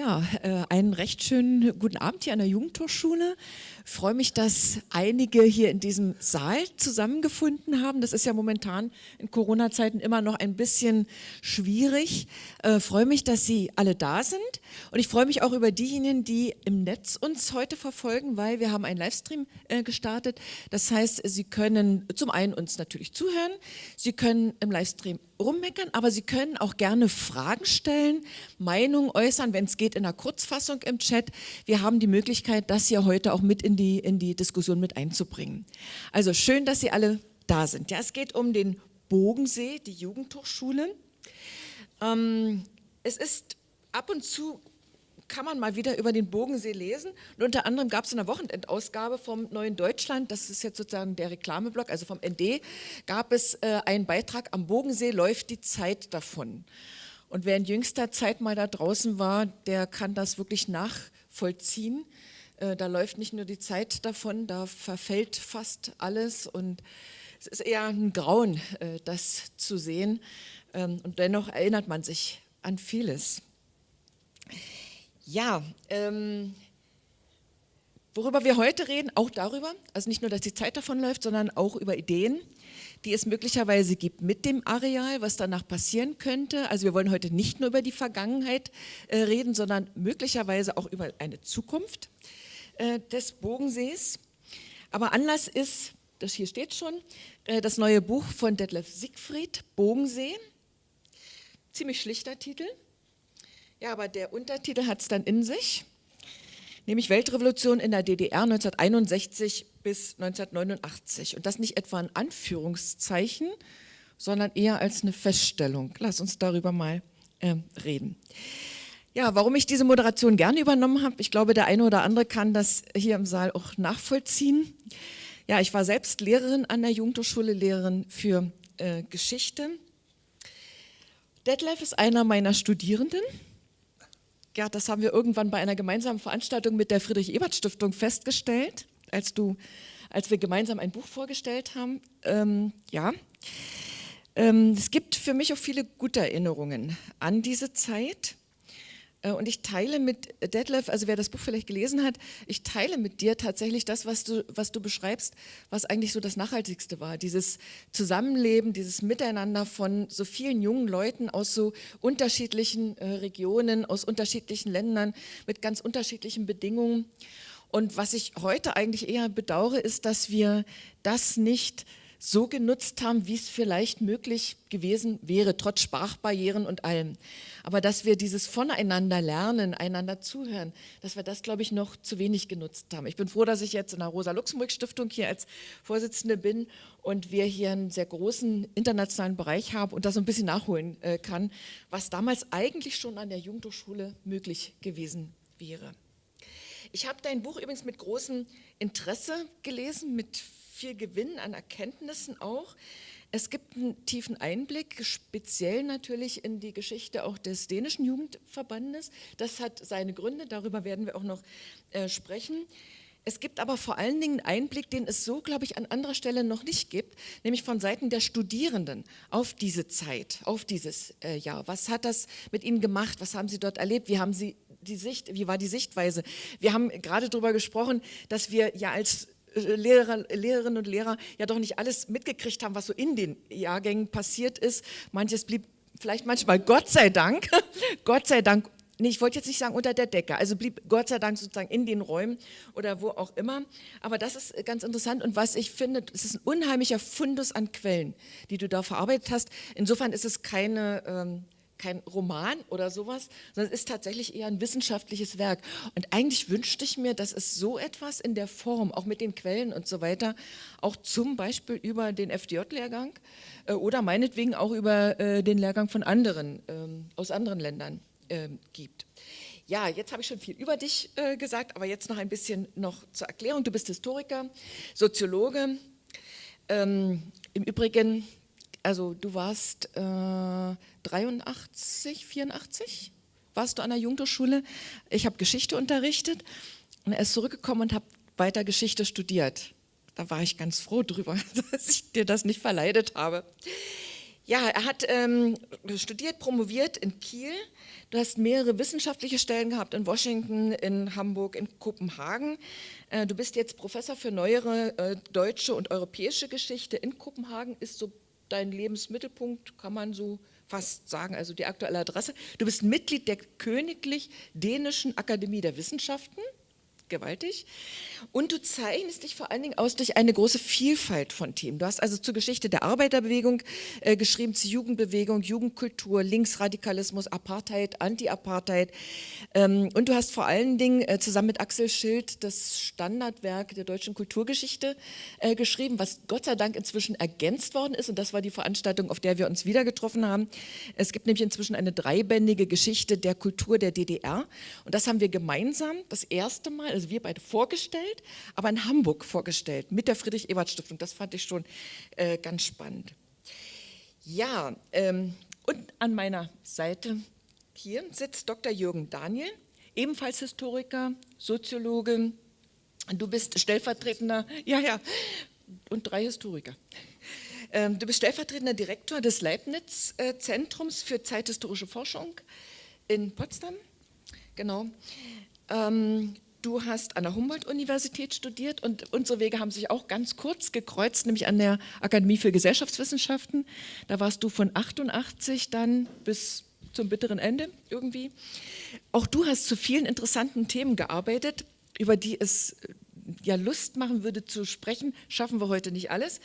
Ja, äh, einen recht schönen guten Abend hier an der Jugendhochschule. Ich freue mich, dass einige hier in diesem Saal zusammengefunden haben. Das ist ja momentan in Corona-Zeiten immer noch ein bisschen schwierig. Ich äh, freue mich, dass Sie alle da sind und ich freue mich auch über diejenigen, die im Netz uns heute verfolgen, weil wir haben einen Livestream äh, gestartet. Das heißt, Sie können zum einen uns natürlich zuhören, Sie können im Livestream rummeckern, aber Sie können auch gerne Fragen stellen, Meinungen äußern, wenn es geht in der Kurzfassung im Chat. Wir haben die Möglichkeit, das hier heute auch mit in die, in die Diskussion mit einzubringen. Also schön, dass Sie alle da sind. Ja, es geht um den Bogensee, die Jugendhochschule. Ähm, es ist ab und zu kann man mal wieder über den Bogensee lesen. Und unter anderem gab es in der Wochenendausgabe vom Neuen Deutschland, das ist jetzt sozusagen der Reklameblock, also vom ND, gab es äh, einen Beitrag, am Bogensee läuft die Zeit davon. Und wer in jüngster Zeit mal da draußen war, der kann das wirklich nachvollziehen. Äh, da läuft nicht nur die Zeit davon, da verfällt fast alles und es ist eher ein Grauen, äh, das zu sehen. Ähm, und dennoch erinnert man sich an vieles. Ja, ähm, worüber wir heute reden, auch darüber, also nicht nur, dass die Zeit davon läuft, sondern auch über Ideen, die es möglicherweise gibt mit dem Areal, was danach passieren könnte. Also wir wollen heute nicht nur über die Vergangenheit äh, reden, sondern möglicherweise auch über eine Zukunft äh, des Bogensees. Aber Anlass ist, das hier steht schon, äh, das neue Buch von Detlef Siegfried, Bogensee. Ziemlich schlichter Titel. Ja, aber der Untertitel hat es dann in sich, nämlich Weltrevolution in der DDR 1961 bis 1989. Und das nicht etwa ein Anführungszeichen, sondern eher als eine Feststellung. Lass uns darüber mal äh, reden. Ja, warum ich diese Moderation gerne übernommen habe, ich glaube, der eine oder andere kann das hier im Saal auch nachvollziehen. Ja, ich war selbst Lehrerin an der Jugendhochschule, Lehrerin für äh, Geschichte. Detlef ist einer meiner Studierenden ja, das haben wir irgendwann bei einer gemeinsamen Veranstaltung mit der Friedrich-Ebert-Stiftung festgestellt, als, du, als wir gemeinsam ein Buch vorgestellt haben. Ähm, ja, ähm, es gibt für mich auch viele gute Erinnerungen an diese Zeit. Äh, und ich teile mit Detlef, also wer das Buch vielleicht gelesen hat, ich teile mit dir tatsächlich das, was du, was du beschreibst, was eigentlich so das Nachhaltigste war. Dieses Zusammenleben, dieses Miteinander von so vielen jungen Leuten aus so unterschiedlichen äh, Regionen, aus unterschiedlichen Ländern, mit ganz unterschiedlichen Bedingungen. Und was ich heute eigentlich eher bedauere, ist, dass wir das nicht so genutzt haben, wie es vielleicht möglich gewesen wäre, trotz Sprachbarrieren und allem. Aber dass wir dieses Voneinander lernen, einander zuhören, dass wir das, glaube ich, noch zu wenig genutzt haben. Ich bin froh, dass ich jetzt in der Rosa-Luxemburg-Stiftung hier als Vorsitzende bin und wir hier einen sehr großen internationalen Bereich haben und das so ein bisschen nachholen äh, kann, was damals eigentlich schon an der Jugendhochschule möglich gewesen wäre. Ich habe dein Buch übrigens mit großem Interesse gelesen, mit viel Gewinn an Erkenntnissen auch. Es gibt einen tiefen Einblick, speziell natürlich in die Geschichte auch des dänischen Jugendverbandes. Das hat seine Gründe, darüber werden wir auch noch äh, sprechen. Es gibt aber vor allen Dingen einen Einblick, den es so, glaube ich, an anderer Stelle noch nicht gibt, nämlich von Seiten der Studierenden auf diese Zeit, auf dieses äh, Jahr. Was hat das mit ihnen gemacht? Was haben sie dort erlebt? Wie haben sie die Sicht, wie war die Sichtweise? Wir haben gerade darüber gesprochen, dass wir ja als Lehrer, Lehrerinnen und Lehrer ja doch nicht alles mitgekriegt haben, was so in den Jahrgängen passiert ist. Manches blieb vielleicht manchmal, Gott sei Dank, Gott sei Dank, nee, ich wollte jetzt nicht sagen unter der Decke, also blieb Gott sei Dank sozusagen in den Räumen oder wo auch immer. Aber das ist ganz interessant und was ich finde, es ist ein unheimlicher Fundus an Quellen, die du da verarbeitet hast. Insofern ist es keine... Ähm, kein Roman oder sowas, sondern es ist tatsächlich eher ein wissenschaftliches Werk. Und eigentlich wünschte ich mir, dass es so etwas in der Form, auch mit den Quellen und so weiter, auch zum Beispiel über den FDJ-Lehrgang äh, oder meinetwegen auch über äh, den Lehrgang von anderen, ähm, aus anderen Ländern äh, gibt. Ja, jetzt habe ich schon viel über dich äh, gesagt, aber jetzt noch ein bisschen noch zur Erklärung. Du bist Historiker, Soziologe. Ähm, Im Übrigen also du warst äh, 83, 84, warst du an der Jugendhochschule. Ich habe Geschichte unterrichtet und er ist zurückgekommen und habe weiter Geschichte studiert. Da war ich ganz froh drüber, dass ich dir das nicht verleidet habe. Ja, er hat ähm, studiert, promoviert in Kiel. Du hast mehrere wissenschaftliche Stellen gehabt in Washington, in Hamburg, in Kopenhagen. Äh, du bist jetzt Professor für neuere äh, deutsche und europäische Geschichte in Kopenhagen. Ist so dein Lebensmittelpunkt, kann man so fast sagen, also die aktuelle Adresse. Du bist Mitglied der Königlich Dänischen Akademie der Wissenschaften gewaltig. Und du zeichnest dich vor allen Dingen aus durch eine große Vielfalt von Themen. Du hast also zur Geschichte der Arbeiterbewegung äh, geschrieben, zur Jugendbewegung, Jugendkultur, Linksradikalismus, Apartheid, Anti-Apartheid. Ähm, und du hast vor allen Dingen äh, zusammen mit Axel Schild das Standardwerk der deutschen Kulturgeschichte äh, geschrieben, was Gott sei Dank inzwischen ergänzt worden ist. Und das war die Veranstaltung, auf der wir uns wieder getroffen haben. Es gibt nämlich inzwischen eine dreibändige Geschichte der Kultur der DDR. Und das haben wir gemeinsam das erste Mal, also wir beide vorgestellt, aber in Hamburg vorgestellt mit der Friedrich-Ebert-Stiftung. Das fand ich schon äh, ganz spannend. Ja, ähm, und an meiner Seite hier sitzt Dr. Jürgen Daniel, ebenfalls Historiker, Soziologe. Du bist stellvertretender, ja, ja, und drei Historiker. Ähm, du bist stellvertretender Direktor des Leibniz-Zentrums für zeithistorische Forschung in Potsdam. Genau. Ähm, Du hast an der Humboldt-Universität studiert und unsere Wege haben sich auch ganz kurz gekreuzt, nämlich an der Akademie für Gesellschaftswissenschaften. Da warst du von 88 dann bis zum bitteren Ende irgendwie. Auch du hast zu vielen interessanten Themen gearbeitet, über die es äh, ja Lust machen würde zu sprechen, schaffen wir heute nicht alles,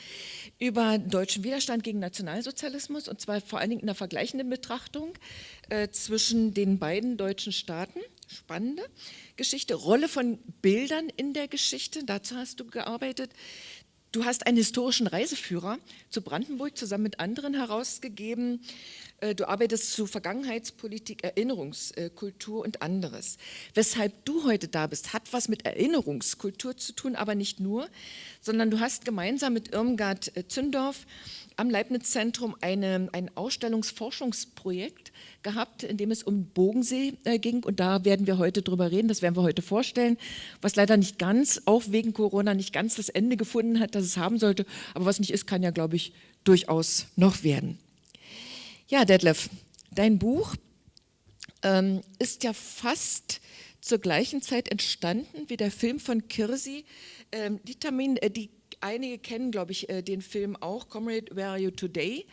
über deutschen Widerstand gegen Nationalsozialismus und zwar vor allen Dingen in der vergleichenden Betrachtung äh, zwischen den beiden deutschen Staaten. Spannende. Geschichte, Rolle von Bildern in der Geschichte, dazu hast du gearbeitet. Du hast einen historischen Reiseführer zu Brandenburg zusammen mit anderen herausgegeben. Äh, du arbeitest zu Vergangenheitspolitik, Erinnerungskultur und anderes. Weshalb du heute da bist, hat was mit Erinnerungskultur zu tun, aber nicht nur, sondern du hast gemeinsam mit Irmgard äh, Zündorf am Leibniz-Zentrum ein Ausstellungsforschungsprojekt gehabt, in dem es um Bogensee äh, ging. Und da werden wir heute drüber reden, das werden wir heute vorstellen, was leider nicht ganz, auch wegen Corona, nicht ganz das Ende gefunden hat, das es haben sollte, aber was nicht ist, kann ja, glaube ich, durchaus noch werden. Ja, Detlef, dein Buch ähm, ist ja fast zur gleichen Zeit entstanden wie der Film von Kirsi, ähm, die, Termin, äh, die einige kennen, glaube ich, äh, den Film auch, Comrade, Where Are You Today?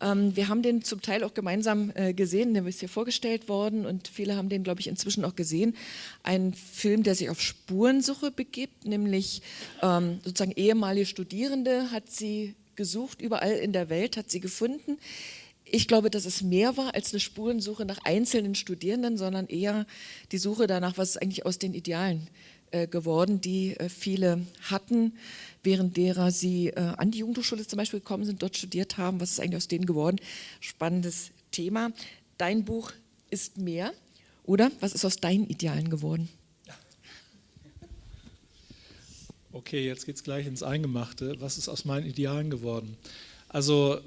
Ähm, wir haben den zum Teil auch gemeinsam äh, gesehen, der ist hier vorgestellt worden und viele haben den, glaube ich, inzwischen auch gesehen. Ein Film, der sich auf Spurensuche begibt, nämlich ähm, sozusagen ehemalige Studierende hat sie gesucht, überall in der Welt hat sie gefunden. Ich glaube, dass es mehr war als eine Spurensuche nach einzelnen Studierenden, sondern eher die Suche danach, was ist eigentlich aus den Idealen geworden, die äh, viele hatten, während derer sie äh, an die Jugendhochschule zum Beispiel gekommen sind, dort studiert haben. Was ist eigentlich aus denen geworden? Spannendes Thema. Dein Buch ist mehr, oder? Was ist aus deinen Idealen geworden? Okay, jetzt geht es gleich ins Eingemachte. Was ist aus meinen Idealen geworden? Also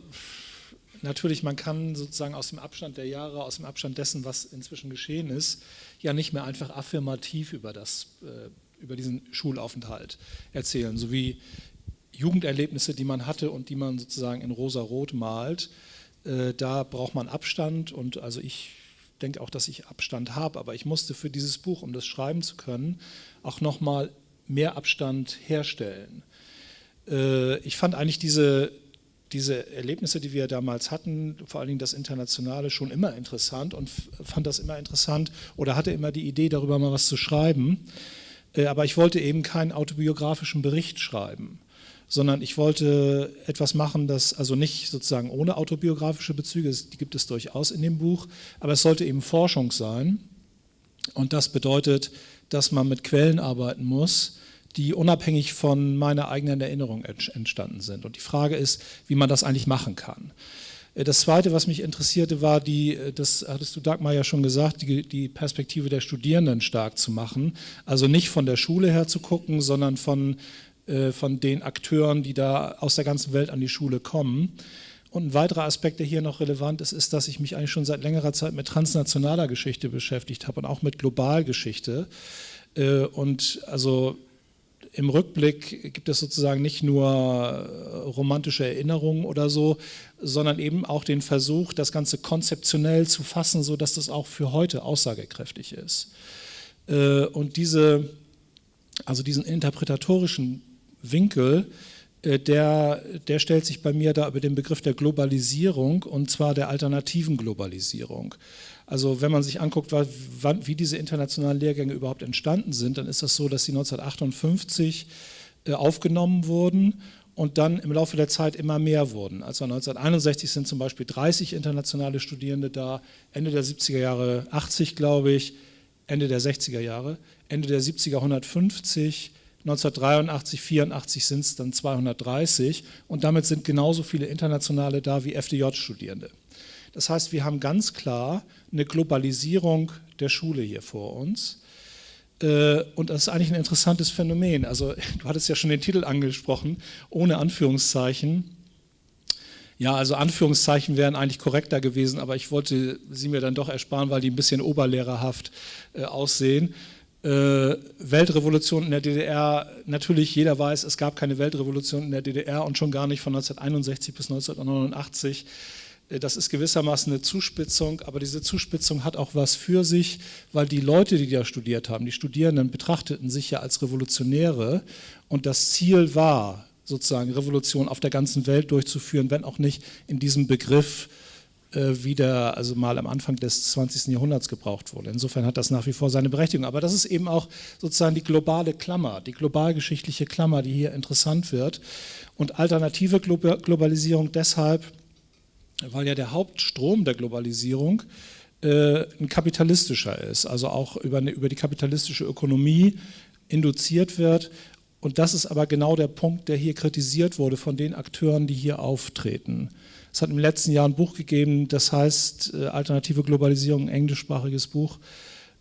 natürlich, man kann sozusagen aus dem Abstand der Jahre, aus dem Abstand dessen, was inzwischen geschehen ist, ja nicht mehr einfach affirmativ über, das, äh, über diesen Schulaufenthalt erzählen, so wie Jugenderlebnisse, die man hatte und die man sozusagen in rosa-rot malt. Äh, da braucht man Abstand und also ich denke auch, dass ich Abstand habe, aber ich musste für dieses Buch, um das schreiben zu können, auch nochmal mehr Abstand herstellen. Äh, ich fand eigentlich diese diese Erlebnisse, die wir damals hatten, vor allen Dingen das Internationale, schon immer interessant und fand das immer interessant oder hatte immer die Idee, darüber mal was zu schreiben. Äh, aber ich wollte eben keinen autobiografischen Bericht schreiben, sondern ich wollte etwas machen, das also nicht sozusagen ohne autobiografische Bezüge, die gibt es durchaus in dem Buch, aber es sollte eben Forschung sein. Und das bedeutet, dass man mit Quellen arbeiten muss, die unabhängig von meiner eigenen Erinnerung entstanden sind. Und die Frage ist, wie man das eigentlich machen kann. Äh, das Zweite, was mich interessierte, war, die, äh, das hattest du Dagmar ja schon gesagt, die, die, Perspektive der Studierenden stark zu machen. Also nicht von der Schule her zu gucken, sondern von, äh, von den Akteuren, die da aus der ganzen Welt an die Schule kommen. Und ein weiterer Aspekt, der hier noch relevant ist, ist, dass ich mich eigentlich schon seit längerer Zeit mit transnationaler Geschichte beschäftigt habe und auch mit Globalgeschichte. Und also im Rückblick gibt es sozusagen nicht nur romantische Erinnerungen oder so, sondern eben auch den Versuch, das Ganze konzeptionell zu fassen, sodass das auch für heute aussagekräftig ist. Und diese, also diesen interpretatorischen Winkel, äh, der, der stellt sich bei mir da über den Begriff der Globalisierung und zwar der alternativen Globalisierung. Also wenn man sich anguckt, wie diese internationalen Lehrgänge überhaupt entstanden sind, dann ist das so, dass sie 1958 äh, aufgenommen wurden und dann im Laufe der Zeit immer mehr wurden. Also 1961 sind zum Beispiel 30 internationale Studierende da, Ende der 70er Jahre 80, glaube ich, Ende der 60er Jahre, Ende der 70er 150, 1983, 84 sind es dann 230 und damit sind genauso viele Internationale da wie FDJ-Studierende. Das heißt, wir haben ganz klar eine Globalisierung der Schule hier vor uns. Äh, und das ist eigentlich ein interessantes Phänomen. Also du hattest ja schon den Titel angesprochen, ohne Anführungszeichen. Ja, also Anführungszeichen wären eigentlich korrekter gewesen, aber ich wollte sie mir dann doch ersparen, weil die ein bisschen oberlehrerhaft äh, aussehen äh, Weltrevolution in der DDR, natürlich jeder weiß, es gab keine Weltrevolution in der DDR und schon gar nicht von 1961 bis 1989. Äh, das ist gewissermaßen eine Zuspitzung, aber diese Zuspitzung hat auch was für sich, weil die Leute, die da studiert haben, die Studierenden betrachteten sich ja als Revolutionäre und das Ziel war, sozusagen Revolution auf der ganzen Welt durchzuführen, wenn auch nicht in diesem Begriff äh, wieder, also mal am Anfang des 20. Jahrhunderts gebraucht wurde. Insofern hat das nach wie vor seine Berechtigung. Aber das ist eben auch sozusagen die globale Klammer, die globalgeschichtliche Klammer, die hier interessant wird. Und alternative Globalisierung deshalb, weil ja der Hauptstrom der Globalisierung äh, ein kapitalistischer ist, also auch über, eine, über die kapitalistische Ökonomie induziert wird. Und das ist aber genau der Punkt, der hier kritisiert wurde von den Akteuren, die hier auftreten. Es hat im letzten Jahr ein Buch gegeben, das heißt äh, Alternative Globalisierung, ein englischsprachiges Buch,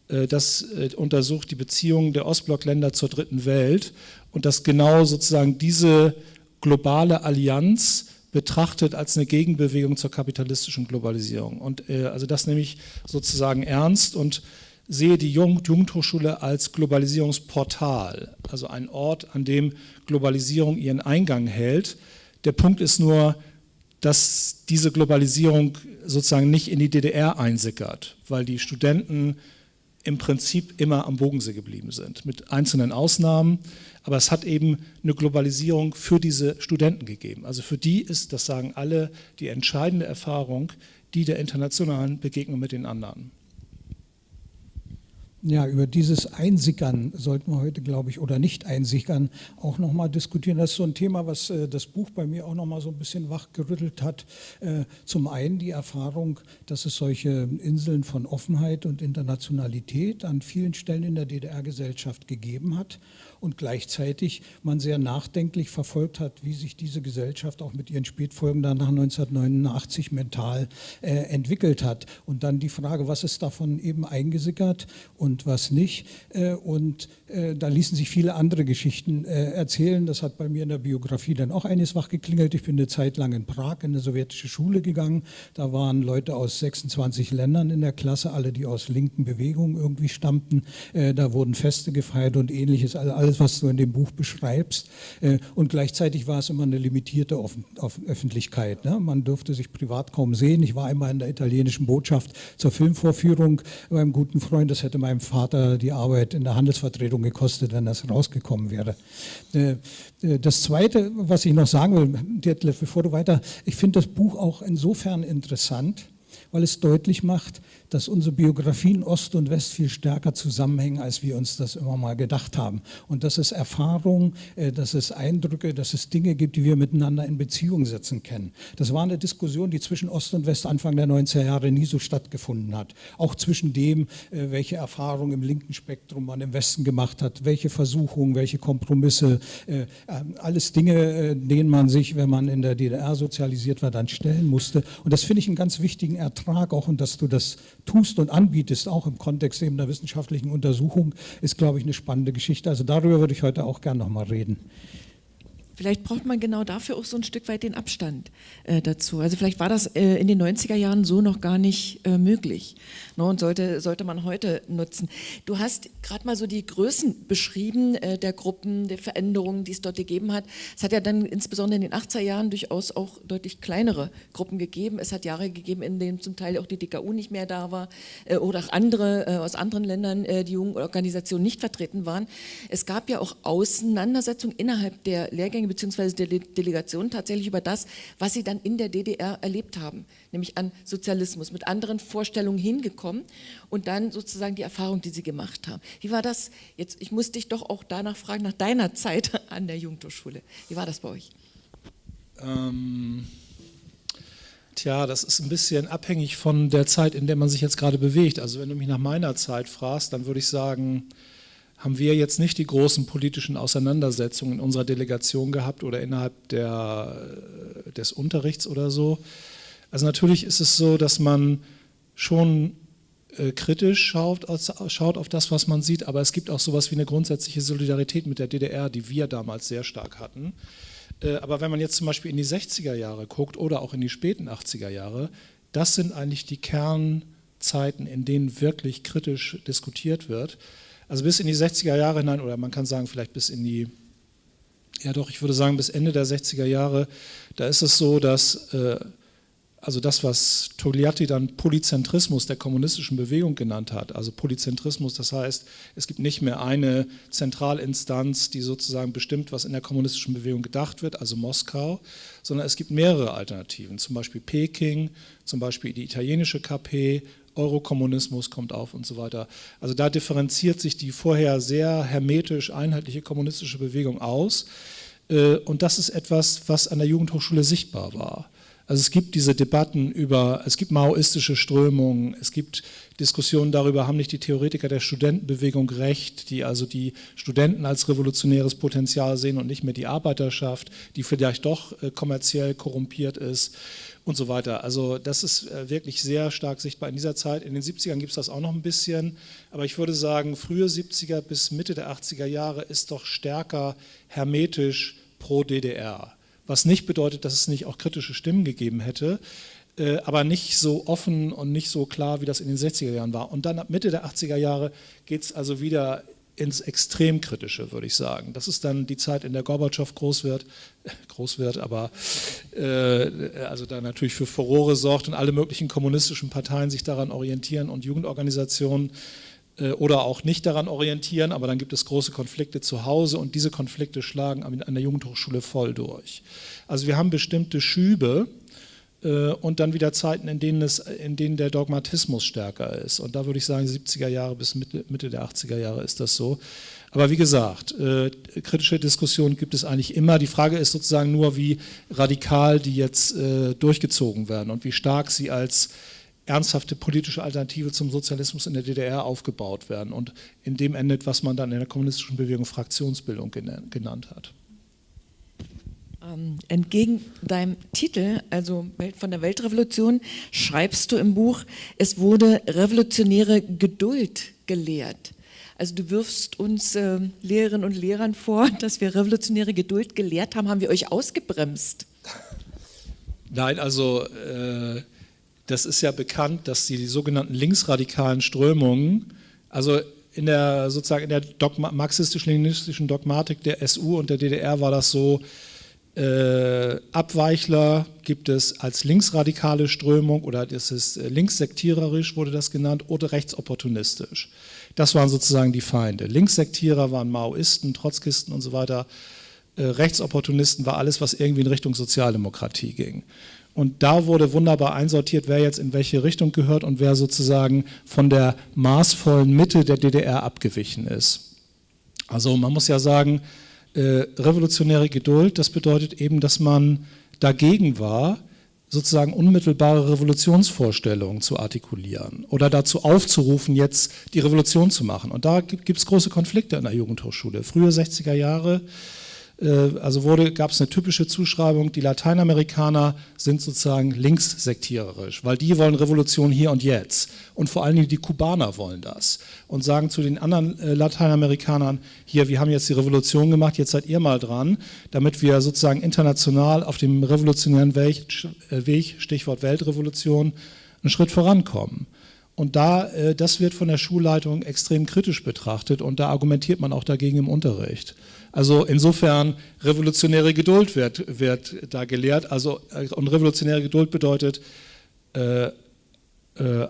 äh, das äh, untersucht die Beziehungen der Ostblockländer zur dritten Welt und das genau sozusagen diese globale Allianz betrachtet als eine Gegenbewegung zur kapitalistischen Globalisierung. Und also das nehme ich sozusagen ernst und sehe die Jugendhochschule als Globalisierungsportal, also ein Ort, an dem Globalisierung ihren Eingang hält. Der Punkt ist nur, dass diese Globalisierung sozusagen nicht in die DDR einsickert, weil die Studenten im Prinzip immer am Bodensee geblieben sind, mit einzelnen Ausnahmen. Aber es hat eben eine Globalisierung für diese Studenten gegeben. Also für die ist, das sagen alle, die entscheidende Erfahrung die der internationalen Begegnung mit den anderen. Ja, über dieses Einsickern sollten wir heute, glaube ich, oder nicht Einsickern auch nochmal diskutieren. Das ist so ein Thema, was äh, das Buch bei mir auch nochmal so ein bisschen wachgerüttelt hat. Äh, zum einen die Erfahrung, dass es solche Inseln von Offenheit und Internationalität an vielen Stellen in der DDR-Gesellschaft gegeben hat und gleichzeitig man sehr nachdenklich verfolgt hat, wie sich diese Gesellschaft auch mit ihren Spätfolgen dann nach 1989 mental äh, entwickelt hat. Und dann die Frage, was ist davon eben eingesickert und was nicht. Äh, und äh, da ließen sich viele andere Geschichten äh, erzählen. Das hat bei mir in der Biografie dann auch eines wach geklingelt. Ich bin eine Zeit lang in Prag in eine sowjetische Schule gegangen. Da waren Leute aus 26 Ländern in der Klasse, alle, die aus linken Bewegungen irgendwie stammten. Äh, da wurden Feste gefeiert und ähnliches. Also alles, was du in dem Buch beschreibst. Äh, und gleichzeitig war es immer eine limitierte Öffentlichkeit. Ne? Man durfte sich privat kaum sehen. Ich war einmal in der italienischen Botschaft zur Filmvorführung beim guten Freund. Das hätte meinem Vater die Arbeit in der Handelsvertretung gekostet, wenn das rausgekommen wäre. Äh, äh, das Zweite, was ich noch sagen will, Detlef, bevor du weiter, ich finde das Buch auch insofern interessant, weil es deutlich macht, dass unsere Biografien Ost und West viel stärker zusammenhängen, als wir uns das immer mal gedacht haben. Und dass es Erfahrungen, äh, dass es Eindrücke, dass es Dinge gibt, die wir miteinander in Beziehung setzen können. Das war eine Diskussion, die zwischen Ost und West Anfang der 90er Jahre nie so stattgefunden hat. Auch zwischen dem, äh, welche Erfahrungen im linken Spektrum man im Westen gemacht hat, welche Versuchungen, welche Kompromisse, äh, alles Dinge, denen man sich, wenn man in der DDR sozialisiert war, dann stellen musste. Und das finde ich einen ganz wichtigen Ertrag auch und dass du das tust und anbietest, auch im Kontext eben der wissenschaftlichen Untersuchung, ist, glaube ich, eine spannende Geschichte. Also darüber würde ich heute auch gerne noch mal reden. Vielleicht braucht man genau dafür auch so ein Stück weit den Abstand äh, dazu. Also vielleicht war das äh, in den 90er Jahren so noch gar nicht äh, möglich ne, und sollte, sollte man heute nutzen. Du hast gerade mal so die Größen beschrieben äh, der Gruppen, der Veränderungen, die es dort gegeben hat. Es hat ja dann insbesondere in den 80er Jahren durchaus auch deutlich kleinere Gruppen gegeben. Es hat Jahre gegeben, in denen zum Teil auch die DKU nicht mehr da war äh, oder auch andere äh, aus anderen Ländern, die Jugendorganisationen nicht vertreten waren. Es gab ja auch Auseinandersetzungen innerhalb der Lehrgänge Flüchtlinge bzw. der Delegation tatsächlich über das, was sie dann in der DDR erlebt haben, nämlich an Sozialismus, mit anderen Vorstellungen hingekommen und dann sozusagen die Erfahrung, die sie gemacht haben. Wie war das jetzt? Ich muss dich doch auch danach fragen, nach deiner Zeit an der Jugendhochschule. Wie war das bei euch? Ähm, tja, das ist ein bisschen abhängig von der Zeit, in der man sich jetzt gerade bewegt. Also wenn du mich nach meiner Zeit fragst, dann würde ich sagen, haben wir jetzt nicht die großen politischen Auseinandersetzungen in unserer Delegation gehabt oder innerhalb der, äh, des Unterrichts oder so. Also natürlich ist es so, dass man schon äh, kritisch schaut, schaut auf das, was man sieht, aber es gibt auch sowas wie eine grundsätzliche Solidarität mit der DDR, die wir damals sehr stark hatten. Äh, aber wenn man jetzt zum Beispiel in die 60er Jahre guckt oder auch in die späten 80er Jahre, das sind eigentlich die Kernzeiten, in denen wirklich kritisch diskutiert wird. Also bis in die 60er Jahre hinein, oder man kann sagen vielleicht bis in die, ja doch, ich würde sagen bis Ende der 60er Jahre, da ist es so, dass äh, also das, was Togliatti dann Polyzentrismus der kommunistischen Bewegung genannt hat, also Polyzentrismus, das heißt, es gibt nicht mehr eine Zentralinstanz, die sozusagen bestimmt, was in der kommunistischen Bewegung gedacht wird, also Moskau, sondern es gibt mehrere Alternativen, zum Beispiel Peking, zum Beispiel die italienische KP Eurokommunismus kommt auf und so weiter. Also da differenziert sich die vorher sehr hermetisch einheitliche kommunistische Bewegung aus. Äh, und das ist etwas, was an der Jugendhochschule sichtbar war. Also es gibt diese Debatten über, es gibt maoistische Strömungen, es gibt Diskussionen darüber, haben nicht die Theoretiker der Studentenbewegung recht, die also die Studenten als revolutionäres Potenzial sehen und nicht mehr die Arbeiterschaft, die vielleicht doch äh, kommerziell korrumpiert ist und so weiter. Also das ist äh, wirklich sehr stark sichtbar in dieser Zeit. In den 70ern gibt es das auch noch ein bisschen, aber ich würde sagen, frühe 70er bis Mitte der 80er Jahre ist doch stärker hermetisch pro DDR. Was nicht bedeutet, dass es nicht auch kritische Stimmen gegeben hätte, äh, aber nicht so offen und nicht so klar, wie das in den 60er Jahren war. Und dann ab Mitte der 80er Jahre geht es also wieder ins Extremkritische, würde ich sagen. Das ist dann die Zeit, in der Gorbatschow groß wird, groß wird, aber äh, also da natürlich für Furore sorgt und alle möglichen kommunistischen Parteien sich daran orientieren und Jugendorganisationen äh, oder auch nicht daran orientieren, aber dann gibt es große Konflikte zu Hause und diese Konflikte schlagen an der Jugendhochschule voll durch. Also wir haben bestimmte Schübe, und dann wieder Zeiten, in denen, es, in denen der Dogmatismus stärker ist. Und da würde ich sagen, 70er Jahre bis Mitte, Mitte der 80er Jahre ist das so. Aber wie gesagt, äh, kritische Diskussionen gibt es eigentlich immer. Die Frage ist sozusagen nur, wie radikal die jetzt äh, durchgezogen werden und wie stark sie als ernsthafte politische Alternative zum Sozialismus in der DDR aufgebaut werden und in dem endet, was man dann in der kommunistischen Bewegung Fraktionsbildung genannt hat. Ähm, entgegen deinem Titel, also von der Weltrevolution, schreibst du im Buch, es wurde revolutionäre Geduld gelehrt. Also du wirfst uns äh, Lehrerinnen und Lehrern vor, dass wir revolutionäre Geduld gelehrt haben. Haben wir euch ausgebremst? Nein, also äh, das ist ja bekannt, dass die, die sogenannten linksradikalen Strömungen, also in der sozusagen in der marxistisch-leninistischen Dogmatik der SU und der DDR war das so, äh, Abweichler gibt es als linksradikale Strömung oder das ist äh, linkssektiererisch wurde das genannt oder rechtsopportunistisch. Das waren sozusagen die Feinde. Linkssektierer waren Maoisten, Trotzkisten und so weiter. Äh, Rechtsopportunisten war alles, was irgendwie in Richtung Sozialdemokratie ging. Und da wurde wunderbar einsortiert, wer jetzt in welche Richtung gehört und wer sozusagen von der maßvollen Mitte der DDR abgewichen ist. Also man muss ja sagen, äh, revolutionäre Geduld, das bedeutet eben, dass man dagegen war, sozusagen unmittelbare Revolutionsvorstellungen zu artikulieren oder dazu aufzurufen, jetzt die Revolution zu machen. Und da gibt es große Konflikte in der Jugendhochschule. Frühe 60er Jahre äh, also gab es eine typische Zuschreibung, die Lateinamerikaner sind sozusagen linkssektiererisch, weil die wollen Revolution hier und jetzt. Und vor allen Dingen die Kubaner wollen das und sagen zu den anderen äh, Lateinamerikanern, hier, wir haben jetzt die Revolution gemacht, jetzt seid ihr mal dran, damit wir sozusagen international auf dem revolutionären Weg, äh, Stichwort Weltrevolution, einen Schritt vorankommen. Und da, das wird von der Schulleitung extrem kritisch betrachtet und da argumentiert man auch dagegen im Unterricht. Also insofern revolutionäre Geduld wird, wird da gelehrt. Also, äh, und revolutionäre Geduld bedeutet äh, äh,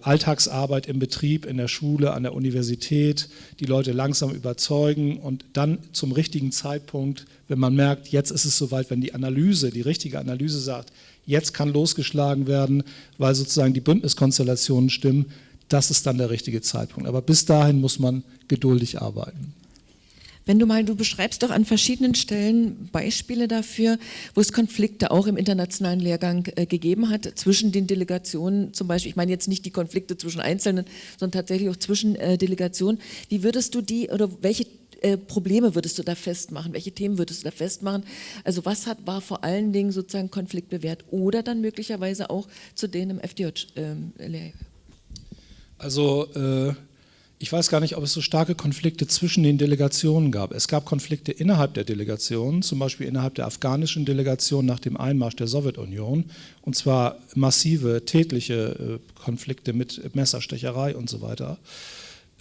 Alltagsarbeit im Betrieb, in der Schule, an der Universität, die Leute langsam überzeugen und dann zum richtigen Zeitpunkt, wenn man merkt, jetzt ist es soweit, wenn die Analyse, die richtige Analyse sagt, jetzt kann losgeschlagen werden, weil sozusagen die Bündniskonstellationen stimmen, das ist dann der richtige Zeitpunkt. Aber bis dahin muss man geduldig arbeiten. Wenn du mal, du beschreibst doch an verschiedenen Stellen Beispiele dafür, wo es Konflikte auch im internationalen Lehrgang äh, gegeben hat, zwischen den Delegationen zum Beispiel, ich meine jetzt nicht die Konflikte zwischen Einzelnen, sondern tatsächlich auch zwischen äh, Delegationen. Wie würdest du die oder welche äh, Probleme würdest du da festmachen? Welche Themen würdest du da festmachen? Also was hat, war vor allen Dingen sozusagen konfliktbewährt oder dann möglicherweise auch zu denen im FDJ-Lehrgang? Ähm, also äh ich weiß gar nicht, ob es so starke Konflikte zwischen den Delegationen gab. Es gab Konflikte innerhalb der Delegationen, zum Beispiel innerhalb der afghanischen Delegation nach dem Einmarsch der Sowjetunion, und zwar massive, tätliche äh, Konflikte mit Messerstecherei und so weiter.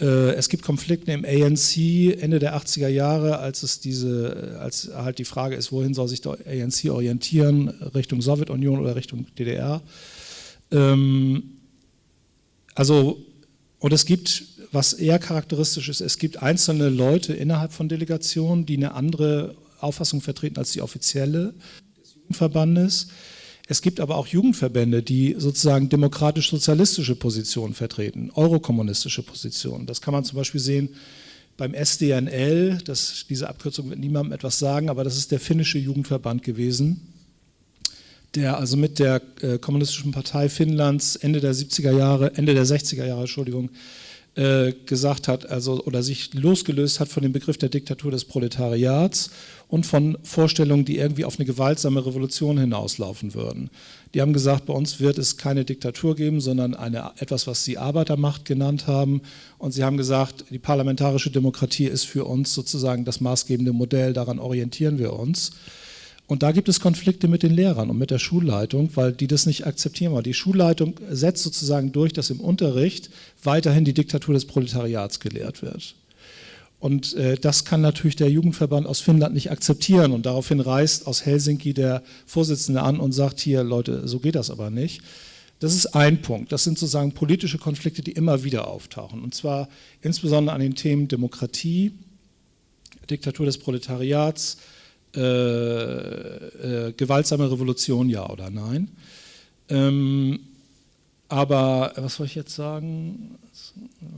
Äh, es gibt Konflikte im ANC Ende der 80er Jahre, als es diese, äh, als halt die Frage ist, wohin soll sich der ANC orientieren, Richtung Sowjetunion oder Richtung DDR. Ähm, also, und es gibt was eher charakteristisch ist, es gibt einzelne Leute innerhalb von Delegationen, die eine andere Auffassung vertreten als die offizielle des Jugendverbandes. Es gibt aber auch Jugendverbände, die sozusagen demokratisch-sozialistische Positionen vertreten, eurokommunistische Positionen. Das kann man zum Beispiel sehen beim SDNL, das, diese Abkürzung wird niemandem etwas sagen, aber das ist der finnische Jugendverband gewesen, der also mit der äh, Kommunistischen Partei Finnlands Ende der 70er Jahre, Ende der 60er Jahre, Entschuldigung, äh, gesagt hat, also oder sich losgelöst hat von dem Begriff der Diktatur des Proletariats und von Vorstellungen, die irgendwie auf eine gewaltsame Revolution hinauslaufen würden. Die haben gesagt, bei uns wird es keine Diktatur geben, sondern eine, etwas, was sie Arbeitermacht genannt haben. Und sie haben gesagt, die parlamentarische Demokratie ist für uns sozusagen das maßgebende Modell, daran orientieren wir uns. Und da gibt es Konflikte mit den Lehrern und mit der Schulleitung, weil die das nicht akzeptieren wollen. Die Schulleitung setzt sozusagen durch, dass im Unterricht weiterhin die Diktatur des Proletariats gelehrt wird. Und äh, das kann natürlich der Jugendverband aus Finnland nicht akzeptieren. Und daraufhin reist aus Helsinki der Vorsitzende an und sagt, hier Leute, so geht das aber nicht. Das ist ein Punkt. Das sind sozusagen politische Konflikte, die immer wieder auftauchen. Und zwar insbesondere an den Themen Demokratie, Diktatur des Proletariats, äh, äh, gewaltsame Revolution, ja oder nein. Ähm, aber was soll ich jetzt sagen?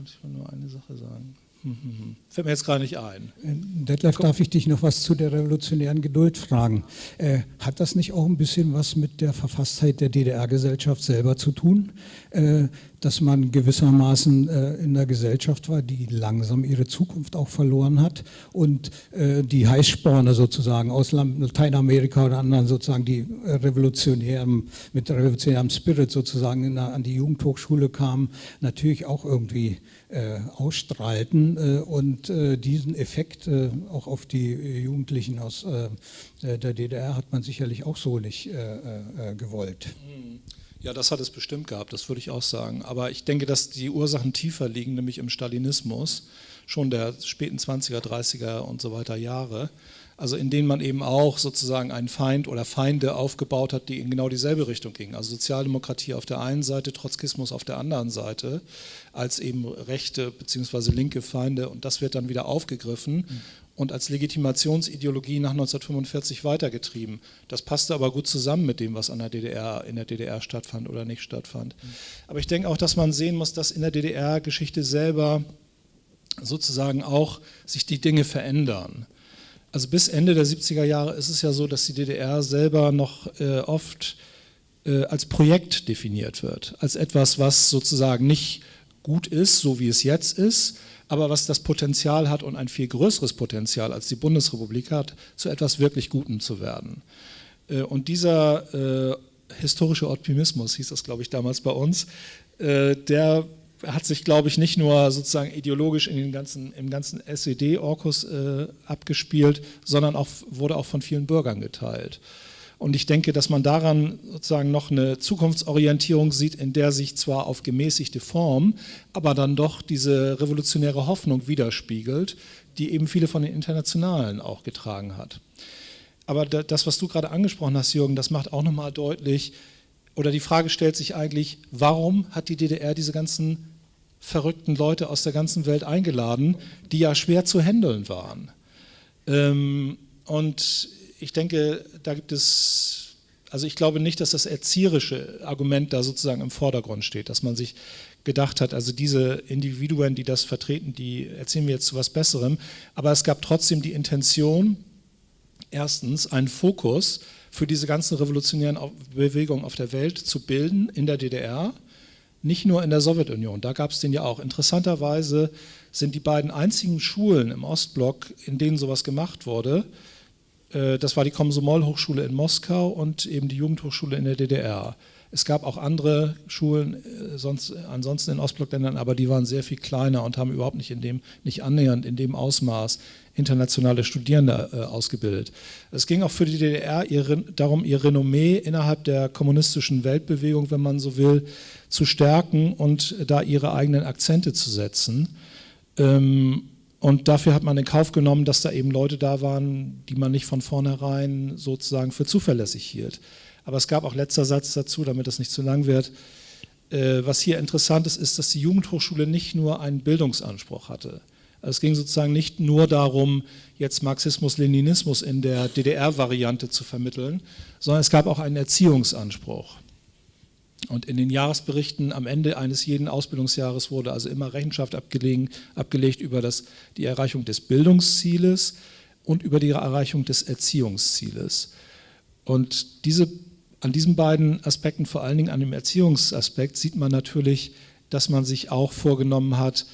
Ich will nur eine Sache sagen. Hm, hm, hm. Fällt mir jetzt gerade nicht ein. Äh, Detlef, Komm. darf ich dich noch was zu der revolutionären Geduld fragen? Äh, hat das nicht auch ein bisschen was mit der Verfasstheit der DDR-Gesellschaft selber zu tun? Äh, dass man gewissermaßen äh, in der Gesellschaft war, die langsam ihre Zukunft auch verloren hat und äh, die Heißsporne sozusagen aus Lateinamerika oder anderen sozusagen, die revolutionären, mit revolutionärem Spirit sozusagen der, an die Jugendhochschule kamen, natürlich auch irgendwie äh, ausstrahlten äh, und äh, diesen Effekt äh, auch auf die Jugendlichen aus der DDR hat man sicherlich auch so nicht gewollt. Mhm. Ja, das hat es bestimmt gehabt, das würde ich auch sagen. Aber ich denke, dass die Ursachen tiefer liegen, nämlich im Stalinismus, schon der späten 20er, 30er und so weiter Jahre. Also in denen man eben auch sozusagen einen Feind oder Feinde aufgebaut hat, die in genau dieselbe Richtung gingen. Also Sozialdemokratie auf der einen Seite, Trotzkismus auf der anderen Seite, als eben rechte bzw. linke Feinde. Und das wird dann wieder aufgegriffen. Mhm und als Legitimationsideologie nach 1945 weitergetrieben. Das passte aber gut zusammen mit dem, was an der DDR, in der DDR stattfand oder nicht stattfand. Aber ich denke auch, dass man sehen muss, dass in der DDR-Geschichte selber sozusagen auch sich die Dinge verändern. Also bis Ende der 70er Jahre ist es ja so, dass die DDR selber noch äh, oft äh, als Projekt definiert wird, als etwas, was sozusagen nicht gut ist, so wie es jetzt ist, aber was das Potenzial hat und ein viel größeres Potenzial als die Bundesrepublik hat, zu etwas wirklich Gutem zu werden. Äh, und dieser äh, historische Optimismus, hieß das glaube ich damals bei uns, äh, der hat sich, glaube ich, nicht nur sozusagen ideologisch in den ganzen, im ganzen SED-Orkus äh, abgespielt, sondern auch, wurde auch von vielen Bürgern geteilt. Und ich denke, dass man daran sozusagen noch eine Zukunftsorientierung sieht, in der sich zwar auf gemäßigte Form, aber dann doch diese revolutionäre Hoffnung widerspiegelt, die eben viele von den Internationalen auch getragen hat. Aber das, was du gerade angesprochen hast, Jürgen, das macht auch nochmal deutlich, oder die Frage stellt sich eigentlich, warum hat die DDR diese ganzen verrückten Leute aus der ganzen Welt eingeladen, die ja schwer zu handeln waren. Ähm, und ich denke, da gibt es, also ich glaube nicht, dass das erzieherische Argument da sozusagen im Vordergrund steht, dass man sich gedacht hat, also diese Individuen, die das vertreten, die erzählen wir jetzt zu was Besserem, aber es gab trotzdem die Intention, erstens einen Fokus für diese ganzen revolutionären Bewegungen auf der Welt zu bilden in der DDR, nicht nur in der Sowjetunion, da gab es den ja auch. Interessanterweise sind die beiden einzigen Schulen im Ostblock, in denen sowas gemacht wurde, das war die Komsomol-Hochschule in Moskau und eben die Jugendhochschule in der DDR. Es gab auch andere Schulen äh, sonst, ansonsten in Ostblockländern, aber die waren sehr viel kleiner und haben überhaupt nicht in dem, nicht annähernd in dem Ausmaß internationale Studierende äh, ausgebildet. Es ging auch für die DDR ihr, darum, ihr Renommee innerhalb der kommunistischen Weltbewegung, wenn man so will, zu stärken und da ihre eigenen Akzente zu setzen. Ähm, und dafür hat man in Kauf genommen, dass da eben Leute da waren, die man nicht von vornherein sozusagen für zuverlässig hielt. Aber es gab auch letzter Satz dazu, damit das nicht zu lang wird. Äh, was hier interessant ist, ist, dass die Jugendhochschule nicht nur einen Bildungsanspruch hatte. Also es ging sozusagen nicht nur darum, jetzt Marxismus-Leninismus in der DDR-Variante zu vermitteln, sondern es gab auch einen Erziehungsanspruch. Und in den Jahresberichten am Ende eines jeden Ausbildungsjahres wurde also immer Rechenschaft abgelegt über das, die Erreichung des Bildungszieles und über die Erreichung des Erziehungszieles. Und diese, an diesen beiden Aspekten, vor allen Dingen an dem Erziehungsaspekt, sieht man natürlich, dass man sich auch vorgenommen hat,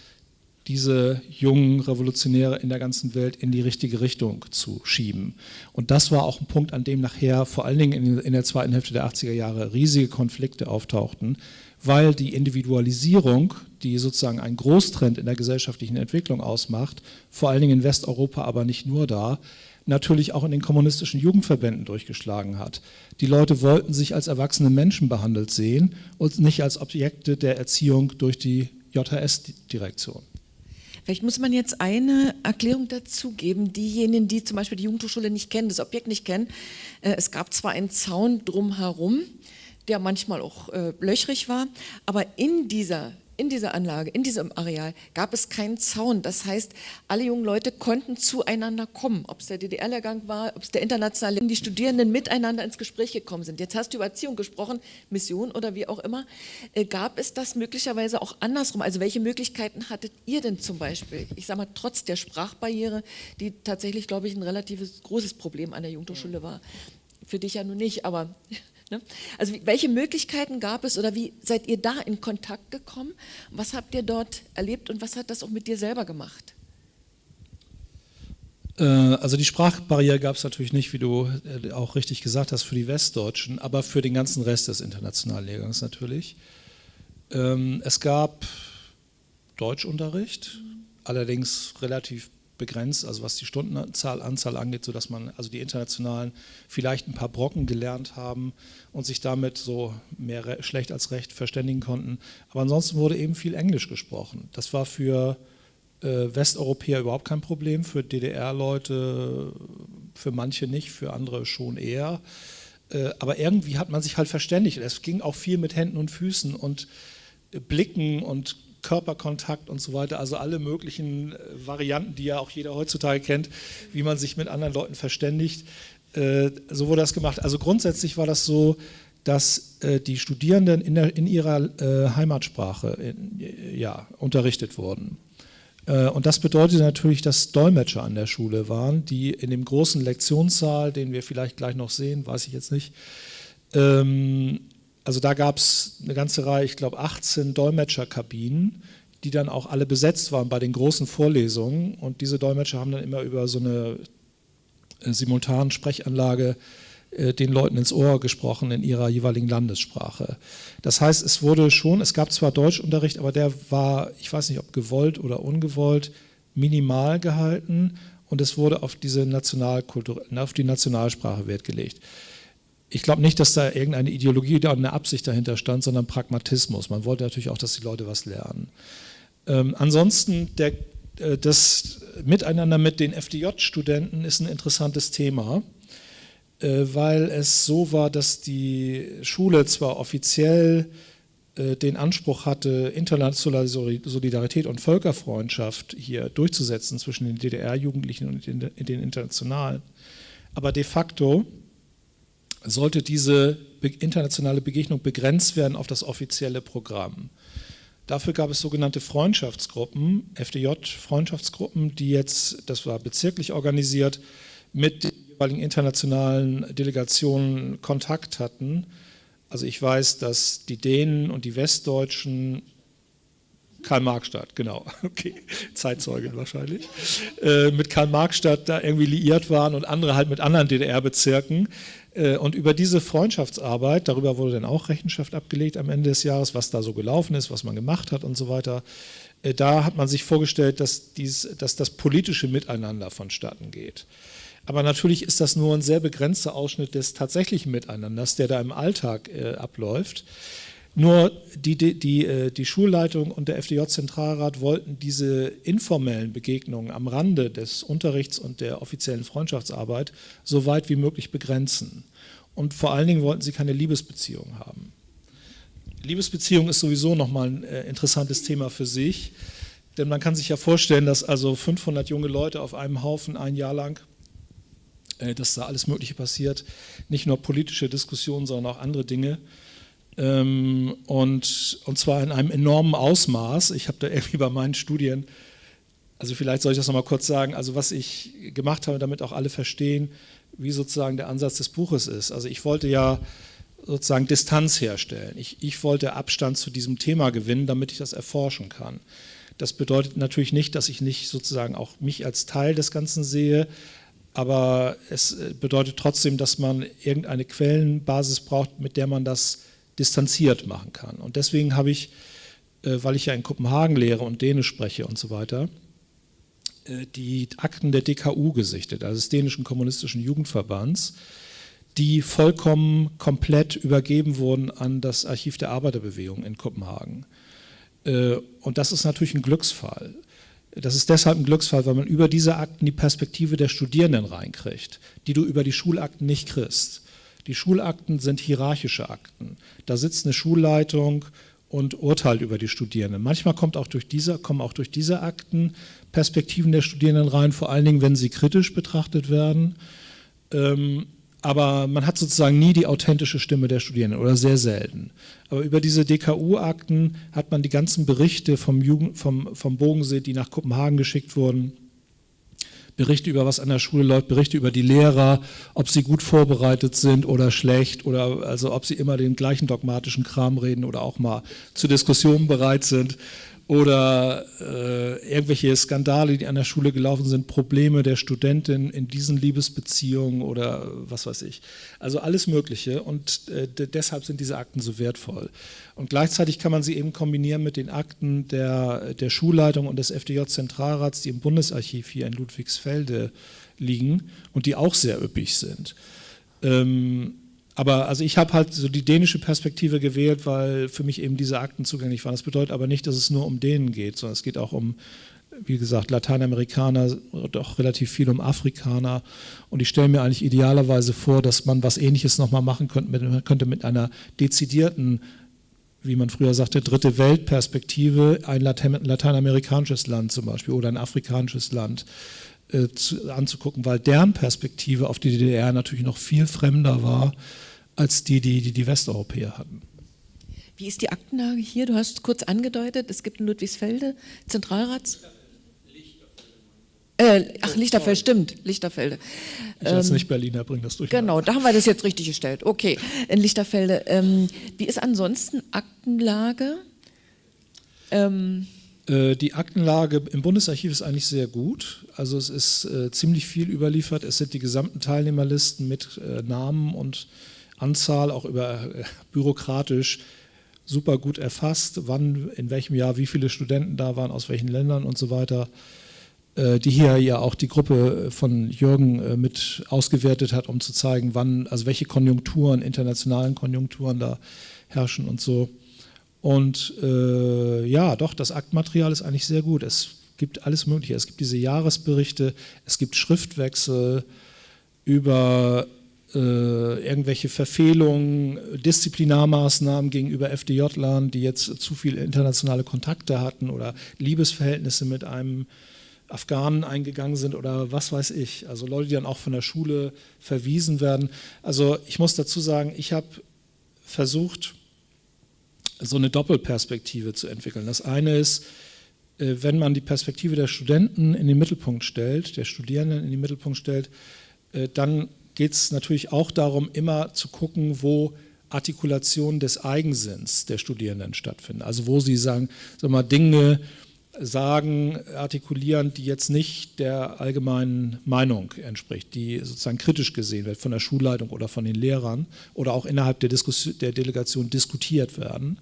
diese jungen Revolutionäre in der ganzen Welt in die richtige Richtung zu schieben. Und das war auch ein Punkt, an dem nachher vor allen Dingen in, der zweiten Hälfte der 80er Jahre riesige Konflikte auftauchten, weil die Individualisierung, die sozusagen ein Großtrend in der gesellschaftlichen Entwicklung ausmacht, vor allen Dingen in Westeuropa, aber nicht nur da, natürlich auch in den kommunistischen Jugendverbänden durchgeschlagen hat. Die Leute wollten sich als erwachsene Menschen behandelt sehen und nicht als Objekte der Erziehung durch die JHS-Direktion. Vielleicht muss man jetzt eine Erklärung dazu geben. Diejenigen, die zum Beispiel die Jugendhochschule nicht kennen, das Objekt nicht kennen, äh, es gab zwar einen Zaun drumherum, der manchmal auch äh, löchrig war, aber in dieser in dieser Anlage, in diesem Areal gab es keinen Zaun. Das heißt, alle jungen Leute konnten zueinander kommen. Ob es der DDR-Lehrgang war, ob es der internationale, die Studierenden miteinander ins Gespräch gekommen sind. Jetzt hast du über Erziehung gesprochen, Mission oder wie auch immer. Äh, gab es das möglicherweise auch andersrum? Also welche Möglichkeiten hattet ihr denn zum Beispiel? Ich sage mal, trotz der Sprachbarriere, die tatsächlich, glaube ich, ein relativ großes Problem an der Jugendhochschule war. Für dich ja nun nicht, aber? Also welche Möglichkeiten gab es oder wie seid ihr da in Kontakt gekommen? Was habt ihr dort erlebt und was hat das auch mit dir selber gemacht? Äh, also die Sprachbarriere gab es natürlich nicht, wie du äh, auch richtig gesagt hast, für die Westdeutschen, aber für den ganzen Rest des internationalen Lehrgangs natürlich. Ähm, es gab Deutschunterricht, allerdings relativ begrenzt, also was die Stundenzahl Anzahl angeht, sodass man also die internationalen vielleicht ein paar Brocken gelernt haben und sich damit so mehr schlecht als recht verständigen konnten. Aber ansonsten wurde eben viel Englisch gesprochen. Das war für äh, Westeuropäer überhaupt kein Problem, für DDR-Leute für manche nicht, für andere schon eher. Äh, aber irgendwie hat man sich halt verständigt. Es ging auch viel mit Händen und Füßen und Blicken und Körperkontakt und so weiter, also alle möglichen äh, Varianten, die ja auch jeder heutzutage kennt, wie man sich mit anderen Leuten verständigt. Äh, so wurde das gemacht. Also grundsätzlich war das so, dass äh, die Studierenden in, der, in ihrer Heimatsprache in, ja, unterrichtet wurden. Und das bedeutet natürlich, dass Dolmetscher an der Schule waren, die in dem großen Lektionssaal, den wir vielleicht gleich noch sehen, weiß ich jetzt nicht, ähm, also da gab es eine ganze Reihe, ich glaube 18 Dolmetscherkabinen, die dann auch alle besetzt waren bei den großen Vorlesungen. Und diese Dolmetscher haben dann immer über so eine äh, simultanen Sprechanlage äh, den Leuten ins Ohr gesprochen in ihrer jeweiligen Landessprache. Das heißt, es wurde schon, es gab zwar Deutschunterricht, aber der war, ich weiß nicht, ob gewollt oder ungewollt, minimal gehalten und es wurde auf diese Nationalkultur, auf die Nationalsprache Wert gelegt. Ich glaube nicht, dass da irgendeine Ideologie oder eine Absicht dahinter stand, sondern Pragmatismus. Man wollte natürlich auch, dass die Leute was lernen. Ähm, ansonsten, der, äh, das Miteinander mit den FDJ-Studenten ist ein interessantes Thema, äh, weil es so war, dass die Schule zwar offiziell äh, den Anspruch hatte, internationale Solidarität und Völkerfreundschaft hier durchzusetzen zwischen den DDR-Jugendlichen und den, den internationalen, aber de facto sollte diese internationale Begegnung begrenzt werden auf das offizielle Programm. Dafür gab es sogenannte Freundschaftsgruppen, FDJ-Freundschaftsgruppen, die jetzt, das war bezirklich organisiert, mit den jeweiligen internationalen Delegationen Kontakt hatten. Also ich weiß, dass die Dänen und die Westdeutschen Karl-Marx-Stadt, genau, okay, Zeitzeugin wahrscheinlich, äh, mit Karl-Marx-Stadt da irgendwie liiert waren und andere halt mit anderen DDR-Bezirken. Äh, und über diese Freundschaftsarbeit, darüber wurde dann auch Rechenschaft abgelegt am Ende des Jahres, was da so gelaufen ist, was man gemacht hat und so weiter. Äh, da hat man sich vorgestellt, dass, dies, dass das politische Miteinander vonstatten geht. Aber natürlich ist das nur ein sehr begrenzter Ausschnitt des tatsächlichen Miteinanders, der da im Alltag äh, abläuft. Nur die, die, die, äh, die Schulleitung und der FDJ-Zentralrat wollten diese informellen Begegnungen am Rande des Unterrichts und der offiziellen Freundschaftsarbeit so weit wie möglich begrenzen. Und vor allen Dingen wollten sie keine Liebesbeziehung haben. Liebesbeziehung ist sowieso nochmal ein äh, interessantes Thema für sich, denn man kann sich ja vorstellen, dass also 500 junge Leute auf einem Haufen ein Jahr lang, äh, dass da alles Mögliche passiert, nicht nur politische Diskussionen, sondern auch andere Dinge, und, und zwar in einem enormen Ausmaß. Ich habe da irgendwie bei meinen Studien, also vielleicht soll ich das nochmal kurz sagen, also was ich gemacht habe, damit auch alle verstehen, wie sozusagen der Ansatz des Buches ist. Also ich wollte ja sozusagen Distanz herstellen. Ich, ich wollte Abstand zu diesem Thema gewinnen, damit ich das erforschen kann. Das bedeutet natürlich nicht, dass ich nicht sozusagen auch mich als Teil des Ganzen sehe, aber es bedeutet trotzdem, dass man irgendeine Quellenbasis braucht, mit der man das distanziert machen kann. Und deswegen habe ich, äh, weil ich ja in Kopenhagen lehre und Dänisch spreche und so weiter, äh, die Akten der DKU gesichtet, also des dänischen kommunistischen Jugendverbands, die vollkommen komplett übergeben wurden an das Archiv der Arbeiterbewegung in Kopenhagen. Äh, und das ist natürlich ein Glücksfall. Das ist deshalb ein Glücksfall, weil man über diese Akten die Perspektive der Studierenden reinkriegt, die du über die Schulakten nicht kriegst. Die Schulakten sind hierarchische Akten. Da sitzt eine Schulleitung und urteilt über die Studierenden. Manchmal kommt auch durch diese, kommen auch durch diese Akten Perspektiven der Studierenden rein, vor allen Dingen, wenn sie kritisch betrachtet werden. Ähm, aber man hat sozusagen nie die authentische Stimme der Studierenden oder sehr selten. Aber über diese DKU-Akten hat man die ganzen Berichte vom, Jugend, vom, vom Bogensee, die nach Kopenhagen geschickt wurden, Berichte über was an der Schule läuft, Berichte über die Lehrer, ob sie gut vorbereitet sind oder schlecht oder also ob sie immer den gleichen dogmatischen Kram reden oder auch mal zu Diskussionen bereit sind oder äh, irgendwelche Skandale, die an der Schule gelaufen sind, Probleme der Studentin in diesen Liebesbeziehungen oder was weiß ich. Also alles Mögliche und äh, deshalb sind diese Akten so wertvoll. Und gleichzeitig kann man sie eben kombinieren mit den Akten der, der Schulleitung und des FDJ-Zentralrats, die im Bundesarchiv hier in Ludwigsfelde liegen und die auch sehr üppig sind. Ähm, aber also ich habe halt so die dänische Perspektive gewählt, weil für mich eben diese Akten zugänglich waren. Das bedeutet aber nicht, dass es nur um Dänen geht, sondern es geht auch um, wie gesagt, Lateinamerikaner, doch relativ viel um Afrikaner. Und ich stelle mir eigentlich idealerweise vor, dass man was Ähnliches nochmal machen könnte mit, könnte mit einer dezidierten, wie man früher sagte, dritte Weltperspektive, ein lateinamerikanisches Land zum Beispiel oder ein afrikanisches Land äh, zu, anzugucken, weil deren Perspektive auf die DDR natürlich noch viel fremder war als die, die die, die Westeuropäer hatten. Wie ist die Aktenlage hier? Du hast kurz angedeutet, es gibt in Ludwigsfelde Zentralrats... Äh, ach, Lichterfelde, stimmt, Lichterfelde. Ich als ähm, nicht Berliner bringe das durch. Genau, da haben wir das jetzt richtig gestellt. Okay, in Lichterfelde. Ähm, wie ist ansonsten Aktenlage? Ähm, Äh, die Aktenlage im Bundesarchiv ist eigentlich sehr gut. Also es ist äh, ziemlich viel überliefert. Es sind die gesamten Teilnehmerlisten mit äh, Namen und Anzahl, auch über äh, bürokratisch super gut erfasst, wann, in welchem Jahr, wie viele Studenten da waren, aus welchen Ländern und so weiter. Äh, die hier ja auch die Gruppe von Jürgen äh, mit ausgewertet hat, um zu zeigen, wann, also welche Konjunkturen, internationalen Konjunkturen da herrschen und so. Und äh, ja, doch, das Aktmaterial ist eigentlich sehr gut. Es gibt alles Mögliche. Es gibt diese Jahresberichte, es gibt Schriftwechsel über äh, irgendwelche Verfehlungen, Disziplinarmaßnahmen gegenüber FDJ-Lern, die jetzt zu viele internationale Kontakte hatten oder Liebesverhältnisse mit einem Afghanen eingegangen sind oder was weiß ich. Also Leute, die dann auch von der Schule verwiesen werden. Also ich muss dazu sagen, ich habe versucht, so eine Doppelperspektive zu entwickeln. Das eine ist, äh, wenn man die Perspektive der Studenten in den Mittelpunkt stellt, der Studierenden in den Mittelpunkt stellt, äh, dann geht es natürlich auch darum, immer zu gucken, wo Artikulationen des Eigensinns der Studierenden stattfinden. Also wo sie sagen, sag mal, Dinge sagen, artikulieren, die jetzt nicht der allgemeinen Meinung entspricht, die sozusagen kritisch gesehen wird von der Schulleitung oder von den Lehrern oder auch innerhalb der, Diskussion, der Delegation diskutiert werden.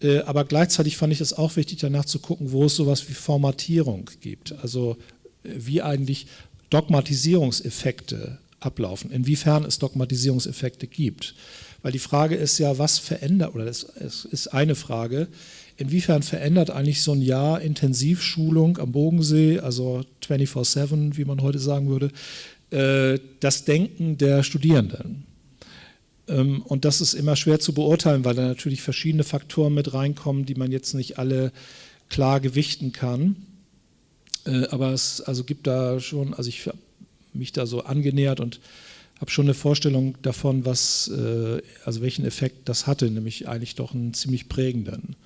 Äh, aber gleichzeitig fand ich es auch wichtig, danach zu gucken, wo es sowas wie Formatierung gibt. Also äh, wie eigentlich Dogmatisierungseffekte ablaufen, inwiefern es Dogmatisierungseffekte gibt. Weil die Frage ist ja, was verändert, oder es ist eine Frage, inwiefern verändert eigentlich so ein Jahr Intensivschulung am Bodensee, also 24-7, wie man heute sagen würde, äh, das Denken der Studierenden? Ähm, und das ist immer schwer zu beurteilen, weil da natürlich verschiedene Faktoren mit reinkommen, die man jetzt nicht alle klar gewichten kann. Äh, aber es also gibt da schon, also ich habe mich da so angenähert und habe schon eine Vorstellung davon, was, äh, also welchen Effekt das hatte, nämlich eigentlich doch einen ziemlich prägenden.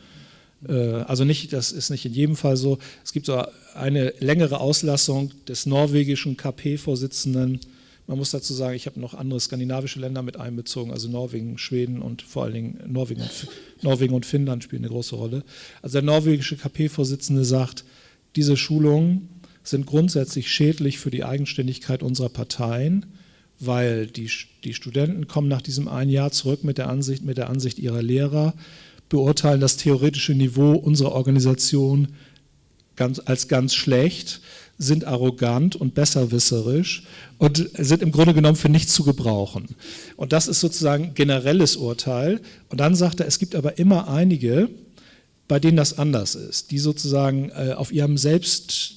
Äh, also nicht, das ist nicht in jedem Fall so. Es gibt so eine längere Auslassung des norwegischen KP-Vorsitzenden man muss dazu sagen, ich habe noch andere skandinavische Länder mit einbezogen, also Norwegen, Schweden und vor allen Dingen Norwegen und, Norwegen und Finnland spielen eine große Rolle. Also der norwegische KP-Vorsitzende sagt, diese Schulungen sind grundsätzlich schädlich für die Eigenständigkeit unserer Parteien, weil die, die Studenten kommen nach diesem einen Jahr zurück mit der Ansicht, mit der Ansicht ihrer Lehrer, beurteilen das theoretische Niveau unserer Organisation ganz, als ganz schlecht, sind arrogant und besserwisserisch und sind im Grunde genommen für nichts zu gebrauchen. Und das ist sozusagen generelles Urteil. Und dann sagt er, es gibt aber immer einige, bei denen das anders ist, die sozusagen äh, auf ihrem Selbst,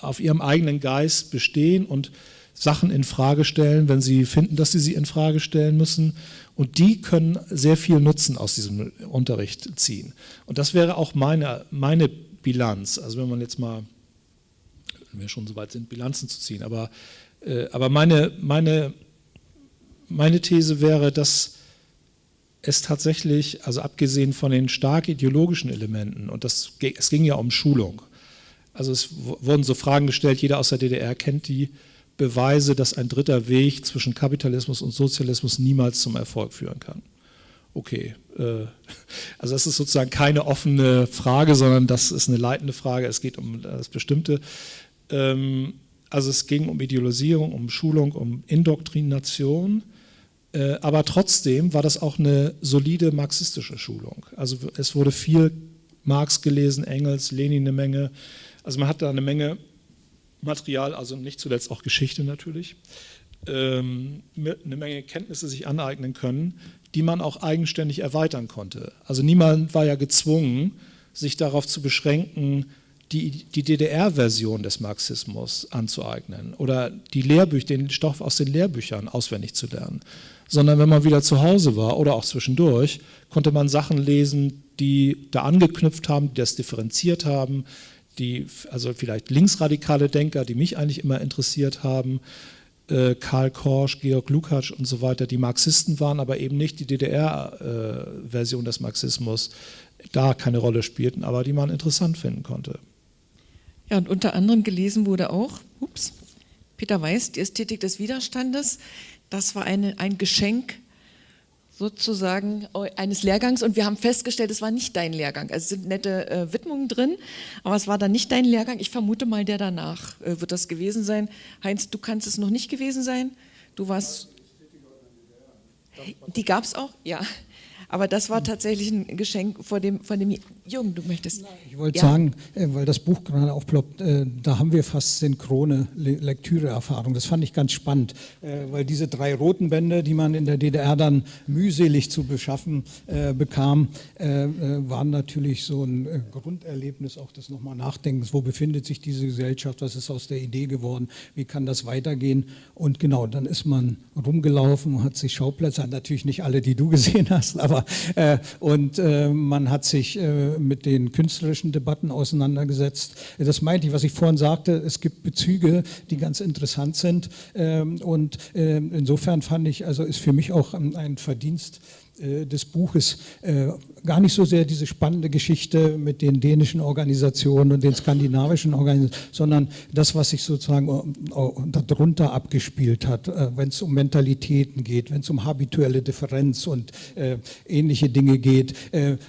auf ihrem eigenen Geist bestehen und Sachen in Frage stellen, wenn sie finden, dass sie sie in Frage stellen müssen. Und die können sehr viel Nutzen aus diesem Unterricht ziehen. Und das wäre auch meine, meine Bilanz. Also wenn man jetzt mal wenn wir schon so weit sind, Bilanzen zu ziehen. Aber, äh, aber meine, meine, meine These wäre, dass es tatsächlich, also abgesehen von den stark ideologischen Elementen, und das, es ging ja um Schulung, also es wurden so Fragen gestellt, jeder aus der DDR kennt die Beweise, dass ein dritter Weg zwischen Kapitalismus und Sozialismus niemals zum Erfolg führen kann. Okay, äh, also das ist sozusagen keine offene Frage, sondern das ist eine leitende Frage, es geht um das Bestimmte. Ähm, also es ging um Idealisierung, um Schulung, um Indoktrination, äh, aber trotzdem war das auch eine solide marxistische Schulung. Also es wurde viel Marx gelesen, Engels, Lenin eine Menge. Also man hat da eine Menge Material, also nicht zuletzt auch Geschichte natürlich, ähm, eine Menge Kenntnisse sich aneignen können, die man auch eigenständig erweitern konnte. Also niemand war ja gezwungen, sich darauf zu beschränken, die, die DDR-Version des Marxismus anzueignen oder die Lehrbücher, den Stoff aus den Lehrbüchern auswendig zu lernen, sondern wenn man wieder zu Hause war oder auch zwischendurch, konnte man Sachen lesen, die da angeknüpft haben, die das differenziert haben, die, also vielleicht linksradikale Denker, die mich eigentlich immer interessiert haben, äh, Karl Korsch, Georg Lukács und so weiter, die Marxisten waren, aber eben nicht die DDR-Version äh, des Marxismus, da keine Rolle spielten, aber die man interessant finden konnte. Ja, und unter anderem gelesen wurde auch, ups, Peter Weiß, die Ästhetik des Widerstandes. Das war eine, ein Geschenk sozusagen eines Lehrgangs und wir haben festgestellt, es war nicht dein Lehrgang. Also es sind nette äh, Widmungen drin, aber es war dann nicht dein Lehrgang. Ich vermute mal, der danach äh, wird das gewesen sein. Heinz, du kannst es noch nicht gewesen sein. Du warst. Die gab es auch? Ja. Aber das war tatsächlich ein Geschenk vor dem, von dem Jungen, du möchtest. Ich wollte ja. sagen, äh, weil das Buch gerade aufploppt, äh, da haben wir fast synchrone Lektüreerfahrung. Das fand ich ganz spannend, äh, weil diese drei roten Bände, die man in der DDR dann mühselig zu beschaffen bekam, waren natürlich so ein Grunderlebnis auch des nochmal Nachdenkens. Wo befindet sich diese Gesellschaft? Was ist aus der Idee geworden? Wie kann das weitergehen? Und genau, dann ist man rumgelaufen, hat sich Schauplätze, natürlich nicht alle, die du gesehen hast, aber und man hat sich mit den künstlerischen Debatten auseinandergesetzt. Das meinte ich, was ich vorhin sagte, es gibt Bezüge, die ganz interessant sind ähm, und ähm, insofern fand ich, also ist für mich auch ein Verdienst äh, des Buches äh, gar nicht so sehr diese spannende Geschichte mit den dänischen Organisationen und den skandinavischen Organisationen, sondern das, was sich sozusagen äh, darunter abgespielt hat, wenn es um Mentalitäten geht, wenn es um habituelle Differenz und ähnliche Dinge geht,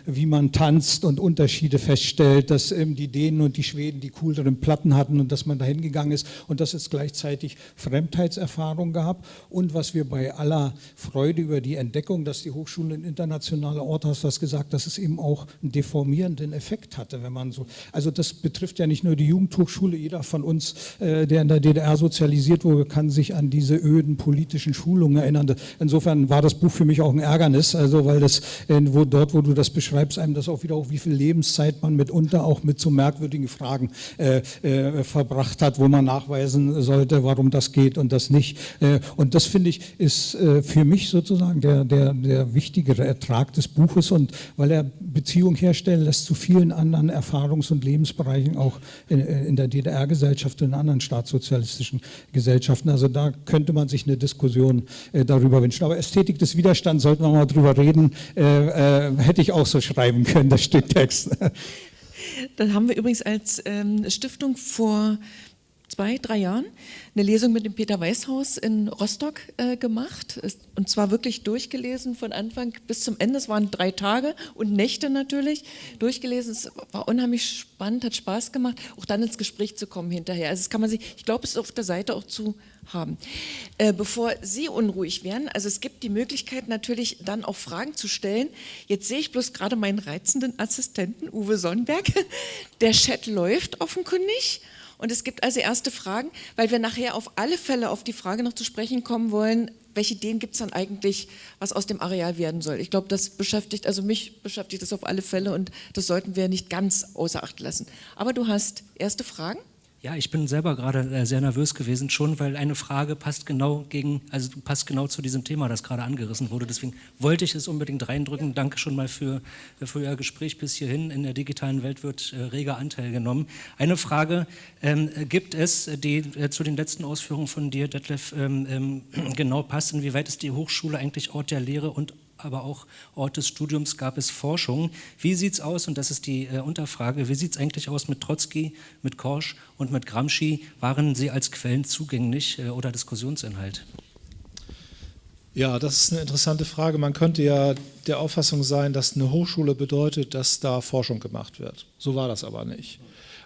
wie man tanzt und Unterschiede feststellt, dass ähm, die Dänen und die Schweden die cooleren Platten hatten und dass man dahin gegangen ist und dass es gleichzeitig Fremdheitserfahrung gab. Und was wir bei aller Freude über die Entdeckung, dass die Hochschule ein internationaler Ort, hast du das gesagt, dass es eben auch einen deformierenden Effekt hatte, wenn man so, also das betrifft ja nicht nur die Jugendhochschule, jeder von uns, äh, der in der DDR sozialisiert wurde, kann sich an diese öden politischen Schulungen erinnern. Insofern war das Buch für mich auch ein Ärgernis, also weil das, äh, wo, dort, wo du das beschreibst, einem das auch wieder auch, wie viel Lebenszeit man mitunter auch mit so merkwürdigen Fragen äh, äh, verbracht hat, wo man nachweisen sollte, warum das geht und das nicht. Äh, und das finde ich ist äh, für mich sozusagen der, der, der wichtige wichtigere Ertrag des Buches und weil er Beziehung herstellen lässt zu vielen anderen Erfahrungs- und Lebensbereichen auch in, in der DDR-Gesellschaft und in anderen staatssozialistischen Gesellschaften. Also da könnte man sich eine Diskussion äh, darüber wünschen. Aber Ästhetik des Widerstands, sollten wir mal drüber reden, äh, äh, hätte ich auch so schreiben können, das Stück Text. Das haben wir übrigens als ähm, Stiftung vor zwei, drei Jahren eine Lesung mit dem Peter Weißhaus in Rostock äh, gemacht und zwar wirklich durchgelesen von Anfang bis zum Ende. Es waren drei Tage und Nächte natürlich durchgelesen. Es war unheimlich spannend, hat Spaß gemacht, auch dann ins Gespräch zu kommen hinterher. Also das kann man sich, ich glaube, es ist auf der Seite auch zu haben. Äh, bevor Sie unruhig werden, also es gibt die Möglichkeit natürlich dann auch Fragen zu stellen. Jetzt sehe ich bloß gerade meinen reizenden Assistenten Uwe Sonnenberg. Der Chat läuft offenkundig. Und es gibt also erste Fragen, weil wir nachher auf alle Fälle auf die Frage noch zu sprechen kommen wollen, welche Ideen gibt es dann eigentlich, was aus dem Areal werden soll. Ich glaube, das beschäftigt, also mich beschäftigt das auf alle Fälle und das sollten wir nicht ganz außer Acht lassen. Aber du hast erste Fragen? Ja, ich bin selber gerade äh, sehr nervös gewesen, schon weil eine Frage passt genau gegen, also passt genau zu diesem Thema, das gerade angerissen wurde. Deswegen wollte ich es unbedingt reindrücken. Danke schon mal für, für Ihr Gespräch bis hierhin. In der digitalen Welt wird äh, reger Anteil genommen. Eine Frage ähm, gibt es, die äh, zu den letzten Ausführungen von dir, Detlef, ähm, ähm, genau passt. Inwieweit ist die Hochschule eigentlich Ort der Lehre und aber auch Ort des Studiums gab es Forschung. Wie sieht es aus, und das ist die äh, Unterfrage, wie sieht es eigentlich aus mit Trotzki, mit Korsch und mit Gramsci? Waren sie als Quellen zugänglich äh, oder Diskussionsinhalt? Ja, das ist eine interessante Frage. Man könnte ja der Auffassung sein, dass eine Hochschule bedeutet, dass da Forschung gemacht wird. So war das aber nicht.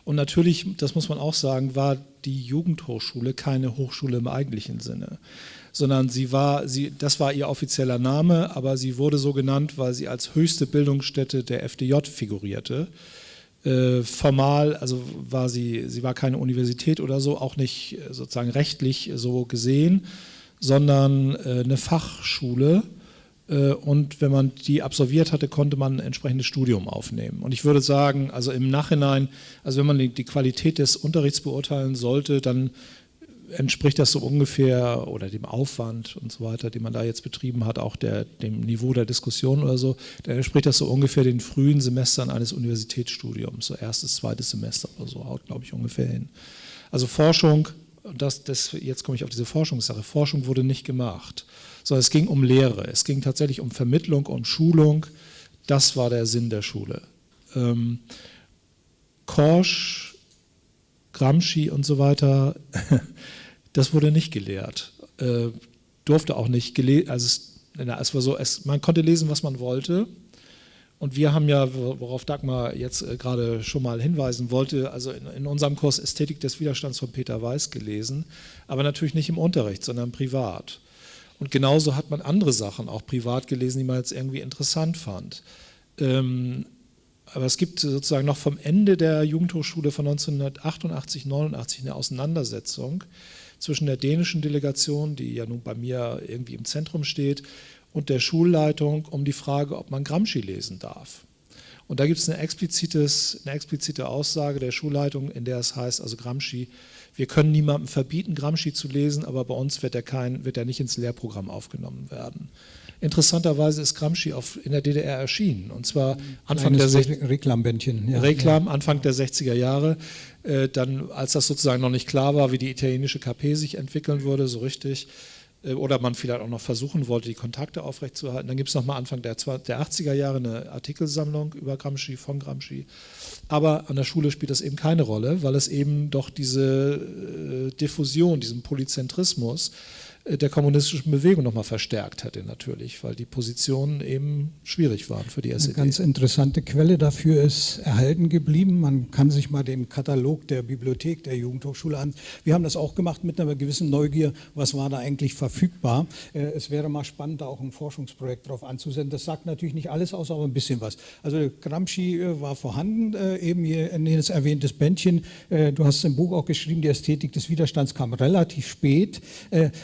Und natürlich, das muss man auch sagen, war die Jugendhochschule keine Hochschule im eigentlichen Sinne sondern sie war, sie, das war ihr offizieller Name, aber sie wurde so genannt, weil sie als höchste Bildungsstätte der FDJ figurierte. Äh, formal, also war sie, sie war keine Universität oder so, auch nicht äh, sozusagen rechtlich so gesehen, sondern äh, eine Fachschule. Äh, und wenn man die absolviert hatte, konnte man ein entsprechendes Studium aufnehmen. Und ich würde sagen, also im Nachhinein, also wenn man die, Qualität des Unterrichts beurteilen sollte, dann entspricht das so ungefähr oder dem Aufwand und so weiter, den man da jetzt betrieben hat, auch der, dem Niveau der Diskussion oder so, dann entspricht das so ungefähr den frühen Semestern eines Universitätsstudiums, so erstes, zweites Semester oder so, haut glaube ich ungefähr hin. Also Forschung, das, das, jetzt komme ich auf diese Forschungssache, Forschung wurde nicht gemacht, sondern es ging um Lehre, es ging tatsächlich um Vermittlung, um Schulung, das war der Sinn der Schule. Ähm, Korsch, Gramsci und so weiter, das wurde nicht gelehrt, äh, durfte auch nicht gelehrt, also es es war so, es, man konnte lesen, was man wollte. Und wir haben ja, worauf Dagmar jetzt äh, gerade schon mal hinweisen wollte, also in, in, unserem Kurs Ästhetik des Widerstands von Peter Weiß gelesen, aber natürlich nicht im Unterricht, sondern privat. Und genauso hat man andere Sachen auch privat gelesen, die man jetzt irgendwie interessant fand. Ähm, aber es gibt sozusagen noch vom Ende der Jugendhochschule von 1988, 89 eine Auseinandersetzung zwischen der dänischen Delegation, die ja nun bei mir irgendwie im Zentrum steht, und der Schulleitung um die Frage, ob man Gramsci lesen darf. Und da gibt es eine, eine explizite Aussage der Schulleitung, in der es heißt, also Gramsci, wir können niemandem verbieten, Gramsci zu lesen, aber bei uns wird er, kein, wird er nicht ins Lehrprogramm aufgenommen werden. Interessanterweise ist Gramsci auf, in der DDR erschienen, und zwar Anfang der, Reklambändchen, ja. Reklam, Anfang der 60er Jahre, äh, dann als das sozusagen noch nicht klar war, wie die italienische KP sich entwickeln würde, so richtig, oder man vielleicht auch noch versuchen wollte, die Kontakte aufrechtzuerhalten. Dann gibt es nochmal Anfang der, der 80er Jahre eine Artikelsammlung über Gramsci, von Gramsci. Aber an der Schule spielt das eben keine Rolle, weil es eben doch diese äh, Diffusion, diesen Polyzentrismus äh, der kommunistischen Bewegung nochmal verstärkt hätte natürlich, weil die Positionen eben schwierig waren für die SED. Eine ganz interessante Quelle dafür ist erhalten geblieben. Man kann sich mal den Katalog der Bibliothek der Jugendhochschule an. Wir haben das auch gemacht mit einer gewissen Neugier, was war da eigentlich verfügbar. Äh, es wäre mal spannend, da auch ein Forschungsprojekt drauf anzusenden. Das sagt natürlich nicht alles aus, aber ein bisschen was. Also Gramsci äh, war vorhanden, eben hier in das erwähntes Bändchen. Du hast im Buch auch geschrieben, die Ästhetik des Widerstands kam relativ spät.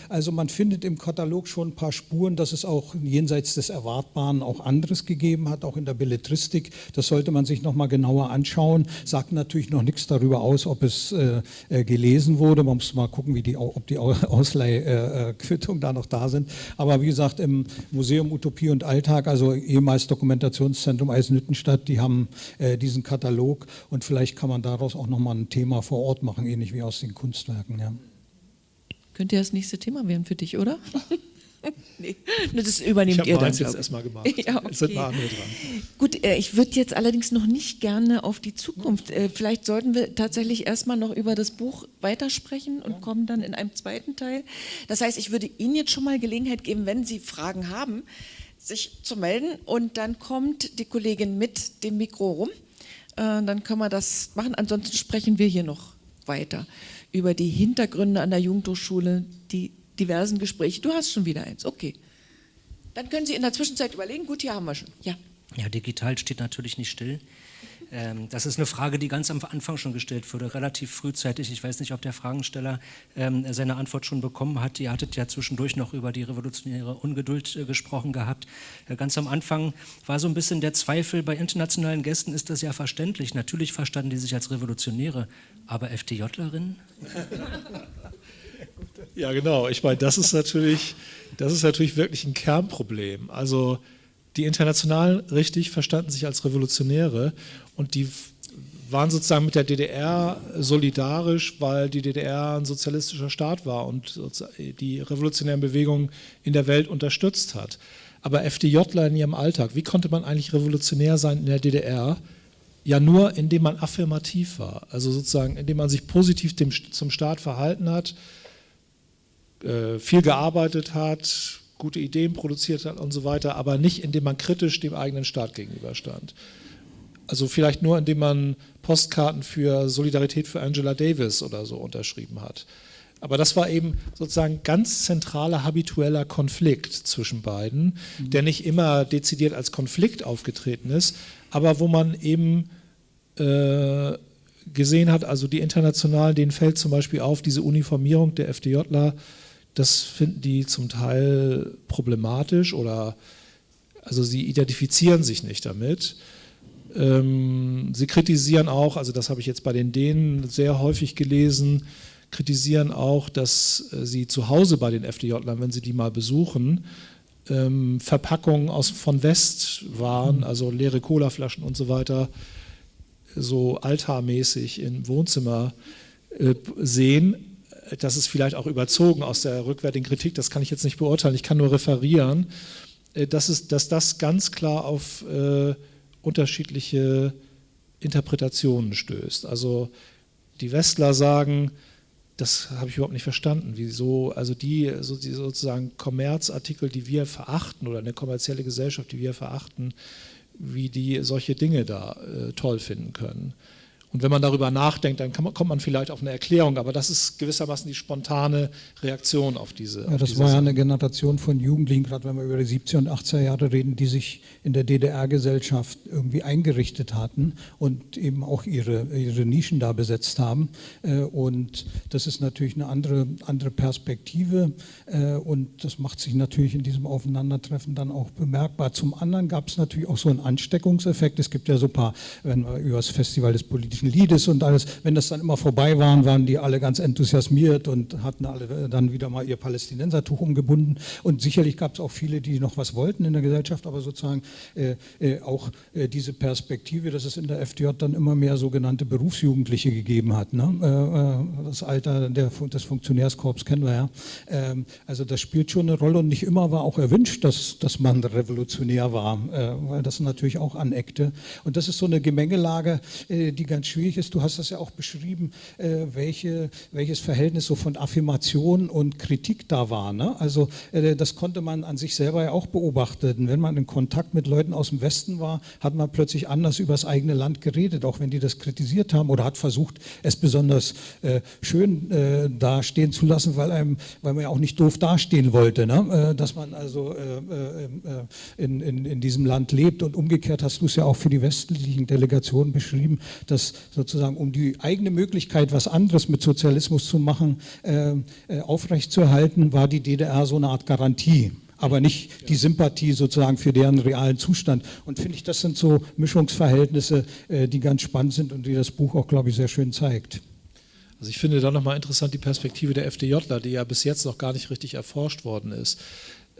Also also man findet im Katalog schon ein paar Spuren, dass es auch jenseits des Erwartbaren auch anderes gegeben hat, auch in der Belletristik. Das sollte man sich nochmal genauer anschauen. Sagt natürlich noch nichts darüber aus, ob es äh, äh, gelesen wurde. Man muss mal gucken, wie die, ob die Ausleihquittungen äh, da noch da sind. Aber wie gesagt, im Museum Utopie und Alltag, also ehemals Dokumentationszentrum Eisenhüttenstadt, die haben äh, diesen Katalog und vielleicht kann man daraus auch nochmal ein Thema vor Ort machen, ähnlich wie aus den Kunstwerken. Ja. Könnte ja das nächste Thema werden für dich, oder? nee, das übernehmt ihr dann. Ich jetzt erstmal gemacht. ja, okay. Jetzt sind mal andere dran. Gut, äh, ich würde jetzt allerdings noch nicht gerne auf die Zukunft. Äh, vielleicht sollten wir tatsächlich erstmal noch über das Buch weitersprechen und ja. kommen dann in einem zweiten Teil. Das heißt, ich würde Ihnen jetzt schon mal Gelegenheit geben, wenn Sie Fragen haben, sich zu melden und dann kommt die Kollegin mit dem Mikro rum. Äh, dann können wir das machen. Ansonsten sprechen wir hier noch weiter über die Hintergründe an der Jugendhochschule, die diversen Gespräche. Du hast schon wieder eins, okay. Dann können Sie in der Zwischenzeit überlegen, gut, hier haben wir schon. Ja. Ja, digital steht natürlich nicht still. Ähm, das ist eine Frage, die ganz am Anfang schon gestellt wurde, relativ frühzeitig. Ich weiß nicht, ob der Fragensteller ähm, seine Antwort schon bekommen hat. Ihr hattet ja zwischendurch noch über die revolutionäre Ungeduld äh, gesprochen gehabt. Äh, ganz am Anfang war so ein bisschen der Zweifel, bei internationalen Gästen ist das ja verständlich. Natürlich verstanden die sich als Revolutionäre, aber FDJlerinnen? Ja, genau. Ich meine, das ist natürlich, das ist natürlich wirklich ein Kernproblem. Also die Internationalen richtig verstanden sich als Revolutionäre und die waren sozusagen mit der DDR solidarisch, weil die DDR ein sozialistischer Staat war und die revolutionären Bewegungen in der Welt unterstützt hat. Aber FDJler in ihrem Alltag, wie konnte man eigentlich revolutionär sein in der DDR? Ja, nur indem man affirmativ war, also sozusagen indem man sich positiv dem, zum Staat verhalten hat, äh, viel gearbeitet hat, gute Ideen produziert hat und so weiter, aber nicht indem man kritisch dem eigenen Staat gegenüberstand. Also vielleicht nur, indem man Postkarten für Solidarität für Angela Davis oder so unterschrieben hat. Aber das war eben sozusagen ganz zentraler habitueller Konflikt zwischen beiden, mhm. der nicht immer dezidiert als Konflikt aufgetreten ist, aber wo man eben äh, gesehen hat, also die Internationalen, denen fällt zum Beispiel auf, diese Uniformierung der FDJler, das finden die zum Teil problematisch oder also sie identifizieren sich nicht damit. Ähm, sie kritisieren auch, also das habe ich jetzt bei den Dänen sehr häufig gelesen, kritisieren auch, dass äh, sie zu Hause bei den FDJlern, wenn sie die mal besuchen, ähm, Verpackungen aus, von West waren, mhm. also leere Colaflaschen und so weiter, so altarmäßig im Wohnzimmer äh, sehen. Das ist vielleicht auch überzogen aus der rückwärtigen Kritik, das kann ich jetzt nicht beurteilen, ich kann nur referieren, äh, dass, es, dass das ganz klar auf äh, unterschiedliche Interpretationen stößt. Also die Westler sagen, das habe ich überhaupt nicht verstanden. Wieso, also die, so, die sozusagen Kommerzartikel, die wir verachten oder eine kommerzielle Gesellschaft, die wir verachten, wie die solche Dinge da äh, toll finden können. Und wenn man darüber nachdenkt, dann man, kommt man vielleicht auf eine Erklärung, aber das ist gewissermaßen die spontane Reaktion auf diese. Ja, das diese war ja eine Generation von Jugendlichen, gerade wenn wir über die 70er und 80er Jahre reden, die sich in der DDR-Gesellschaft irgendwie eingerichtet hatten und eben auch ihre, ihre Nischen da besetzt haben. Äh, und das ist natürlich eine andere, andere Perspektive äh, und das macht sich natürlich in diesem Aufeinandertreffen dann auch bemerkbar. Zum anderen gab es natürlich auch so einen Ansteckungseffekt. Es gibt ja so ein paar, wenn wir über das Festival des politischen politischen Liedes und alles, wenn das dann immer vorbei waren, waren die alle ganz enthusiasmiert und hatten alle dann wieder mal ihr Palästinensertuch umgebunden. Und sicherlich gab es auch viele, die noch was wollten in der Gesellschaft, aber sozusagen äh, äh, auch äh, diese Perspektive, dass es in der FDJ dann immer mehr sogenannte Berufsjugendliche gegeben hat. Ne? Äh, äh, das Alter der, des Funktionärskorps kennen wir ja. Ähm, also das spielt schon eine Rolle und nicht immer war auch erwünscht, dass, dass man revolutionär war, äh, weil das natürlich auch aneckte. Und das ist so eine Gemengelage, die ganz schwierig ist. Du hast das ja auch beschrieben, äh, welche, welches Verhältnis so von Affirmation und Kritik da war. Ne? Also äh, das konnte man an sich selber ja auch beobachten. Wenn man in Kontakt mit Leuten aus dem Westen war, hat man plötzlich anders über das eigene Land geredet, auch wenn die das kritisiert haben oder hat versucht, es besonders äh, schön äh, dastehen zu lassen, weil, einem, weil man ja auch nicht doof dastehen wollte, ne? Äh, dass man also äh, in, in, in diesem Land lebt. Und umgekehrt hast du es ja auch für die westlichen Delegationen beschrieben, dass sozusagen um die eigene Möglichkeit, was anderes mit Sozialismus zu machen, äh, äh aufrechtzuerhalten, war die DDR so eine Art Garantie aber nicht die Sympathie sozusagen für deren realen Zustand. Und finde ich, das sind so Mischungsverhältnisse, äh, die ganz spannend sind und die das Buch auch, glaube ich, sehr schön zeigt. Also ich finde da nochmal interessant die Perspektive der FDJler, die ja bis jetzt noch gar nicht richtig erforscht worden ist.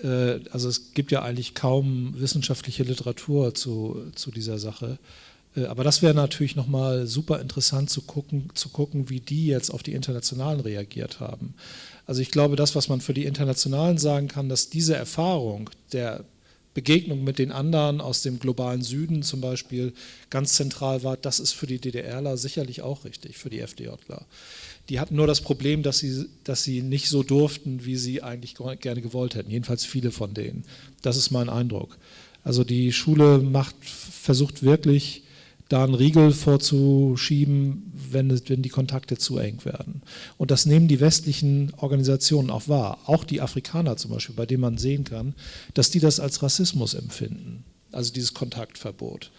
Äh, also es gibt ja eigentlich kaum wissenschaftliche Literatur zu, zu dieser Sache. Äh, aber das wäre natürlich nochmal super interessant zu gucken, zu gucken, wie die jetzt auf die Internationalen reagiert haben. Also ich glaube, das, was man für die Internationalen sagen kann, dass diese Erfahrung der Begegnung mit den anderen aus dem globalen Süden zum Beispiel ganz zentral war, das ist für die DDRler sicherlich auch richtig, für die FDJler. Die hatten nur das Problem, dass sie, dass sie nicht so durften, wie sie eigentlich gerne gewollt hätten, jedenfalls viele von denen. Das ist mein Eindruck. Also die Schule macht, versucht wirklich, da einen Riegel vorzuschieben, wenn, wenn die Kontakte zu eng werden. Und das nehmen die westlichen Organisationen auch wahr, auch die Afrikaner zum Beispiel, bei denen man sehen kann, dass die das als Rassismus empfinden, also dieses Kontaktverbot.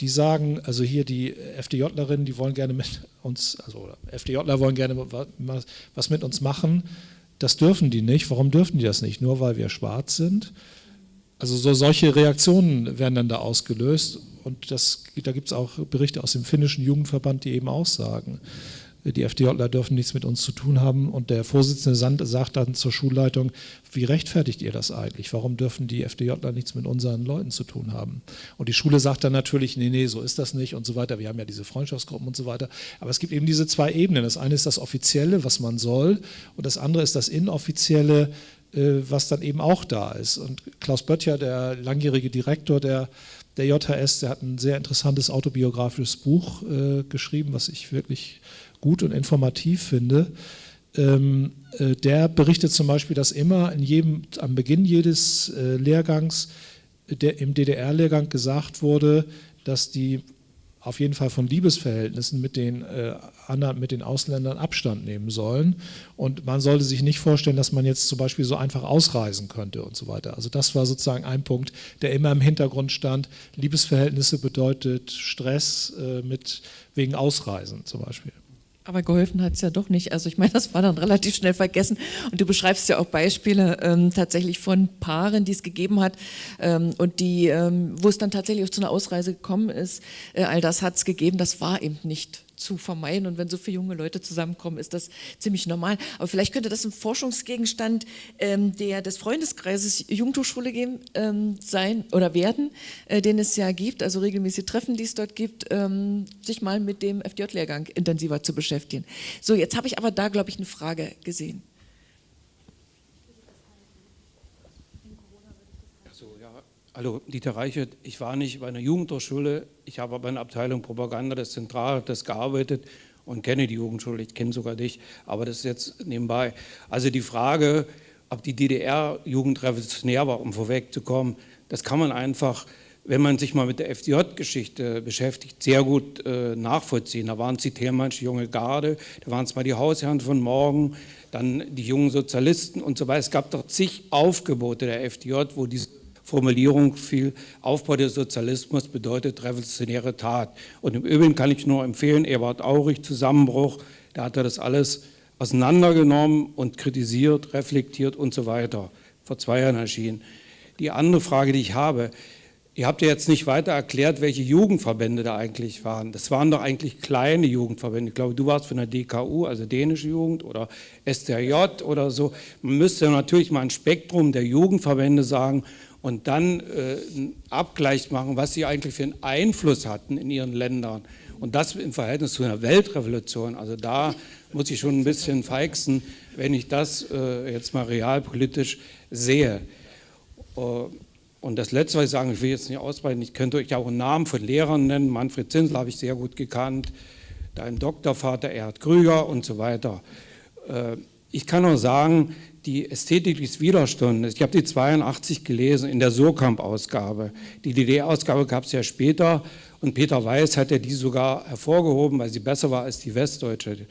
Die sagen, also hier die FDJlerinnen, die wollen gerne mit uns, also FDJler wollen gerne was mit uns machen, das dürfen die nicht. Warum dürfen die das nicht? Nur weil wir schwarz sind? Also so, solche Reaktionen werden dann da ausgelöst und das, da gibt es auch Berichte aus dem finnischen Jugendverband, die eben aussagen, die FDJler dürfen nichts mit uns zu tun haben. Und der Vorsitzende Sand sagt dann zur Schulleitung, wie rechtfertigt ihr das eigentlich? Warum dürfen die FDJler nichts mit unseren Leuten zu tun haben? Und die Schule sagt dann natürlich, nee, nee, so ist das nicht und so weiter. Wir haben ja diese Freundschaftsgruppen und so weiter. Aber es gibt eben diese zwei Ebenen. Das eine ist das Offizielle, was man soll, und das andere ist das Inoffizielle, was dann eben auch da ist. Und Klaus Böttcher, der langjährige Direktor der der JHS, der hat ein sehr interessantes autobiografisches Buch äh, geschrieben, was ich wirklich gut und informativ finde. Ähm, äh, der berichtet zum Beispiel, dass immer in jedem, am Beginn jedes äh, Lehrgangs der, im DDR-Lehrgang gesagt wurde, dass die auf jeden Fall von Liebesverhältnissen mit den, äh, anderen, mit den Ausländern Abstand nehmen sollen. Und man sollte sich nicht vorstellen, dass man jetzt zum Beispiel so einfach ausreisen könnte und so weiter. Also das war sozusagen ein Punkt, der immer im Hintergrund stand. Liebesverhältnisse bedeutet Stress äh, mit, wegen Ausreisen zum Beispiel. Aber geholfen hat es ja doch nicht. Also ich meine, das war dann relativ schnell vergessen. Und du beschreibst ja auch Beispiele ähm, tatsächlich von Paaren, die es gegeben hat ähm, und die, ähm, wo es dann tatsächlich auch zu einer Ausreise gekommen ist. Äh, all das hat es gegeben. Das war eben nicht zu vermeiden. Und wenn so viele junge Leute zusammenkommen, ist das ziemlich normal. Aber vielleicht könnte das ein Forschungsgegenstand ähm, der, des Freundeskreises Jugendhochschule geben, ähm, sein oder werden, äh, den es ja gibt, also regelmäßige Treffen, die es dort gibt, ähm, sich mal mit dem FDJ-Lehrgang intensiver zu beschäftigen. So, jetzt habe ich aber da, glaube ich, eine Frage gesehen. Hallo, Dieter Reichert. Ich war nicht bei einer Jugendhochschule, ich habe bei einer Abteilung Propaganda des Zentralrates gearbeitet und kenne die Jugendschule, ich kenne sogar dich, aber das ist jetzt nebenbei. Also die Frage, ob die DDR-Jugend revolutionär war, um vorwegzukommen, das kann man einfach, wenn man sich mal mit der FDJ-Geschichte beschäftigt, sehr gut äh, nachvollziehen. Da waren es die Thälmannsche junge Garde, da waren es mal die Hausherren von morgen, dann die jungen Sozialisten und so weiter. Es gab doch zig Aufgebote der FDJ, wo diese Formulierung fiel, Aufbau des Sozialismus bedeutet revolutionäre Tat. Und im Übrigen kann ich nur empfehlen, Ebert Aurich, Zusammenbruch, da hat er das alles auseinandergenommen und kritisiert, reflektiert und so weiter. Vor zwei Jahren erschienen. Die andere Frage, die ich habe, ihr habt ja jetzt nicht weiter erklärt, welche Jugendverbände da eigentlich waren. Das waren doch eigentlich kleine Jugendverbände. Ich glaube, du warst von der DKU, also dänische Jugend oder STRJ oder so. Man müsste natürlich mal ein Spektrum der Jugendverbände sagen und dann äh, einen Abgleich machen, was sie eigentlich für einen Einfluss hatten in ihren Ländern. Und das im Verhältnis zu einer Weltrevolution. Also da muss ich schon ein bisschen feixen, wenn ich das äh, jetzt mal realpolitisch sehe. Äh, und das Letzte, was ich sagen, ich will jetzt nicht ausbreiten, ich könnte euch auch einen Namen von Lehrern nennen. Manfred Zinsel habe ich sehr gut gekannt, dein Doktorvater Erhard Krüger und so weiter. Äh, ich kann nur sagen, die Ästhetik des Widerstandes, ich habe die 82 gelesen in der Surkamp-Ausgabe. Die DDR-Ausgabe gab es ja später und Peter Weiß hat ja die sogar hervorgehoben, weil sie besser war als die westdeutsche.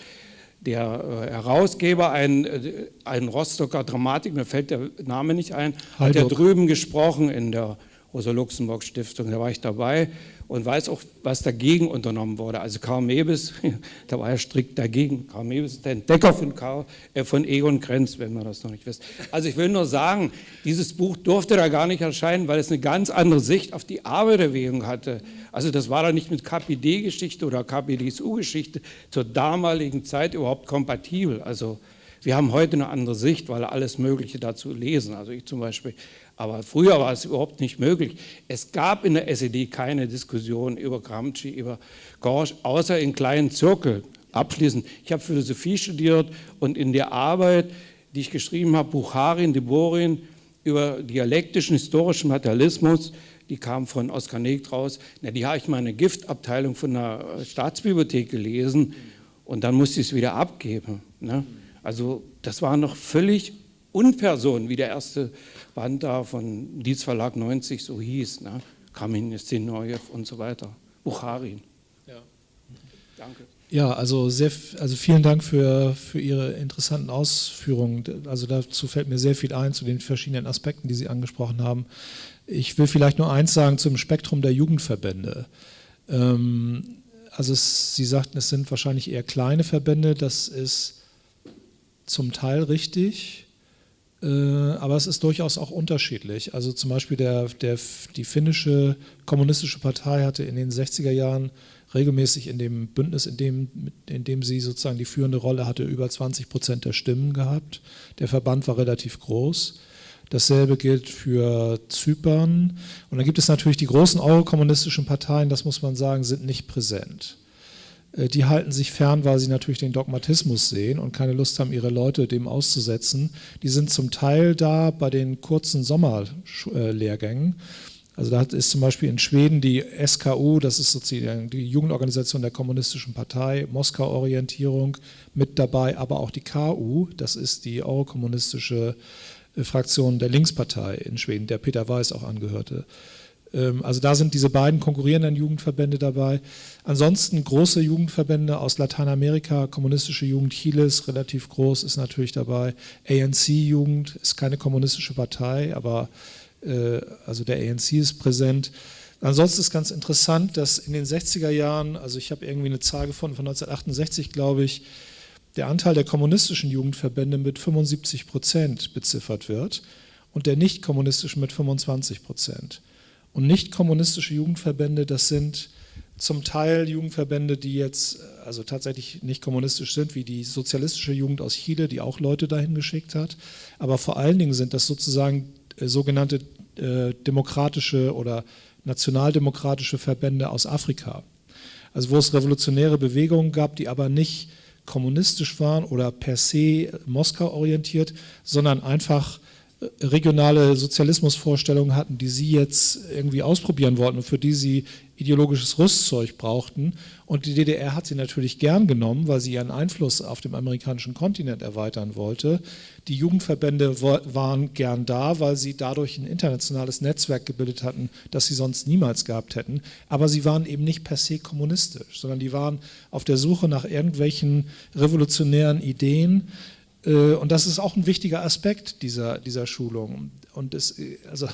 Der äh, Herausgeber, ein, äh, ein Rostocker Dramatik, mir fällt der Name nicht ein, hat ja drüben gesprochen in der Rosa-Luxemburg-Stiftung, da war ich dabei und weiß auch, was dagegen unternommen wurde. Also Karl Mebes, da war er strikt dagegen. Karl Mebes ist der Entdecker von, Karl, äh, von Egon Krenz, wenn man das noch nicht wisst. Also ich will nur sagen, dieses Buch durfte da gar nicht erscheinen, weil es eine ganz andere Sicht auf die Arbeiterbewegung hatte. Also das war da nicht mit KPD-Geschichte oder KPDSU-Geschichte zur damaligen Zeit überhaupt kompatibel. Also wir haben heute eine andere Sicht, weil alles Mögliche dazu lesen. Also ich zum Beispiel aber früher war es überhaupt nicht möglich. Es gab in der SED keine Diskussion über Gramsci, über Gorsch, außer in kleinen Zirkeln. Abschließend, ich habe Philosophie studiert und in der Arbeit, die ich geschrieben habe, Bucharin, Deborin, über dialektischen, historischen Materialismus, die kam von Oskar Negt raus, na, die habe ich mal in der Giftabteilung von der Staatsbibliothek gelesen und dann musste ich es wieder abgeben. Ne? Also das war noch völlig Unperson, wie der erste Band da von Dietz Verlag 90 so hieß, ne? Kamin Stenojew und so weiter, Bucharin. Ja. Danke. Ja, also, sehr, also vielen Dank für, für Ihre interessanten Ausführungen. Also dazu fällt mir sehr viel ein zu den verschiedenen Aspekten, die Sie angesprochen haben. Ich will vielleicht nur eins sagen zum Spektrum der Jugendverbände. Ähm, also es, Sie sagten, es sind wahrscheinlich eher kleine Verbände, das ist zum Teil richtig. Äh, aber es ist durchaus auch unterschiedlich. Also zum Beispiel der, der, die finnische kommunistische Partei hatte in den 60er Jahren regelmäßig in dem Bündnis, in dem, in dem sie sozusagen die führende Rolle hatte, über 20 Prozent der Stimmen gehabt. Der Verband war relativ groß. Dasselbe gilt für Zypern. Und dann gibt es natürlich die großen eurokommunistischen Parteien, das muss man sagen, sind nicht präsent. Äh, die halten sich fern, weil sie natürlich den Dogmatismus sehen und keine Lust haben, ihre Leute dem auszusetzen. Die sind zum Teil da bei den kurzen Sommerlehrgängen. Also da ist zum Beispiel in Schweden die SKU, das ist sozusagen die Jugendorganisation der Kommunistischen Partei, Moskau-Orientierung mit dabei, aber auch die KU, das ist die eurokommunistische äh, Fraktion der Linkspartei in Schweden, der Peter Weiß auch angehörte. Ähm, also da sind diese beiden konkurrierenden Jugendverbände dabei. Ansonsten große Jugendverbände aus Lateinamerika, kommunistische Jugend Chiles, relativ groß, ist natürlich dabei. ANC-Jugend ist keine kommunistische Partei, aber äh, also der ANC ist präsent. Ansonsten ist ganz interessant, dass in den 60er Jahren, also ich habe irgendwie eine Zahl gefunden von 1968, glaube ich, der Anteil der kommunistischen Jugendverbände mit 75 Prozent beziffert wird und der nicht kommunistischen mit 25 Prozent. Und nicht kommunistische Jugendverbände, das sind zum Teil Jugendverbände, die jetzt also tatsächlich nicht kommunistisch sind, wie die sozialistische Jugend aus Chile, die auch Leute dahin geschickt hat. Aber vor allen Dingen sind das sozusagen äh, sogenannte äh, demokratische oder nationaldemokratische Verbände aus Afrika. Also wo es revolutionäre Bewegungen gab, die aber nicht kommunistisch waren oder per se Moskau orientiert, sondern einfach regionale Sozialismusvorstellungen hatten, die sie jetzt irgendwie ausprobieren wollten und für die sie ideologisches Rüstzeug brauchten. Und die DDR hat sie natürlich gern genommen, weil sie ihren Einfluss auf dem amerikanischen Kontinent erweitern wollte. Die Jugendverbände waren gern da, weil sie dadurch ein internationales Netzwerk gebildet hatten, das sie sonst niemals gehabt hätten. Aber sie waren eben nicht per se kommunistisch, sondern die waren auf der Suche nach irgendwelchen revolutionären Ideen, und das ist auch ein wichtiger Aspekt dieser, dieser Schulung. Und es, also,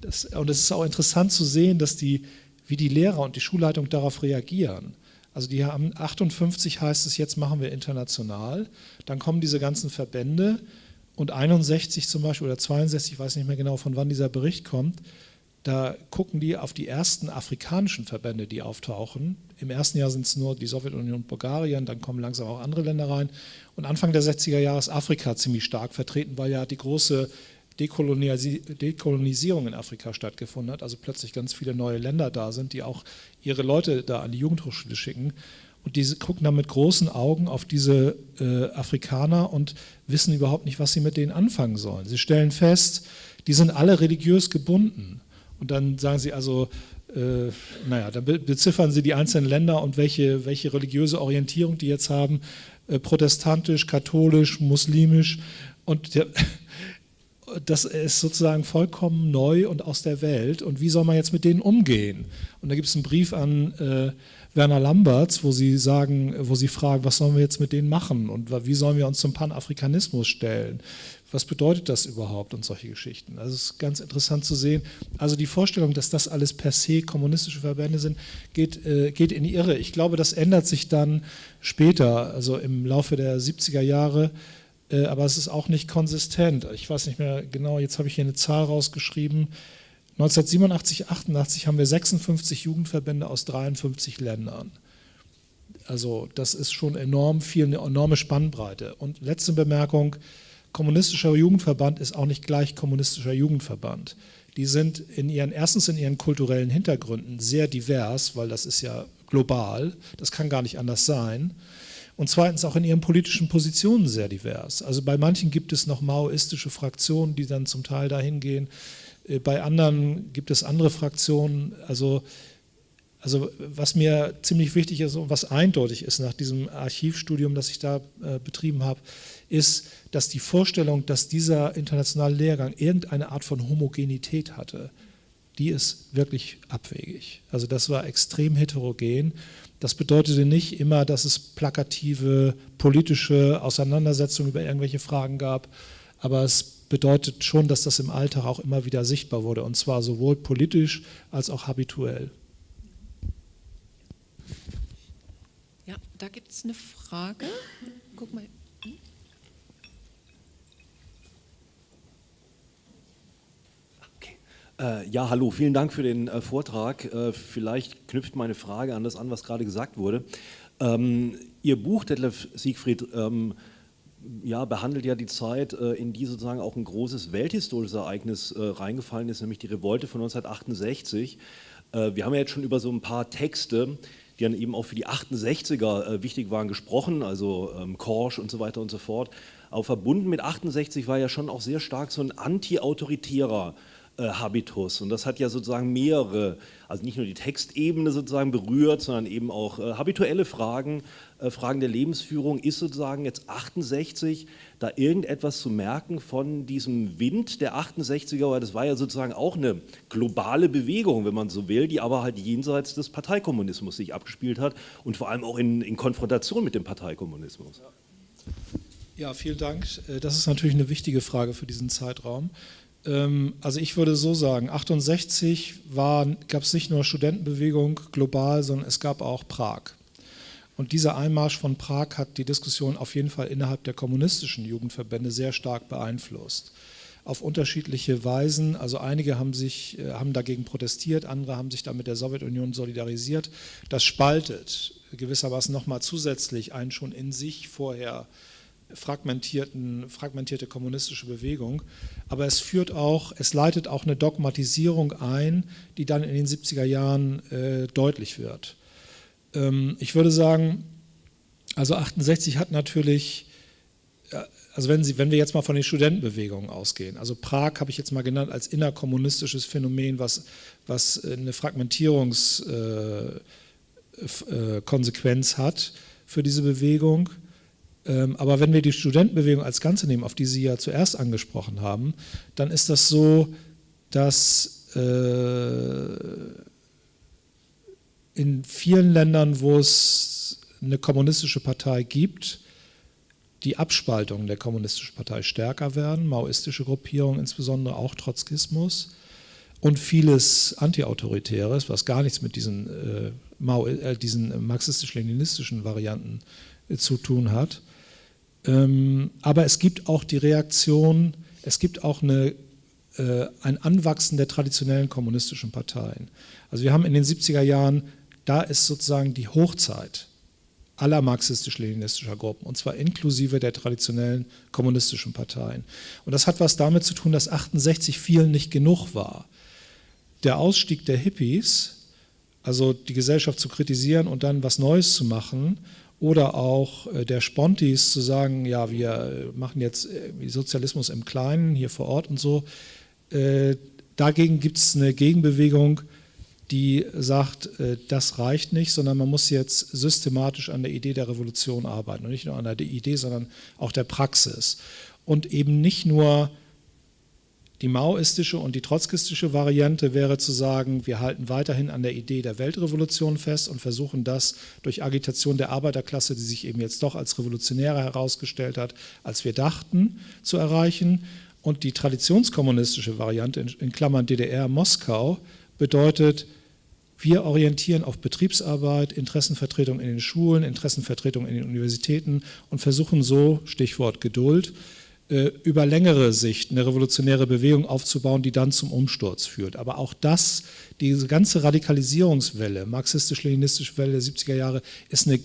das, und es ist auch interessant zu sehen, dass die, wie die Lehrer und die Schulleitung darauf reagieren. Also die haben 58 heißt es, jetzt machen wir international. Dann kommen diese ganzen Verbände und 61 zum Beispiel oder 62, ich weiß nicht mehr genau, von wann dieser Bericht kommt, da gucken die auf die ersten afrikanischen Verbände, die auftauchen. Im ersten Jahr sind es nur die Sowjetunion und Bulgarien, dann kommen langsam auch andere Länder rein. Und Anfang der 60er Jahre ist Afrika ziemlich stark vertreten, weil ja die große Dekolonisierung in Afrika stattgefunden hat, also plötzlich ganz viele neue Länder da sind, die auch ihre Leute da an die Jugendhochschule schicken. Und die gucken dann mit großen Augen auf diese äh, Afrikaner und wissen überhaupt nicht, was sie mit denen anfangen sollen. Sie stellen fest, die sind alle religiös gebunden. Und dann sagen sie also, äh, naja, dann beziffern sie die einzelnen Länder und welche, welche religiöse Orientierung die jetzt haben, äh, protestantisch, katholisch, muslimisch. Und der, das ist sozusagen vollkommen neu und aus der Welt. Und wie soll man jetzt mit denen umgehen? Und da gibt es einen Brief an äh, Werner Lamberts, wo sie sagen, wo sie fragen, was sollen wir jetzt mit denen machen und wie sollen wir uns zum Panafrikanismus stellen? Was bedeutet das überhaupt und solche Geschichten. Also es ist ganz interessant zu sehen. Also die Vorstellung, dass das alles per se kommunistische Verbände sind, geht, äh, geht in die Irre. Ich glaube, das ändert sich dann später, also im Laufe der 70er Jahre, äh, aber es ist auch nicht konsistent. Ich weiß nicht mehr genau, jetzt habe ich hier eine Zahl rausgeschrieben. 1987, 88 haben wir 56 Jugendverbände aus 53 Ländern. Also das ist schon enorm viel, eine enorme Spannbreite. Und letzte Bemerkung, kommunistischer Jugendverband ist auch nicht gleich kommunistischer Jugendverband. Die sind in ihren, erstens in ihren kulturellen Hintergründen sehr divers, weil das ist ja global, das kann gar nicht anders sein. Und zweitens auch in ihren politischen Positionen sehr divers. Also bei manchen gibt es noch maoistische Fraktionen, die dann zum Teil dahin gehen. Äh, bei anderen gibt es andere Fraktionen. Also, also was mir ziemlich wichtig ist und was eindeutig ist nach diesem Archivstudium, das ich da äh, betrieben habe, ist, dass die Vorstellung, dass dieser internationale Lehrgang irgendeine Art von Homogenität hatte, die ist wirklich abwegig. Also das war extrem heterogen. Das bedeutete nicht immer, dass es plakative politische Auseinandersetzungen über irgendwelche Fragen gab, aber es bedeutet schon, dass das im Alltag auch immer wieder sichtbar wurde, und zwar sowohl politisch als auch habituell. Ja, da gibt es eine Frage. Guck mal. Ja, hallo, vielen Dank für den äh, Vortrag. Äh, vielleicht knüpft meine Frage an das an, was gerade gesagt wurde. Ähm, Ihr Buch, Detlef Siegfried, ähm, ja, behandelt ja die Zeit, äh, in die sozusagen auch ein großes welthistorisches Ereignis äh, reingefallen ist, nämlich die Revolte von 1968. Äh, wir haben ja jetzt schon über so ein paar Texte, die dann eben auch für die 68er wichtig waren, gesprochen, also ähm, Korsch und so weiter und so fort. Aber verbunden mit 68 war ja schon auch sehr stark so ein anti-autoritärer äh, Habitus. Und das hat ja sozusagen mehrere, also nicht nur die Textebene sozusagen berührt, sondern eben auch äh, habituelle Fragen, äh, Fragen der Lebensführung. Ist sozusagen jetzt 68 da irgendetwas zu merken von diesem Wind der 68er, weil das war ja sozusagen auch eine globale Bewegung, wenn man so will, die aber halt jenseits des Parteikommunismus sich abgespielt hat und vor allem auch in, in Konfrontation mit dem Parteikommunismus. Ja, vielen Dank. Äh, das ist natürlich eine wichtige Frage für diesen Zeitraum. Ähm, also ich würde so sagen, 68 gab es nicht nur Studentenbewegung global, sondern es gab auch Prag. Und dieser Einmarsch von Prag hat die Diskussion auf jeden Fall innerhalb der kommunistischen Jugendverbände sehr stark beeinflusst. Auf unterschiedliche Weisen. Also einige haben, sich, äh, haben dagegen protestiert, andere haben sich dann mit der Sowjetunion solidarisiert. Das spaltet gewissermaßen nochmal zusätzlich ein schon in sich vorher fragmentierten, fragmentierte kommunistische Bewegung. Aber es führt auch, es leitet auch eine Dogmatisierung ein, die dann in den 70er Jahren äh, deutlich wird. Ähm, ich würde sagen, also 68 hat natürlich, äh, also wenn, Sie, wenn wir jetzt mal von den Studentenbewegungen ausgehen, also Prag habe ich jetzt mal genannt als innerkommunistisches Phänomen, was, was eine Fragmentierungskonsequenz äh, äh, hat für diese Bewegung. Ähm, aber wenn wir die Studentenbewegung als Ganze nehmen, auf die Sie ja zuerst angesprochen haben, dann ist das so, dass äh, in vielen Ländern, wo es eine kommunistische Partei gibt, die Abspaltungen der kommunistischen Partei stärker werden, maoistische Gruppierungen insbesondere, auch Trotzkismus und vieles Antiautoritäres, was gar nichts mit diesen, äh, äh, diesen marxistisch-leninistischen Varianten äh, zu tun hat. Ähm, aber es gibt auch die Reaktion, es gibt auch eine, äh, ein Anwachsen der traditionellen kommunistischen Parteien. Also wir haben in den 70er Jahren, da ist sozusagen die Hochzeit aller marxistisch-leninistischer Gruppen, und zwar inklusive der traditionellen kommunistischen Parteien. Und das hat was damit zu tun, dass 68 vielen nicht genug war. Der Ausstieg der Hippies, also die Gesellschaft zu kritisieren und dann was Neues zu machen, oder auch äh, der Spontis zu sagen, ja, wir machen jetzt Sozialismus im Kleinen hier vor Ort und so. Äh, dagegen gibt es eine Gegenbewegung, die sagt, äh, das reicht nicht, sondern man muss jetzt systematisch an der Idee der Revolution arbeiten. Und nicht nur an der Idee, sondern auch der Praxis. Und eben nicht nur die maoistische und die trotzkistische Variante wäre zu sagen, wir halten weiterhin an der Idee der Weltrevolution fest und versuchen das durch Agitation der Arbeiterklasse, die sich eben jetzt doch als revolutionärer herausgestellt hat, als wir dachten, zu erreichen. Und die traditionskommunistische Variante, in Klammern DDR Moskau, bedeutet, wir orientieren auf Betriebsarbeit, Interessenvertretung in den Schulen, Interessenvertretung in den Universitäten und versuchen so, Stichwort Geduld, über längere Sicht eine revolutionäre Bewegung aufzubauen, die dann zum Umsturz führt. Aber auch das, diese ganze Radikalisierungswelle, marxistisch-leninistische Welle der 70er Jahre, ist eine,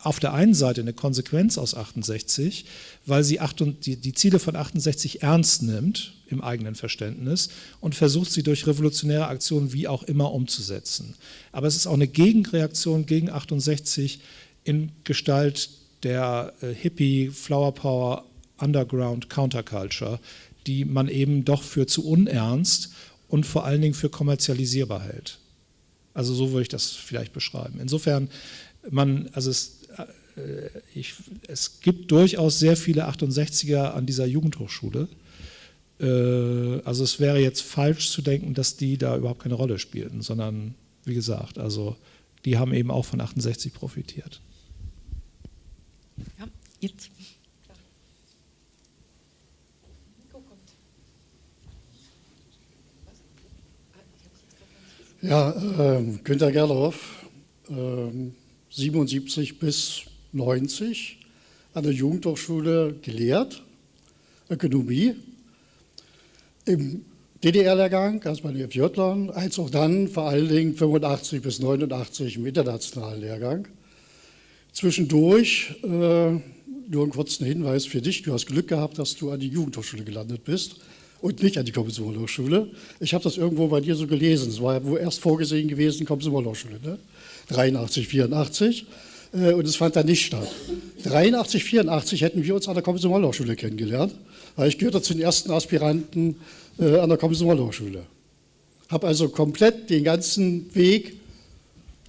auf der einen Seite eine Konsequenz aus 68, weil sie die Ziele von 68 ernst nimmt im eigenen Verständnis und versucht sie durch revolutionäre Aktionen wie auch immer umzusetzen. Aber es ist auch eine Gegenreaktion gegen 68 in Gestalt der äh, Hippie, Flower Power, Underground Counterculture, die man eben doch für zu unernst und vor allen Dingen für kommerzialisierbar hält. Also so würde ich das vielleicht beschreiben. Insofern, man, also es, äh, ich, es gibt durchaus sehr viele 68er an dieser Jugendhochschule. Äh, also es wäre jetzt falsch zu denken, dass die da überhaupt keine Rolle spielten, sondern wie gesagt, also die haben eben auch von 68 profitiert. Ja, jetzt. Ja, äh, Günter Gerloff, äh, 77 bis 90 an der Jugendhochschule gelehrt, Ökonomie, im DDR-Lehrgang, also bei den FJ-Lern, als auch dann vor allen Dingen 85 bis 89 im internationalen Lehrgang. Zwischendurch, äh, nur einen kurzen Hinweis für dich, du hast Glück gehabt, dass du an die Jugendhochschule gelandet bist und nicht an die Kommissionshochschule. Ich habe das irgendwo bei dir so gelesen, es war ja wohl erst vorgesehen gewesen, Kommissionshochschule, ne? 83, 84 äh, und es fand dann nicht statt. 83, 84 hätten wir uns an der Kommissionshochschule kennengelernt weil ich gehörte zu den ersten Aspiranten äh, an der Komsomolow-Schule. Habe also komplett den ganzen Weg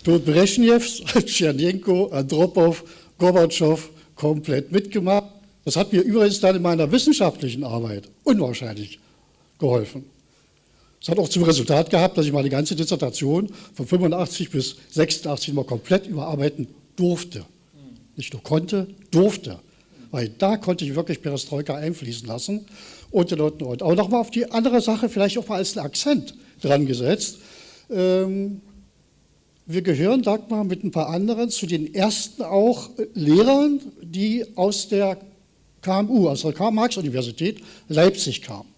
durch Brezhnevs, Tschernenko, Andropov, Gorbatschow komplett mitgemacht. Das hat mir übrigens dann in meiner wissenschaftlichen Arbeit unwahrscheinlich geholfen. Das hat auch zum Resultat gehabt, dass ich meine ganze Dissertation von 85 bis 86 mal komplett überarbeiten durfte. Nicht nur konnte, durfte weil da konnte ich wirklich Perestroika einfließen lassen und und und. Aber nochmal auf die andere Sache vielleicht auch mal als Akzent dran gesetzt. Ähm, wir gehören, Dagmar, mit ein paar anderen zu den ersten auch Lehrern, die aus der KMU, aus der Karl-Marx-Universität Leipzig kamen.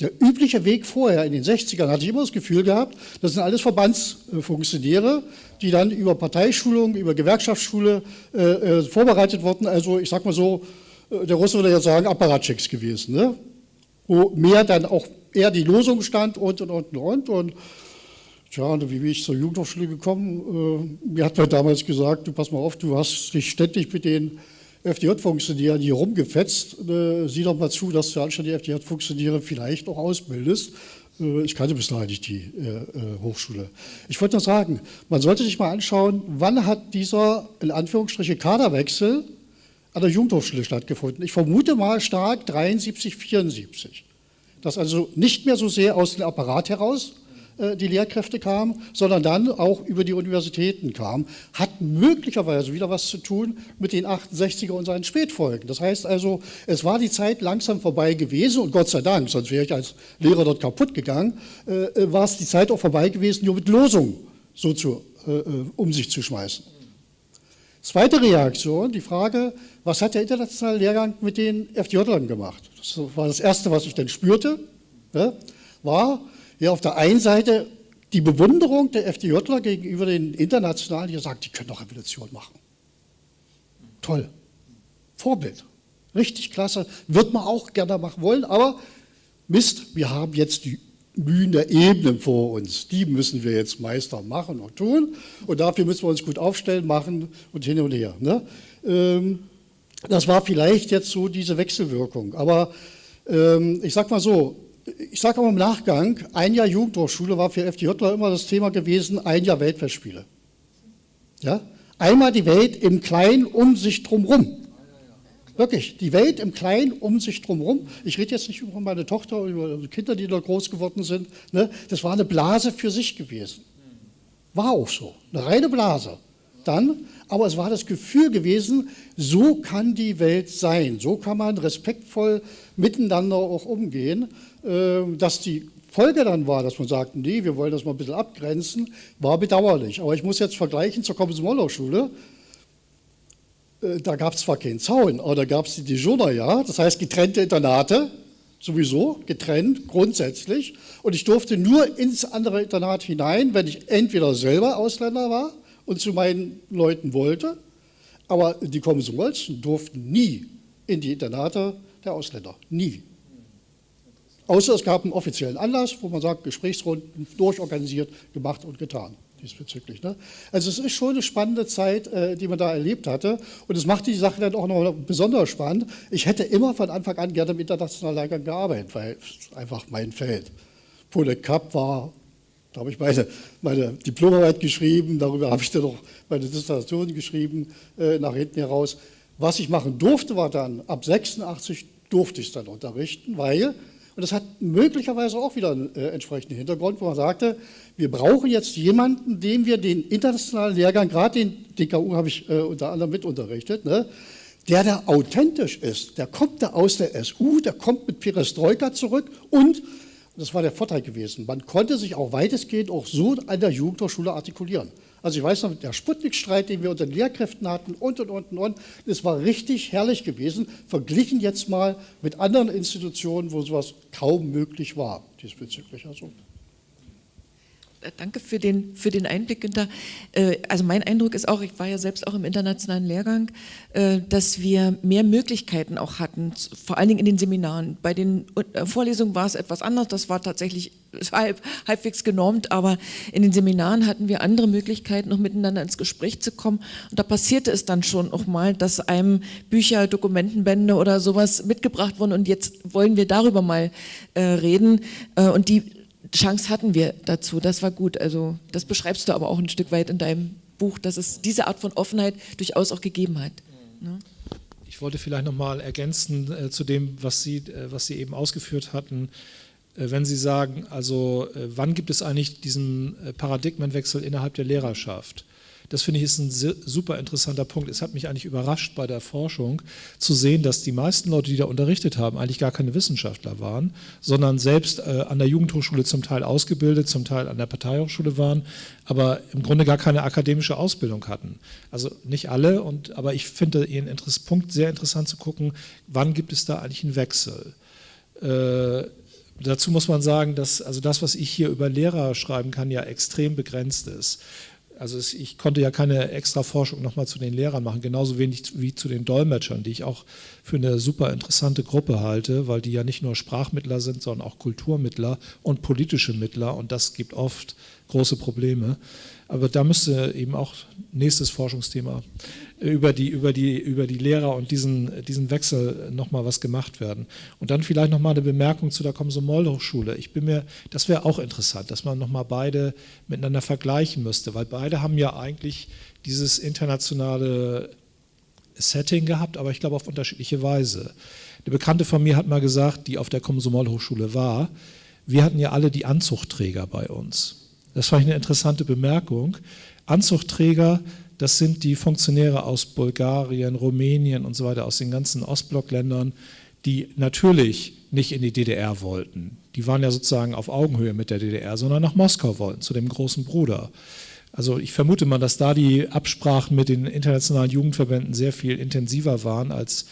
Der übliche Weg vorher in den 60ern hatte ich immer das Gefühl gehabt, das sind alles Verbandsfunktionäre, die dann über Parteischulung, über Gewerkschaftsschule äh, äh, vorbereitet wurden. Also ich sag mal so, äh, der Russe würde ja sagen, Apparatschicks gewesen, ne? wo mehr dann auch eher die Losung stand und und und und. und Tja, wie bin ich zur Jugendhochschule gekommen? Äh, mir hat man damals gesagt, du pass mal auf, du hast dich ständig mit den FDJ-Funktionären hier rumgefetzt. Äh, sieh doch mal zu, dass du anstatt die FDJ-Funktionäre vielleicht auch ausbildest. Äh, ich kannte bis dahin nicht die äh, Hochschule. Ich wollte nur sagen, man sollte sich mal anschauen, wann hat dieser, in Anführungsstriche, Kaderwechsel an der Jugendhochschule stattgefunden. Ich vermute mal stark 73, 74. Dass also nicht mehr so sehr aus dem Apparat heraus die Lehrkräfte kamen, sondern dann auch über die Universitäten kamen, hat möglicherweise wieder was zu tun mit den 68er und seinen Spätfolgen. Das heißt also, es war die Zeit langsam vorbei gewesen und Gott sei Dank, sonst wäre ich als Lehrer dort kaputt gegangen, äh, äh war es die Zeit auch vorbei gewesen, nur mit Losungen so zu, äh, äh um sich zu schmeißen. Zweite Reaktion, die Frage, was hat der internationale Lehrgang mit den FDJlern gemacht? Das war das Erste, was ich dann spürte, ja, war, ja, auf der einen Seite die Bewunderung der FDJler gegenüber den Internationalen, die sagen, die können doch Revolution machen. Toll. Vorbild. Richtig klasse. Wird man auch gerne machen wollen, aber Mist, wir haben jetzt die Mühen der Ebenen vor uns. Die müssen wir jetzt Meister machen und tun. Und dafür müssen wir uns gut aufstellen, machen und hin und her. Ne? Ähm, das war vielleicht jetzt so diese Wechselwirkung. Aber ähm, ich sage mal so, ich sage aber im Nachgang, ein Jahr Jugendhochschule war für FDJler immer das Thema gewesen, ein Jahr Weltfestspiele. Ja? Einmal die Welt im Kleinen um sich drumherum. Wirklich, die Welt im Kleinen um sich drumherum. Ich rede jetzt nicht über meine Tochter, über die Kinder, die da groß geworden sind. Ne? Das war eine Blase für sich gewesen. War auch so, eine reine Blase. Dann, aber es war das Gefühl gewesen, so kann die Welt sein, so kann man respektvoll miteinander auch umgehen. Ähm, dass die Folge dann war, dass man sagt, nee, wir wollen das mal ein bisschen abgrenzen, war bedauerlich. Aber ich muss jetzt vergleichen zur Kommens-Mollow-Schule. Äh, da gab es zwar keinen Zaun, aber da gab es die Dijoner, ja, das heißt getrennte Internate, sowieso, getrennt, grundsätzlich. Und ich durfte nur ins andere Internat hinein, wenn ich entweder selber Ausländer war und zu meinen Leuten wollte, aber die Kommens-Molzen durften nie in die Internate der Ausländer, nie. Außer es gab einen offiziellen Anlass, wo man sagt, Gesprächsrunden durchorganisiert, gemacht und getan diesbezüglich. Ne? Also es ist schon eine spannende Zeit, äh, die man da erlebt hatte und es macht die Sache dann auch noch besonders spannend. Ich hätte immer von Anfang an gerne im internationalen Lehrgang gearbeitet, weil es einfach mein Feld. Pole Cup war, da habe ich meine, meine Diplomarbeit geschrieben, darüber habe ich dann noch meine Dissertation geschrieben, äh, nach hinten heraus. Was ich machen durfte, war dann, ab 86 durfte ich es dann unterrichten, weil und das hat möglicherweise auch wieder einen äh, entsprechenden Hintergrund, wo man sagte, wir brauchen jetzt jemanden, dem wir den internationalen Lehrgang, gerade den DKU habe ich äh, unter anderem mit unterrichtet, ne, der da authentisch ist. Der kommt da aus der SU, der kommt mit Perestroika zurück und, das war der Vorteil gewesen, man konnte sich auch weitestgehend auch so an der Jugendhochschule artikulieren. Also ich weiß noch, der Sputnik-Streit, den wir unter den Lehrkräften hatten und, und, und, und, das war richtig herrlich gewesen, verglichen jetzt mal mit anderen Institutionen, wo sowas kaum möglich war diesbezüglich. Also danke für den, für den Einblick, Günther. Äh, also mein Eindruck ist auch, ich war ja selbst auch im internationalen Lehrgang, äh, dass wir mehr Möglichkeiten auch hatten, vor allen Dingen in den Seminaren. Bei den Vorlesungen war es etwas anders, das war tatsächlich halb, halbwegs genormt, aber in den Seminaren hatten wir andere Möglichkeiten, noch miteinander ins Gespräch zu kommen. Und da passierte es dann schon auch mal, dass einem Bücher, Dokumentenbände oder sowas mitgebracht wurden und jetzt wollen wir darüber mal reden. und die Chance hatten wir dazu, das war gut. Also das beschreibst du aber auch ein Stück weit in deinem Buch, dass es diese Art von Offenheit durchaus auch gegeben hat. Ne? Ich wollte vielleicht noch mal ergänzen äh, zu dem, was Sie, äh, was Sie eben ausgeführt hatten. Äh, wenn Sie sagen, also äh, wann gibt es eigentlich diesen äh, Paradigmenwechsel innerhalb der Lehrerschaft? Das finde ich ist ein super interessanter Punkt. Es hat mich eigentlich überrascht bei der Forschung zu sehen, dass die meisten Leute, die da unterrichtet haben, eigentlich gar keine Wissenschaftler waren, sondern selbst äh, an der Jugendhochschule zum Teil ausgebildet, zum Teil an der Parteihochschule waren, aber im Grunde gar keine akademische Ausbildung hatten. Also nicht alle, und, aber ich finde Ihren Punkt sehr interessant zu gucken, wann gibt es da eigentlich einen Wechsel. Äh, dazu muss man sagen, dass also das, was ich hier über Lehrer schreiben kann, ja extrem begrenzt ist. Also ich konnte ja keine extra Forschung nochmal zu den Lehrern machen, genauso wenig wie zu den Dolmetschern, die ich auch für eine super interessante Gruppe halte, weil die ja nicht nur Sprachmittler sind, sondern auch Kulturmittler und politische Mittler und das gibt oft große Probleme. Aber da müsste eben auch nächstes Forschungsthema über die, über die, über die Lehrer und diesen, diesen Wechsel nochmal was gemacht werden. Und dann vielleicht nochmal eine Bemerkung zu der Komsomol-Hochschule. Ich bin mir, das wäre auch interessant, dass man nochmal beide miteinander vergleichen müsste, weil beide haben ja eigentlich dieses internationale Setting gehabt, aber ich glaube auf unterschiedliche Weise. Eine Bekannte von mir hat mal gesagt, die auf der Komsomol-Hochschule war, wir hatten ja alle die Anzuchtträger bei uns. Das fand ich eine interessante Bemerkung. Anzuchtträger, das sind die Funktionäre aus Bulgarien, Rumänien und so weiter, aus den ganzen Ostblockländern, die natürlich nicht in die DDR wollten. Die waren ja sozusagen auf Augenhöhe mit der DDR, sondern nach Moskau wollten, zu dem großen Bruder. Also ich vermute mal, dass da die Absprachen mit den internationalen Jugendverbänden sehr viel intensiver waren als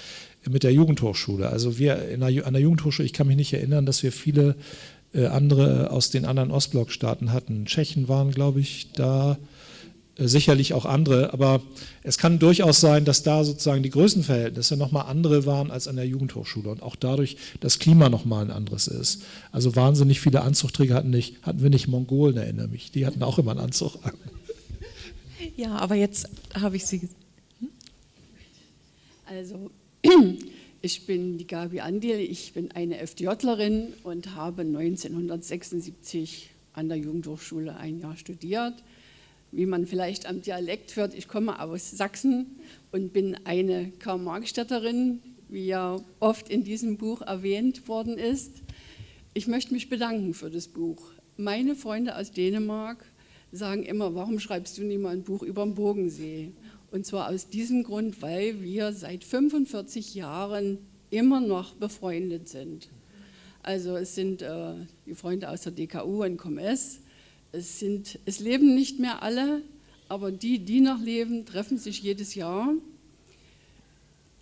mit der Jugendhochschule. Also wir der, an der Jugendhochschule, ich kann mich nicht erinnern, dass wir viele äh, andere aus den anderen Ostblockstaaten hatten. Tschechen waren, glaube ich, da, sicherlich auch andere, aber es kann durchaus sein, dass da sozusagen die Größenverhältnisse nochmal andere waren als an der Jugendhochschule und auch dadurch das Klima nochmal ein anderes ist. Also wahnsinnig viele Anzugträger hatten, nicht, hatten wir nicht Mongolen, erinnere mich, die hatten auch immer einen Anzug an. Ja, aber jetzt habe ich Sie. Hm? Also ich bin die Gabi Andil, ich bin eine FDJlerin und habe 1976 an der Jugendhochschule ein Jahr studiert. Wie man vielleicht am Dialekt hört, ich komme aus Sachsen und bin eine Karl-Marx-Städterin, wie ja oft in diesem Buch erwähnt worden ist. Ich möchte mich bedanken für das Buch. Meine Freunde aus Dänemark sagen immer, warum schreibst du nie mal ein Buch über den Bogensee? Und zwar aus diesem Grund, weil wir seit 45 Jahren immer noch befreundet sind. Also es sind äh, die Freunde aus der DKU und ComS. Es, sind, es leben nicht mehr alle, aber die, die noch leben, treffen sich jedes Jahr.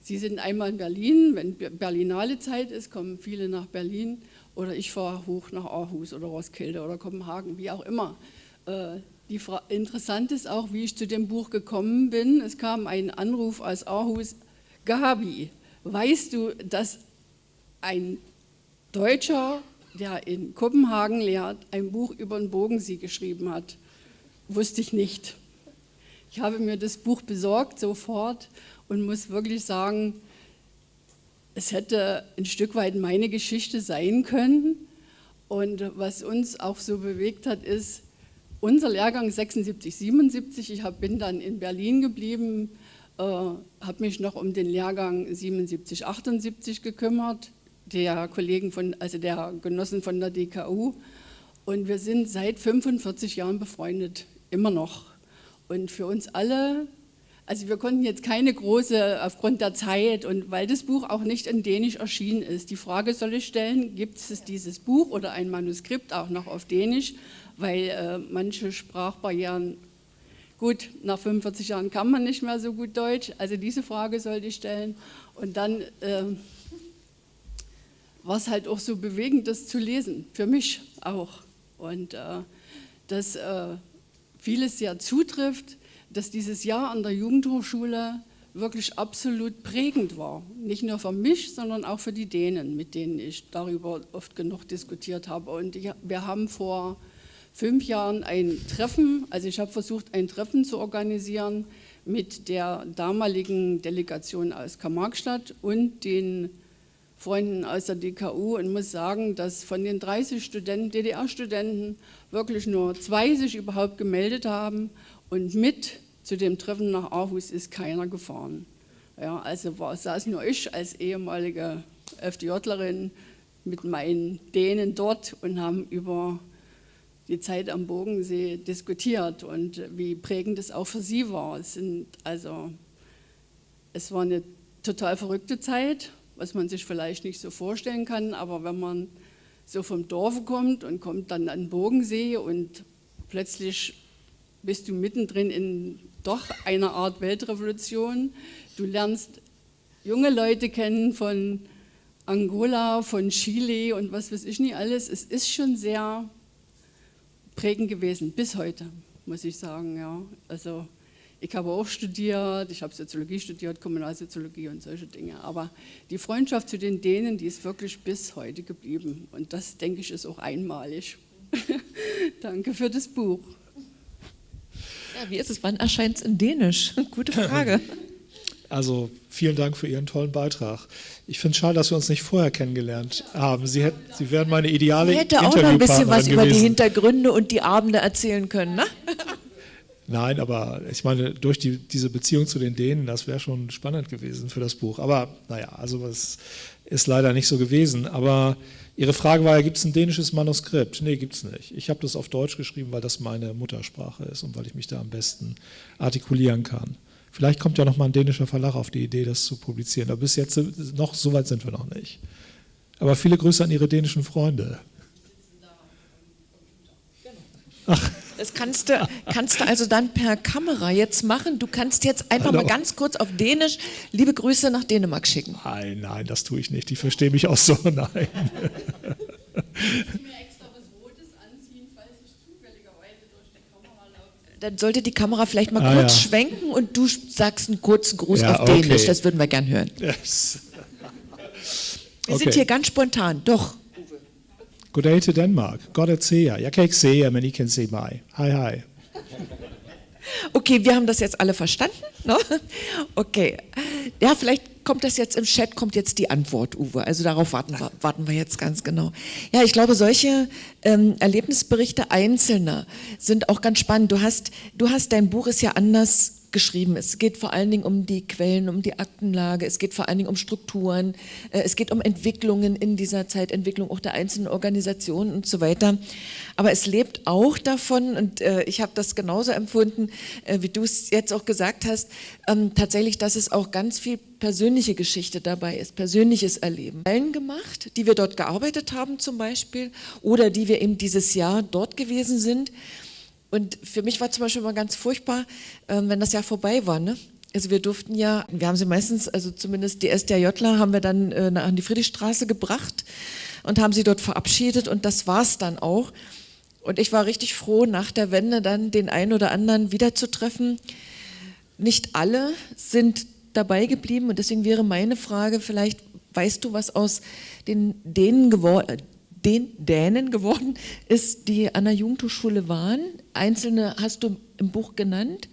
Sie sind einmal in Berlin, wenn Berlinale Zeit ist, kommen viele nach Berlin oder ich fahre hoch nach Aarhus oder Roskilde oder Kopenhagen, wie auch immer. Äh, die interessant ist auch, wie ich zu dem Buch gekommen bin. Es kam ein Anruf aus Aarhus, Gabi, weißt du, dass ein Deutscher, der in Kopenhagen lehrt, ein Buch über den Bodensee geschrieben hat? Wusste ich nicht. Ich habe mir das Buch besorgt sofort und muss wirklich sagen, es hätte ein Stück weit meine Geschichte sein können. Und was uns auch so bewegt hat, ist, unser Lehrgang 76, 77, ich bin dann in Berlin geblieben, äh, habe mich noch um den Lehrgang 77, 78 gekümmert, der Kollegen von, also der Genossen von der DKU. Und wir sind seit 45 Jahren befreundet, immer noch. Und für uns alle, also wir konnten jetzt keine große, aufgrund der Zeit und weil das Buch auch nicht in Dänisch erschienen ist, die Frage soll ich stellen, gibt es dieses Buch oder ein Manuskript auch noch auf Dänisch? weil äh, manche Sprachbarrieren, gut, nach 45 Jahren kann man nicht mehr so gut Deutsch, also diese Frage sollte ich stellen. Und dann äh, war es halt auch so bewegend, das zu lesen, für mich auch. Und äh, dass äh, vieles sehr zutrifft, dass dieses Jahr an der Jugendhochschule wirklich absolut prägend war. Nicht nur für mich, sondern auch für die Dänen, mit denen ich darüber oft genug diskutiert habe. Und wir haben vor fünf Jahren ein Treffen, also ich habe versucht, ein Treffen zu organisieren mit der damaligen Delegation aus Karl-Marx-Stadt und den Freunden aus der DKU und muss sagen, dass von den 30 Studenten, DDR-Studenten wirklich nur zwei sich überhaupt gemeldet haben und mit zu dem Treffen nach Aarhus ist keiner gefahren. Ja, also war, saß nur ich als ehemalige FDJlerin mit meinen Dänen dort und haben über die Zeit am Bogensee diskutiert und wie prägend es auch für sie war. Es, sind also, es war eine total verrückte Zeit, was man sich vielleicht nicht so vorstellen kann, aber wenn man so vom Dorf kommt und kommt dann an Bogensee und plötzlich bist du mittendrin in doch einer Art Weltrevolution. Du lernst junge Leute kennen von Angola, von Chile und was weiß ich nicht alles. Es ist schon sehr prägend gewesen, bis heute, muss ich sagen. Ja. Also ich habe auch studiert, ich habe Soziologie studiert, Kommunalsoziologie und solche Dinge. Aber die Freundschaft zu den Dänen, die ist wirklich bis heute geblieben. Und das, denke ich, ist auch einmalig. Danke für das Buch. Ja, wie ist es? Wann erscheint es in Dänisch? Gute Frage. Also vielen Dank für Ihren tollen Beitrag. Ich finde es schade, dass wir uns nicht vorher kennengelernt haben. Sie, hätt, Sie wären meine ideale Ich hätte auch noch ein bisschen was über die Hintergründe und die Abende erzählen können, ne? Nein, aber ich meine, durch die, diese Beziehung zu den Dänen, das wäre schon spannend gewesen für das Buch. Aber naja, also es ist leider nicht so gewesen. Aber Ihre Frage war ja, gibt es ein dänisches Manuskript? Nee, gibt es nicht. Ich habe das auf Deutsch geschrieben, weil das meine Muttersprache ist und weil ich mich da am besten artikulieren kann. Vielleicht kommt ja noch mal ein dänischer Verlag auf die Idee, das zu publizieren. Aber bis jetzt noch so weit sind wir noch nicht. Aber viele Grüße an Ihre dänischen Freunde. Ach. Das kannst du, kannst du also dann per Kamera jetzt machen. Du kannst jetzt einfach Hallo. mal ganz kurz auf Dänisch liebe Grüße nach Dänemark schicken. Nein, nein, das tue ich nicht. Die verstehen mich auch so. Nein. Dann sollte die Kamera vielleicht mal ah, kurz ja. schwenken und du sagst einen kurzen Gruß ja, auf Dänisch. Okay. Das würden wir gern hören. Yes. Wir okay. sind hier ganz spontan, doch. Goddag til Danmark. Godt at se jer. Jeg kan ikke se jer, men I kan se mig. Hi, hi. Okay, wir haben das jetzt alle verstanden. Ne? Okay. Ja, vielleicht kommt das jetzt im Chat, kommt jetzt die Antwort, Uwe. Also darauf warten wir, warten wir jetzt ganz genau. Ja, ich glaube, solche ähm, Erlebnisberichte Einzelner sind auch ganz spannend. Du hast, du hast, dein Buch ist ja anders geschrieben. Es geht vor allen Dingen um die Quellen, um die Aktenlage, es geht vor allen Dingen um Strukturen, äh, es geht um Entwicklungen in dieser Zeit, Entwicklung auch der einzelnen Organisationen und so weiter. Aber es lebt auch davon, und äh, ich habe das genauso empfunden, äh, wie du es jetzt auch gesagt hast, ähm, tatsächlich, dass es auch ganz viel persönliche Geschichte dabei ist, persönliches Erleben. Allen gemacht, die wir dort gearbeitet haben zum Beispiel oder die wir eben dieses Jahr dort gewesen sind. Und für mich war zum Beispiel mal ganz furchtbar, ähm, wenn das Jahr vorbei war. Ne? Also wir durften ja, wir haben sie meistens, also zumindest die SDJler haben wir dann äh, an die Friedrichstraße gebracht und haben sie dort verabschiedet und das war es dann auch. Und ich war richtig froh, nach der Wende dann den einen oder anderen wiederzutreffen. Nicht alle sind dabei geblieben und deswegen wäre meine Frage, vielleicht weißt du, was aus den Dänen geworden den Dänen geworden ist, die an der Jugendhochschule waren. Einzelne hast du im Buch genannt.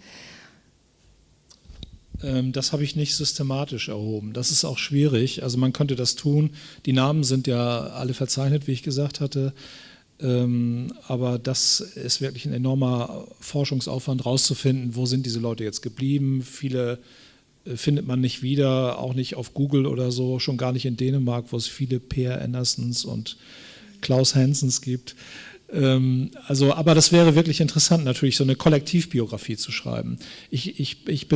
Ähm, das habe ich nicht systematisch erhoben. Das ist auch schwierig. Also man könnte das tun. Die Namen sind ja alle verzeichnet, wie ich gesagt hatte. Ähm, aber das ist wirklich ein enormer Forschungsaufwand, rauszufinden, wo sind diese Leute jetzt geblieben. Viele äh, findet man nicht wieder, auch nicht auf Google oder so, schon gar nicht in Dänemark, wo es viele Peer Andersons und Klaus Hansens gibt. Ähm, also, aber das wäre wirklich interessant, natürlich so eine Kollektivbiografie zu schreiben. Ich, ich, ich,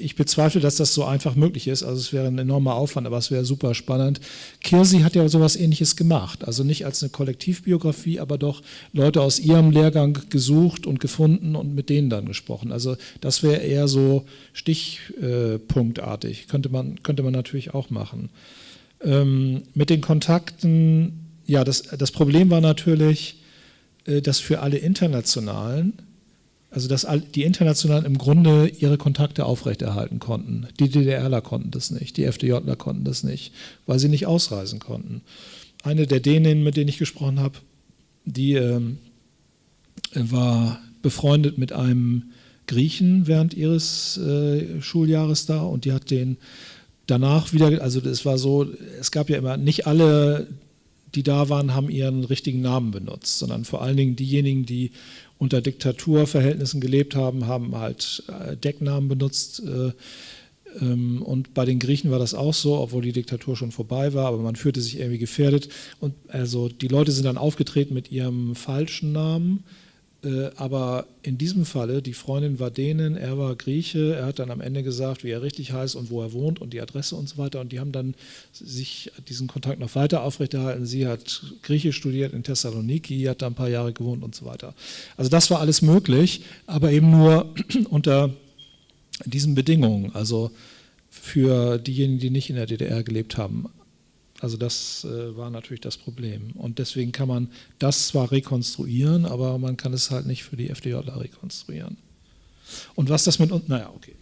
ich bezweifle, dass das so einfach möglich ist. Also es wäre ein enormer Aufwand, aber es wäre super spannend. Kirsi hat ja sowas ähnliches gemacht. Also nicht als eine Kollektivbiografie, aber doch Leute aus ihrem Lehrgang gesucht und gefunden und mit denen dann gesprochen. Also das wäre eher so stichpunktartig. Könnte man, könnte man natürlich auch machen. Ähm, mit den Kontakten ja, das, das Problem war natürlich, äh, dass für alle Internationalen, also dass die Internationalen im Grunde ihre Kontakte aufrechterhalten konnten. Die DDRler konnten das nicht, die FDJler konnten das nicht, weil sie nicht ausreisen konnten. Eine der Däninnen, mit denen ich gesprochen habe, die ähm, war befreundet mit einem Griechen während ihres äh, Schuljahres da und die hat den danach wieder, also es war so, es gab ja immer, nicht alle die da waren, haben ihren richtigen Namen benutzt, sondern vor allen Dingen diejenigen, die unter Diktaturverhältnissen gelebt haben, haben halt äh, Decknamen benutzt. Äh, ähm, und bei den Griechen war das auch so, obwohl die Diktatur schon vorbei war, aber man fühlte sich irgendwie gefährdet. Und also die Leute sind dann aufgetreten mit ihrem falschen Namen aber in diesem Falle, die Freundin war Dänen, er war Grieche, er hat dann am Ende gesagt, wie er richtig heißt und wo er wohnt und die Adresse und so weiter. Und die haben dann sich diesen Kontakt noch weiter aufrechterhalten. Sie hat Griechisch studiert in Thessaloniki, hat da ein paar Jahre gewohnt und so weiter. Also das war alles möglich, aber eben nur unter diesen Bedingungen. Also für diejenigen, die nicht in der DDR gelebt haben. Also das äh, war natürlich das Problem. Und deswegen kann man das zwar rekonstruieren, aber man kann es halt nicht für die FDJler rekonstruieren. Und was das mit uns, naja, okay.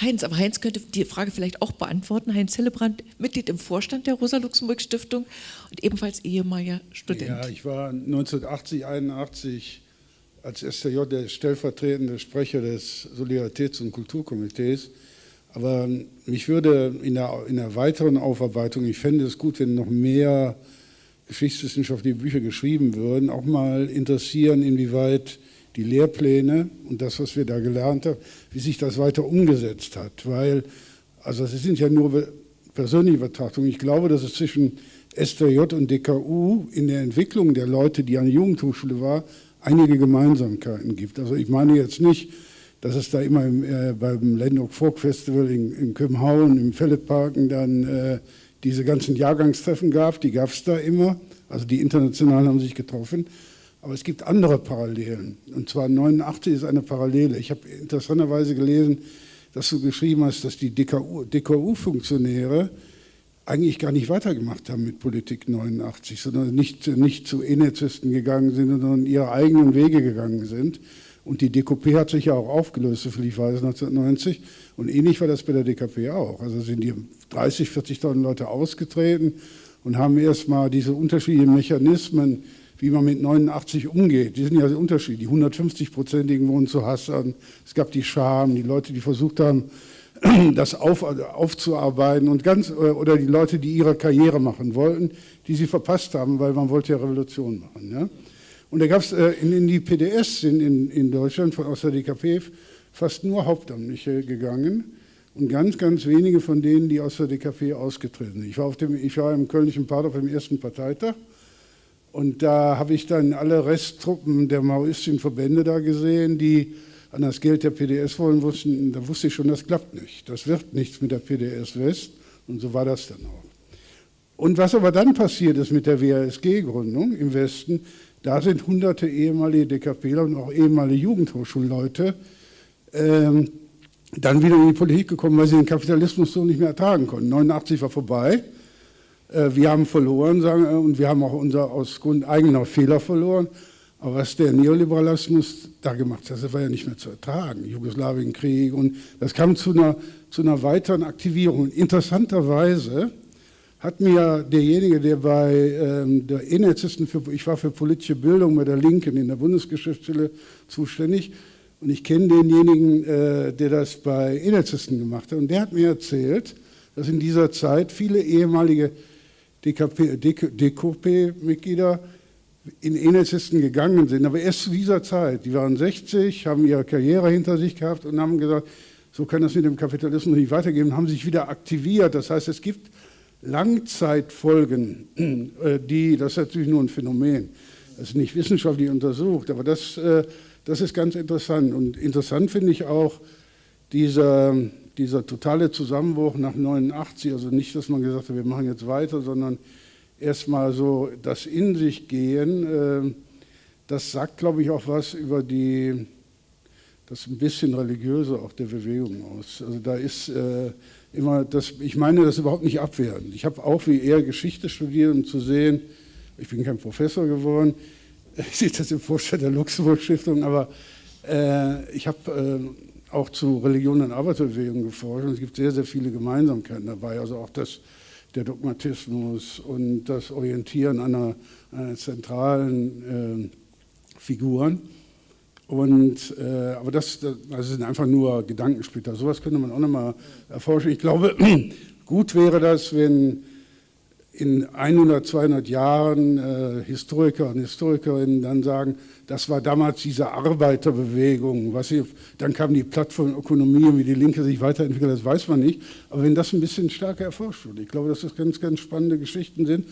Heinz, aber Heinz könnte die Frage vielleicht auch beantworten. Heinz Hillebrand, Mitglied im Vorstand der Rosa-Luxemburg-Stiftung und ebenfalls ehemaliger Student. Ja, ich war 1980, 81 als STJ der stellvertretende Sprecher des Solidaritäts- und Kulturkomitees. Aber mich würde in der, in der weiteren Aufarbeitung, ich fände es gut, wenn noch mehr geschichtswissenschaftliche Bücher geschrieben würden, auch mal interessieren, inwieweit die Lehrpläne und das, was wir da gelernt haben, wie sich das weiter umgesetzt hat. Weil, also es sind ja nur persönliche Betrachtungen. Ich glaube, dass es zwischen STJ und DKU in der Entwicklung der Leute, die an der Jugendhochschule waren, einige Gemeinsamkeiten gibt. Also ich meine jetzt nicht, dass es da immer im, äh, beim Landmark Folk Festival in, in Kömhauen, im Felletparken dann äh, diese ganzen Jahrgangstreffen gab, die gab es da immer. Also die Internationalen haben sich getroffen. Aber es gibt andere Parallelen. Und zwar 89 ist eine Parallele. Ich habe interessanterweise gelesen, dass du geschrieben hast, dass die DKU-Funktionäre eigentlich gar nicht weitergemacht haben mit Politik 89, sondern nicht, nicht zu Enezisten gegangen sind, sondern ihre eigenen Wege gegangen sind. Und die DKP hat sich ja auch aufgelöst, soviel ich weiß, 1990. Und ähnlich war das bei der DKP auch. Also sind die 30, 40.000 Leute ausgetreten und haben erstmal diese unterschiedlichen Mechanismen wie man mit 89 umgeht. Die sind ja unterschiedlich. Die 150-Prozentigen wohnen zu Hassan. Es gab die Scham, die Leute, die versucht haben, das auf, aufzuarbeiten und ganz, oder die Leute, die ihre Karriere machen wollten, die sie verpasst haben, weil man wollte ja Revolution machen. Ja? Und da gab es äh, in, in, die PDS in, in, in Deutschland der DKP fast nur Hauptamtliche gegangen und ganz, ganz wenige von denen, die aus der DKP ausgetreten sind. Ich war, auf dem, ich war im Kölnischen Part auf dem ersten Parteitag und da habe ich dann alle Resttruppen der maoistischen Verbände da gesehen, die an das Geld der PDS wollen wussten. Da wusste ich schon, das klappt nicht. Das wird nichts mit der PDS West. Und so war das dann auch. Und was aber dann passiert ist mit der WASG-Gründung im Westen, da sind hunderte ehemalige DKPler und auch ehemalige Jugendhochschulleute ähm, dann wieder in die Politik gekommen, weil sie den Kapitalismus so nicht mehr ertragen konnten. 89 war vorbei. Äh, wir haben verloren sagen, und wir haben auch unser aus Grund eigener Fehler verloren. Aber was der Neoliberalismus da gemacht hat, das war ja nicht mehr zu ertragen. Jugoslawienkrieg und das kam zu einer, zu einer weiteren Aktivierung. Interessanterweise hat mir derjenige, der bei ähm, der Innenärztisten, für, ich war für politische Bildung bei der Linken in der Bundesgeschäftsstelle zuständig und ich kenne denjenigen, äh, der das bei Innenärztisten gemacht hat und der hat mir erzählt, dass in dieser Zeit viele ehemalige DKP-Mitglieder in Enelzisten gegangen sind, aber erst zu dieser Zeit. Die waren 60, haben ihre Karriere hinter sich gehabt und haben gesagt, so kann das mit dem Kapitalismus nicht weitergehen, haben sich wieder aktiviert. Das heißt, es gibt Langzeitfolgen, äh, die, das ist natürlich nur ein Phänomen, das ist nicht wissenschaftlich untersucht, aber das, äh, das ist ganz interessant. Und interessant finde ich auch dieser dieser totale Zusammenbruch nach 89, also nicht, dass man gesagt hat, wir machen jetzt weiter, sondern erstmal so das In sich gehen, äh, das sagt, glaube ich, auch was über die, das ein bisschen religiöse auch der Bewegung aus. Also da ist äh, immer, das, ich meine das überhaupt nicht abwertend. Ich habe auch wie er Geschichte studiert, um zu sehen, ich bin kein Professor geworden, ich sehe das im Vorstand der Luxemburg-Stiftung, aber äh, ich habe äh, auch zu Religion und Arbeiterbewegung geforscht und es gibt sehr, sehr viele Gemeinsamkeiten dabei. Also auch das, der Dogmatismus und das Orientieren einer, einer zentralen äh, Figuren. Und, äh, aber das, das sind einfach nur Gedankensplitter. Sowas könnte man auch nochmal erforschen. Ich glaube, gut wäre das, wenn in 100, 200 Jahren äh, Historiker und Historikerinnen dann sagen, das war damals diese Arbeiterbewegung. Was ich, dann kam die Plattformökonomie und wie die Linke sich weiterentwickelt, das weiß man nicht. Aber wenn das ein bisschen stärker erforscht wird, ich glaube, dass das ganz, ganz spannende Geschichten sind,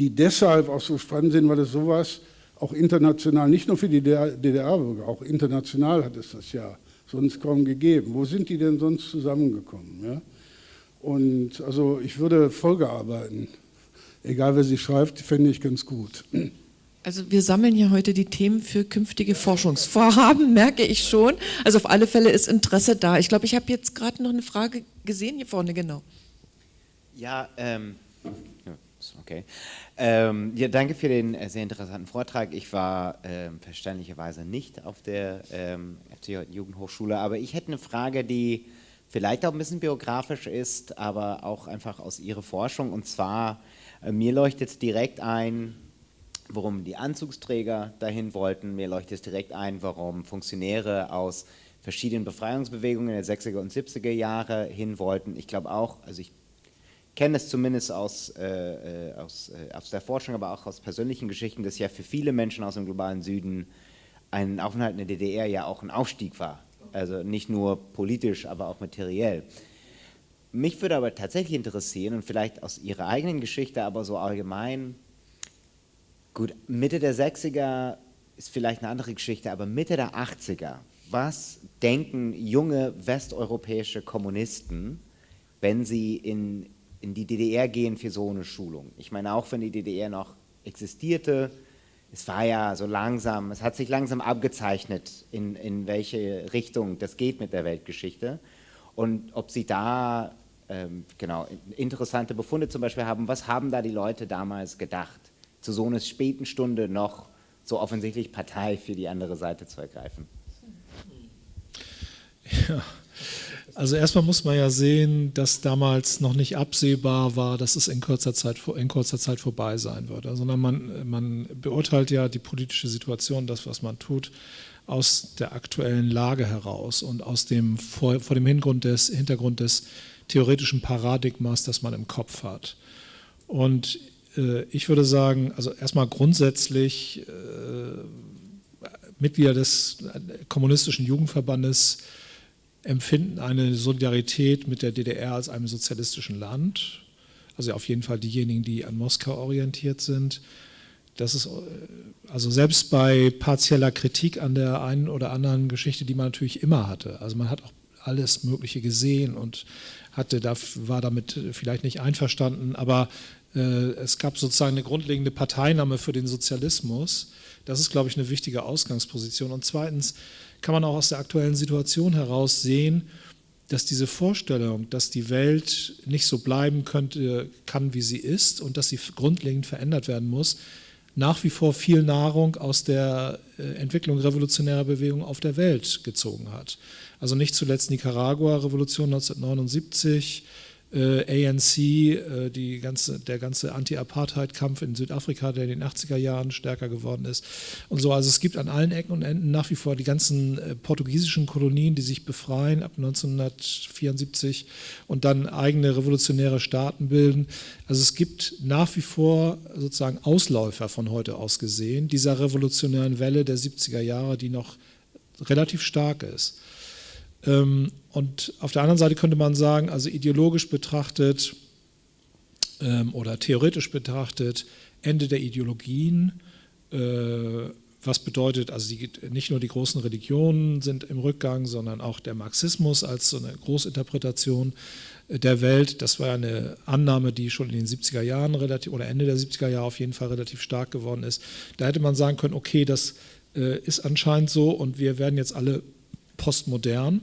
die deshalb auch so spannend sind, weil es sowas auch international, nicht nur für die DDR-Bürger, auch international hat es das ja sonst kaum gegeben. Wo sind die denn sonst zusammengekommen? Ja? Und also ich würde Folgearbeiten egal wer sie schreibt, fände ich ganz gut. Also wir sammeln ja heute die Themen für künftige Forschungsvorhaben, merke ich schon. Also auf alle Fälle ist Interesse da. Ich glaube, ich habe jetzt gerade noch eine Frage gesehen, hier vorne, genau. Ja, ähm, okay. Ähm, ja, danke für den äh, sehr interessanten Vortrag. Ich war ähm, verständlicherweise nicht auf der ähm, FCJ Jugendhochschule, aber ich hätte eine Frage, die vielleicht auch ein bisschen biografisch ist, aber auch einfach aus Ihrer Forschung. Und zwar, äh, mir leuchtet direkt ein, warum die Anzugsträger dahin wollten. Mir leuchtet direkt ein, warum Funktionäre aus verschiedenen Befreiungsbewegungen der 60er und 70er Jahre hin wollten. Ich glaube auch, also ich kenne es zumindest aus, äh, äh, aus, äh, aus der Forschung, aber auch aus persönlichen Geschichten, dass ja für viele Menschen aus dem globalen Süden ein Aufenthalt in der DDR ja auch ein Aufstieg war. Also nicht nur politisch, aber auch materiell. Mich würde aber tatsächlich interessieren und vielleicht aus Ihrer eigenen Geschichte, aber so allgemein, gut, Mitte der 60er ist vielleicht eine andere Geschichte, aber Mitte der 80er, was denken junge westeuropäische Kommunisten, wenn sie in, in die DDR gehen für so eine Schulung? Ich meine, auch wenn die DDR noch existierte, es war ja so langsam, es hat sich langsam abgezeichnet, in, in welche Richtung das geht mit der Weltgeschichte. Und ob Sie da ähm, genau interessante Befunde zum Beispiel haben, was haben da die Leute damals gedacht, zu so einer späten Stunde noch so offensichtlich Partei für die andere Seite zu ergreifen? Ja, also erstmal muss man ja sehen, dass damals noch nicht absehbar war, dass es in kurzer Zeit, in kurzer Zeit vorbei sein würde, sondern man, man beurteilt ja die politische Situation, das, was man tut, aus der aktuellen Lage heraus und aus dem, vor, vor dem Hintergrund des, Hintergrund des theoretischen Paradigmas, das man im Kopf hat. Und äh, ich würde sagen, also erstmal grundsätzlich äh, Mitglieder des kommunistischen Jugendverbandes empfinden eine Solidarität mit der DDR als einem sozialistischen Land. Also auf jeden Fall diejenigen, die an Moskau orientiert sind. Das ist also selbst bei partieller Kritik an der einen oder anderen Geschichte, die man natürlich immer hatte. Also man hat auch alles Mögliche gesehen und hatte, war damit vielleicht nicht einverstanden, aber äh, es gab sozusagen eine grundlegende Parteinahme für den Sozialismus. Das ist, glaube ich, eine wichtige Ausgangsposition. Und zweitens kann man auch aus der aktuellen Situation heraus sehen, dass diese Vorstellung, dass die Welt nicht so bleiben könnte, kann, wie sie ist und dass sie grundlegend verändert werden muss, nach wie vor viel Nahrung aus der äh, Entwicklung revolutionärer Bewegungen auf der Welt gezogen hat. Also nicht zuletzt Nicaragua-Revolution 1979, äh, ANC, äh, die ganze, der ganze Anti-Apartheid-Kampf in Südafrika, der in den 80er Jahren stärker geworden ist und so. Also es gibt an allen Ecken und Enden nach wie vor die ganzen äh, portugiesischen Kolonien, die sich befreien ab 1974 und dann eigene revolutionäre Staaten bilden. Also es gibt nach wie vor sozusagen Ausläufer von heute aus gesehen, dieser revolutionären Welle der 70er Jahre, die noch relativ stark ist. Ähm, und auf der anderen Seite könnte man sagen, also ideologisch betrachtet ähm, oder theoretisch betrachtet, Ende der Ideologien, äh, was bedeutet, also die, nicht nur die großen Religionen sind im Rückgang, sondern auch der Marxismus als so eine Großinterpretation der Welt. Das war eine Annahme, die schon in den 70er Jahren relativ oder Ende der 70er Jahre auf jeden Fall relativ stark geworden ist. Da hätte man sagen können, okay, das äh, ist anscheinend so und wir werden jetzt alle postmodern.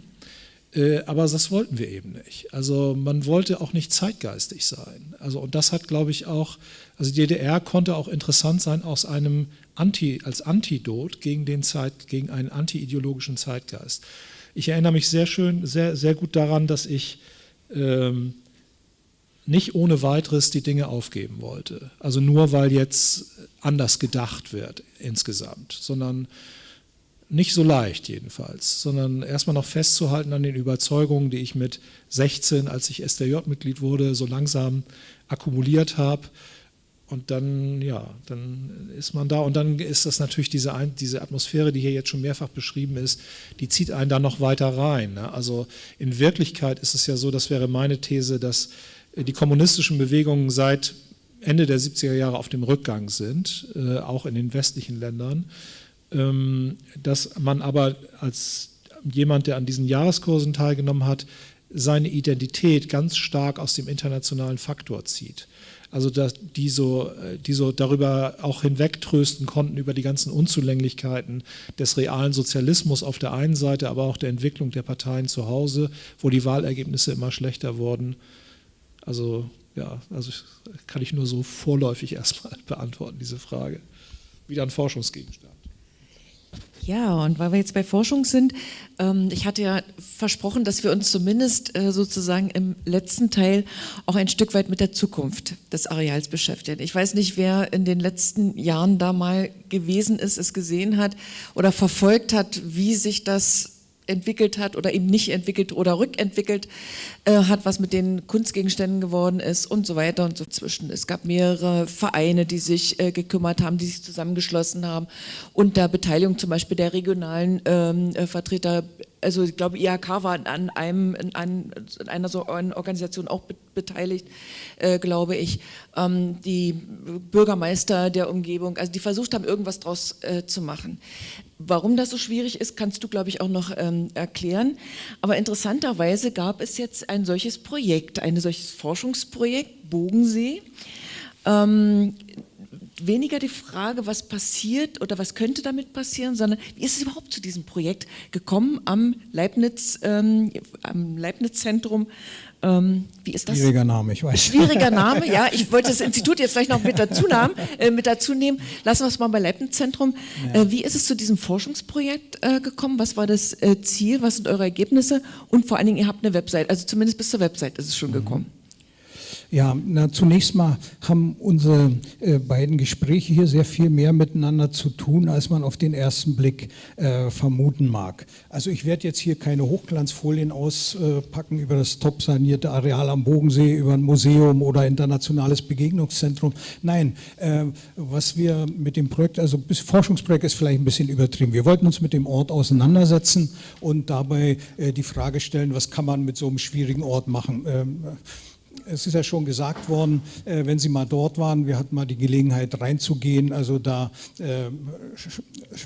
Äh, aber das wollten wir eben nicht. Also man wollte auch nicht zeitgeistig sein. Also und das hat, glaube ich, auch, also die DDR konnte auch interessant sein aus einem Anti, als Antidot gegen den Zeit, gegen einen anti-ideologischen Zeitgeist. Ich erinnere mich sehr schön, sehr, sehr gut daran, dass ich ähm, nicht ohne weiteres die Dinge aufgeben wollte. Also nur weil jetzt anders gedacht wird insgesamt, sondern nicht so leicht jedenfalls, sondern erstmal noch festzuhalten an den Überzeugungen, die ich mit 16, als ich SDJ-Mitglied wurde, so langsam akkumuliert habe. Und dann, ja, dann ist man da und dann ist das natürlich diese, diese Atmosphäre, die hier jetzt schon mehrfach beschrieben ist, die zieht einen da noch weiter rein. Ne? Also in Wirklichkeit ist es ja so, das wäre meine These, dass die kommunistischen Bewegungen seit Ende der 70er Jahre auf dem Rückgang sind, äh, auch in den westlichen Ländern. Ähm, dass man aber als jemand, der an diesen Jahreskursen teilgenommen hat, seine Identität ganz stark aus dem internationalen Faktor zieht. Also dass die so, die so darüber auch hinwegtrösten konnten über die ganzen Unzulänglichkeiten des realen Sozialismus auf der einen Seite, aber auch der Entwicklung der Parteien zu Hause, wo die Wahlergebnisse immer schlechter wurden. Also ja, also kann ich nur so vorläufig erstmal beantworten, diese Frage. Wieder ein Forschungsgegenstand. Ja, und weil wir jetzt bei Forschung sind, ähm, ich hatte ja versprochen, dass wir uns zumindest äh, sozusagen im letzten Teil auch ein Stück weit mit der Zukunft des Areals beschäftigen. Ich weiß nicht, wer in den letzten Jahren da mal gewesen ist, es gesehen hat oder verfolgt hat, wie sich das entwickelt hat oder eben nicht entwickelt oder rückentwickelt äh, hat, was mit den Kunstgegenständen geworden ist und so weiter und so zwischen. Es gab mehrere Vereine, die sich äh, gekümmert haben, die sich zusammengeschlossen haben unter Beteiligung zum Beispiel der regionalen ähm, äh, Vertreter also ich glaube, IHK war an, einem, an einer so einer Organisation auch beteiligt, äh, glaube ich. Ähm, die Bürgermeister der Umgebung, also die versucht haben, irgendwas draus äh, zu machen. Warum das so schwierig ist, kannst du, glaube ich, auch noch ähm, erklären. Aber interessanterweise gab es jetzt ein solches Projekt, ein solches Forschungsprojekt, Bogensee. Ähm, weniger die Frage, was passiert oder was könnte damit passieren, sondern wie ist es überhaupt zu diesem Projekt gekommen am Leibniz, ähm, am Leibniz-Zentrum ähm, wie ist das? Schwieriger Name, ich weiß. Schwieriger Name, ja. Ich wollte das Institut jetzt vielleicht noch mit dazu, nahmen, äh, mit dazu nehmen. Lassen wir es mal bei Leibniz-Zentrum. Ja. Äh, wie ist es zu diesem Forschungsprojekt äh, gekommen? Was war das äh, Ziel? Was sind eure Ergebnisse? Und vor allen Dingen, ihr habt eine Website. Also zumindest bis zur Website ist es schon mhm. gekommen. Ja, na, zunächst mal haben unsere äh, beiden Gespräche hier sehr viel mehr miteinander zu tun, als man auf den ersten Blick äh, vermuten mag. Also ich werde jetzt hier keine Hochglanzfolien auspacken über das top sanierte Areal am Bodensee, über ein Museum oder internationales Begegnungszentrum. Nein, äh, was wir mit dem Projekt, also das Forschungsprojekt ist vielleicht ein bisschen übertrieben. Wir wollten uns mit dem Ort auseinandersetzen und dabei äh, die Frage stellen, was kann man mit so einem schwierigen Ort machen. Ähm, es ist ja schon gesagt worden, äh, wenn Sie mal dort waren, wir hatten mal die Gelegenheit reinzugehen, also da äh,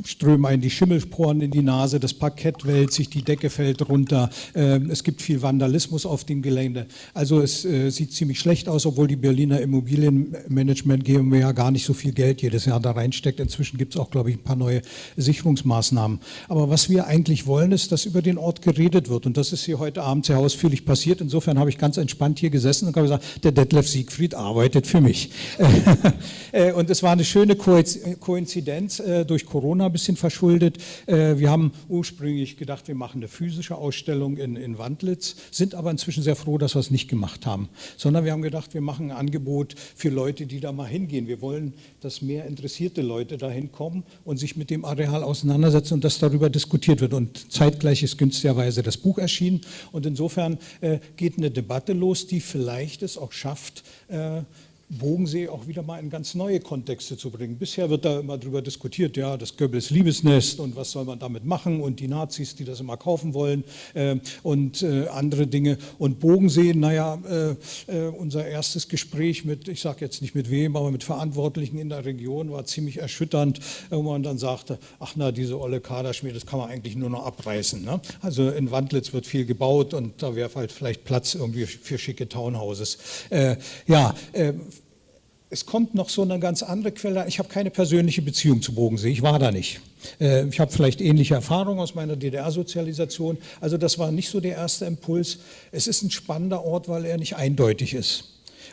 strömen einen die Schimmelsporen in die Nase, das Parkett wälzt sich, die Decke fällt runter, äh, es gibt viel Vandalismus auf dem Gelände. Also es äh, sieht ziemlich schlecht aus, obwohl die Berliner Immobilienmanagement GmbH gar nicht so viel Geld jedes Jahr da reinsteckt. Inzwischen gibt es auch, glaube ich, ein paar neue Sicherungsmaßnahmen. Aber was wir eigentlich wollen, ist, dass über den Ort geredet wird und das ist hier heute Abend sehr ausführlich passiert. Insofern habe ich ganz entspannt hier gesessen und habe gesagt, der Detlef Siegfried arbeitet für mich. Äh, und es war eine schöne Koinzidenz äh, durch Corona ein bisschen verschuldet. Äh, wir haben ursprünglich gedacht, wir machen eine physische Ausstellung in, in Wandlitz, sind aber inzwischen sehr froh, dass wir es nicht gemacht haben, sondern wir haben gedacht, wir machen ein Angebot für Leute, die da mal hingehen. Wir wollen, dass mehr interessierte Leute dahin kommen und sich mit dem Areal auseinandersetzen und dass darüber diskutiert wird. Und zeitgleich ist günstigerweise das Buch erschienen und insofern geht eine Debatte los, die vielleicht vielleicht es auch schafft, äh, Bogensee auch wieder mal in ganz neue Kontexte zu bringen. Bisher wird da immer darüber diskutiert, ja, das Goebbels Liebesnest und was soll man damit machen und die Nazis, die das immer kaufen wollen äh, und äh, andere Dinge. Und Bogensee, naja, äh, äh unser erstes Gespräch mit, ich sage jetzt nicht mit wem, aber mit Verantwortlichen in der Region war ziemlich erschütternd, wo man dann sagte, ach na, diese olle Kaderschmiede, das kann man eigentlich nur noch abreißen. Ne? Also in Wandlitz wird viel gebaut und da wäre halt vielleicht Platz irgendwie für schicke Townhouses. Äh, ja, äh, es kommt noch so eine ganz andere Quelle. Ich habe keine persönliche Beziehung zu Bodensee, ich war da nicht. Äh, ich habe vielleicht ähnliche Erfahrungen aus meiner DDR-Sozialisation. Also das war nicht so der erste Impuls. Es ist ein spannender Ort, weil er nicht eindeutig ist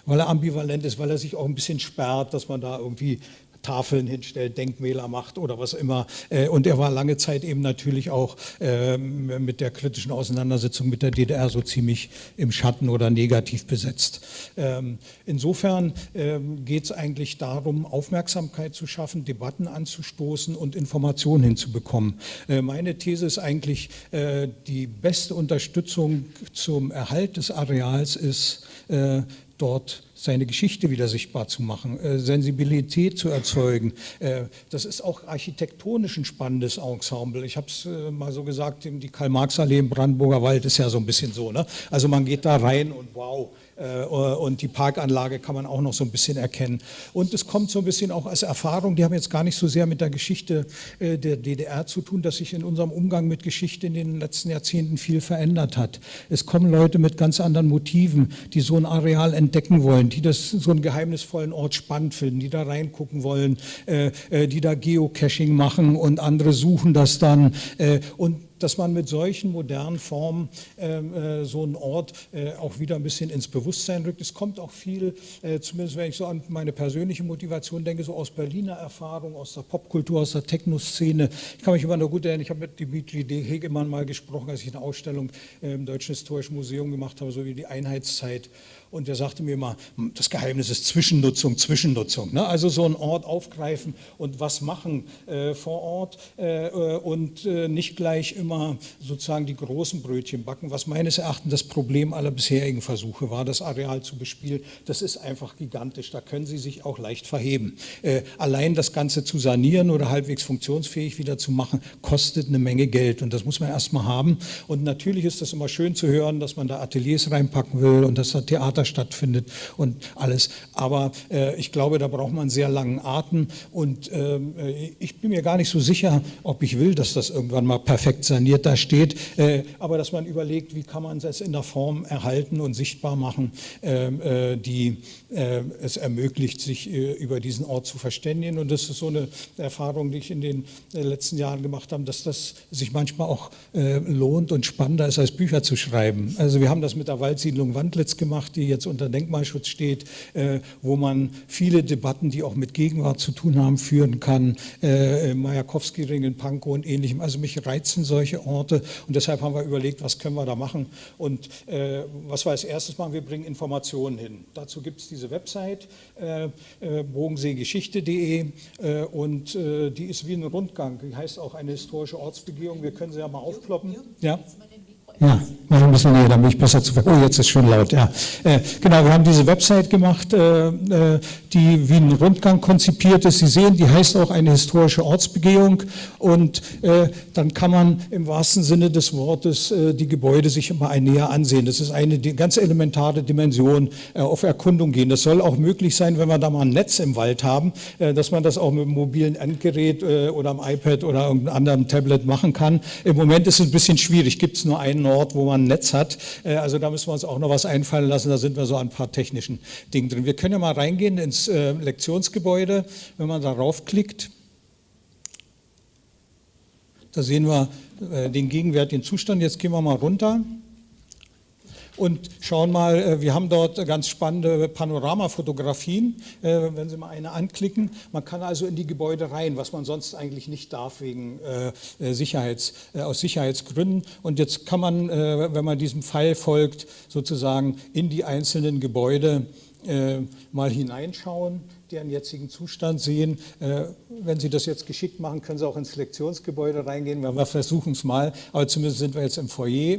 weil er ambivalent ist, weil er sich auch ein bisschen sperrt, dass man da irgendwie Tafeln hinstellt, Denkmäler macht oder was immer. Äh, und er war lange Zeit eben natürlich auch ähm, mit der kritischen Auseinandersetzung mit der DDR so ziemlich im Schatten oder negativ besetzt. Ähm, insofern ähm, geht es eigentlich darum, Aufmerksamkeit zu schaffen, Debatten anzustoßen und Informationen hinzubekommen. Äh, meine These ist eigentlich, äh, die beste Unterstützung zum Erhalt des Areals ist, dort seine Geschichte wieder sichtbar zu machen, äh, Sensibilität zu erzeugen. Äh, das ist auch architektonisch ein spannendes Ensemble. Ich habe es äh, mal so gesagt, die Karl-Marx-Allee im Brandenburger Wald ist ja so ein bisschen so. Ne? Also man geht da rein und wow, und die Parkanlage kann man auch noch so ein bisschen erkennen. Und es kommt so ein bisschen auch als Erfahrung, die haben jetzt gar nicht so sehr mit der Geschichte äh, der DDR zu tun, dass sich in unserem Umgang mit Geschichte in den letzten Jahrzehnten viel verändert hat. Es kommen Leute mit ganz anderen Motiven, die so ein Areal entdecken wollen, die das so einen geheimnisvollen Ort spannend finden, die da reingucken wollen, äh, die da Geocaching machen und andere suchen das dann. Und dass man mit solchen modernen Formen ähm, äh, so einen Ort äh, auch wieder ein bisschen ins Bewusstsein rückt. Es kommt auch viel, äh, zumindest wenn ich so an meine persönliche Motivation denke, so aus Berliner Erfahrung, aus der Popkultur, aus der Techno-Szene. Ich kann mich immer noch gut erinnern, ich habe mit Dimitri D. Hegemann mal gesprochen, als ich eine Ausstellung im Deutschen Historischen Museum gemacht habe, so wie die Einheitszeit. Und er sagte mir hm, das Geheimnis ist Zwischennutzung, Zwischennutzung. Ne? Also so einen Ort aufgreifen und was machen äh, vor Ort äh, äh, und äh, nicht gleich immer sozusagen die großen Brötchen backen, was meines Erachtens das Problem aller bisherigen Versuche war, das Areal zu bespielen. Das ist einfach gigantisch, da können Sie sich auch leicht verheben. Äh, allein das Ganze zu sanieren oder halbwegs funktionsfähig wieder zu machen, kostet eine Menge Geld und das muss man erstmal haben. Und natürlich ist das immer schön zu hören, dass man da Ateliers reinpacken will und dass da Theater Theater stattfindet und alles. Aber äh, ich glaube, da braucht man sehr langen Atem und äh, ich bin mir gar nicht so sicher, ob ich will, dass das irgendwann mal perfekt saniert da steht, äh, aber dass man überlegt, wie kann man es in der Form erhalten und sichtbar machen, ähm, äh, die äh, es ermöglicht, sich äh, über diesen Ort zu verständigen und das ist so eine Erfahrung, die ich in den letzten Jahren gemacht habe, dass das sich manchmal auch lohnt und spannender ist, als Bücher zu schreiben. Also wir haben das mit der Waldsiedlung Wandlitz gemacht, die jetzt unter Denkmalschutz steht, äh, wo man viele Debatten, die auch mit Gegenwart zu tun haben, führen kann. Äh, Majakowski-Ring in Pankow und ähnlichem. Also mich reizen solche Orte und deshalb haben wir überlegt, was können wir da machen. Und äh, was wir als erstes machen, wir bringen Informationen hin. Dazu gibt es diese Website, äh, äh, bogenseegeschichte.de äh, und die ist wie ein Rundgang. Die heißt auch eine historische Ortsbegehung. Wir können sie ja mal aufkloppen. Ja. Ja, mach ein bisschen näher, damit ich besser zu Oh, jetzt ist schön laut, ja. Äh, genau, wir haben diese Website gemacht, äh, äh, die wie ein Rundgang konzipiert ist. Sie sehen, die heißt auch eine historische Ortsbegehung und äh, dann kann man im wahrsten Sinne des Wortes äh, die Gebäude sich immer ein näher ansehen. Das ist eine ganz elementare Dimension äh, auf Erkundung gehen. Das soll auch möglich sein, wenn wir da mal ein Netz im Wald haben, dass man das auch mit einem mobilen Endgerät oder am iPad oder irgendeinem anderen Tablet machen kann. Im Moment ist es ein bisschen schwierig, gibt es nur einen Ort, wo man ein Netz hat. Äh, also da müssen wir uns auch noch was einfallen lassen. Da sind wir so an ein paar technischen Dingen drin. Wir können ja mal reingehen ins äh, Lektionsgebäude, wenn man darauf klickt. Da sehen wir äh, den gegenwärtigen Zustand. Jetzt gehen wir mal runter und schauen mal, äh, wir haben dort ganz spannende Panoramafotografien, äh, wenn Sie mal eine anklicken. Man kann also in die Gebäude rein, was man sonst eigentlich nicht darf wegen äh, Sicherheits, aus Sicherheitsgründen. Und jetzt kann man, wenn man diesem Pfeil folgt, sozusagen in die einzelnen Gebäude mal hineinschauen deren jetzigen Zustand sehen. wenn Sie das jetzt geschickt machen, können Sie auch ins Lektionsgebäude reingehen. Wir versuchen es mal, aber zumindest sind wir jetzt im Foyer.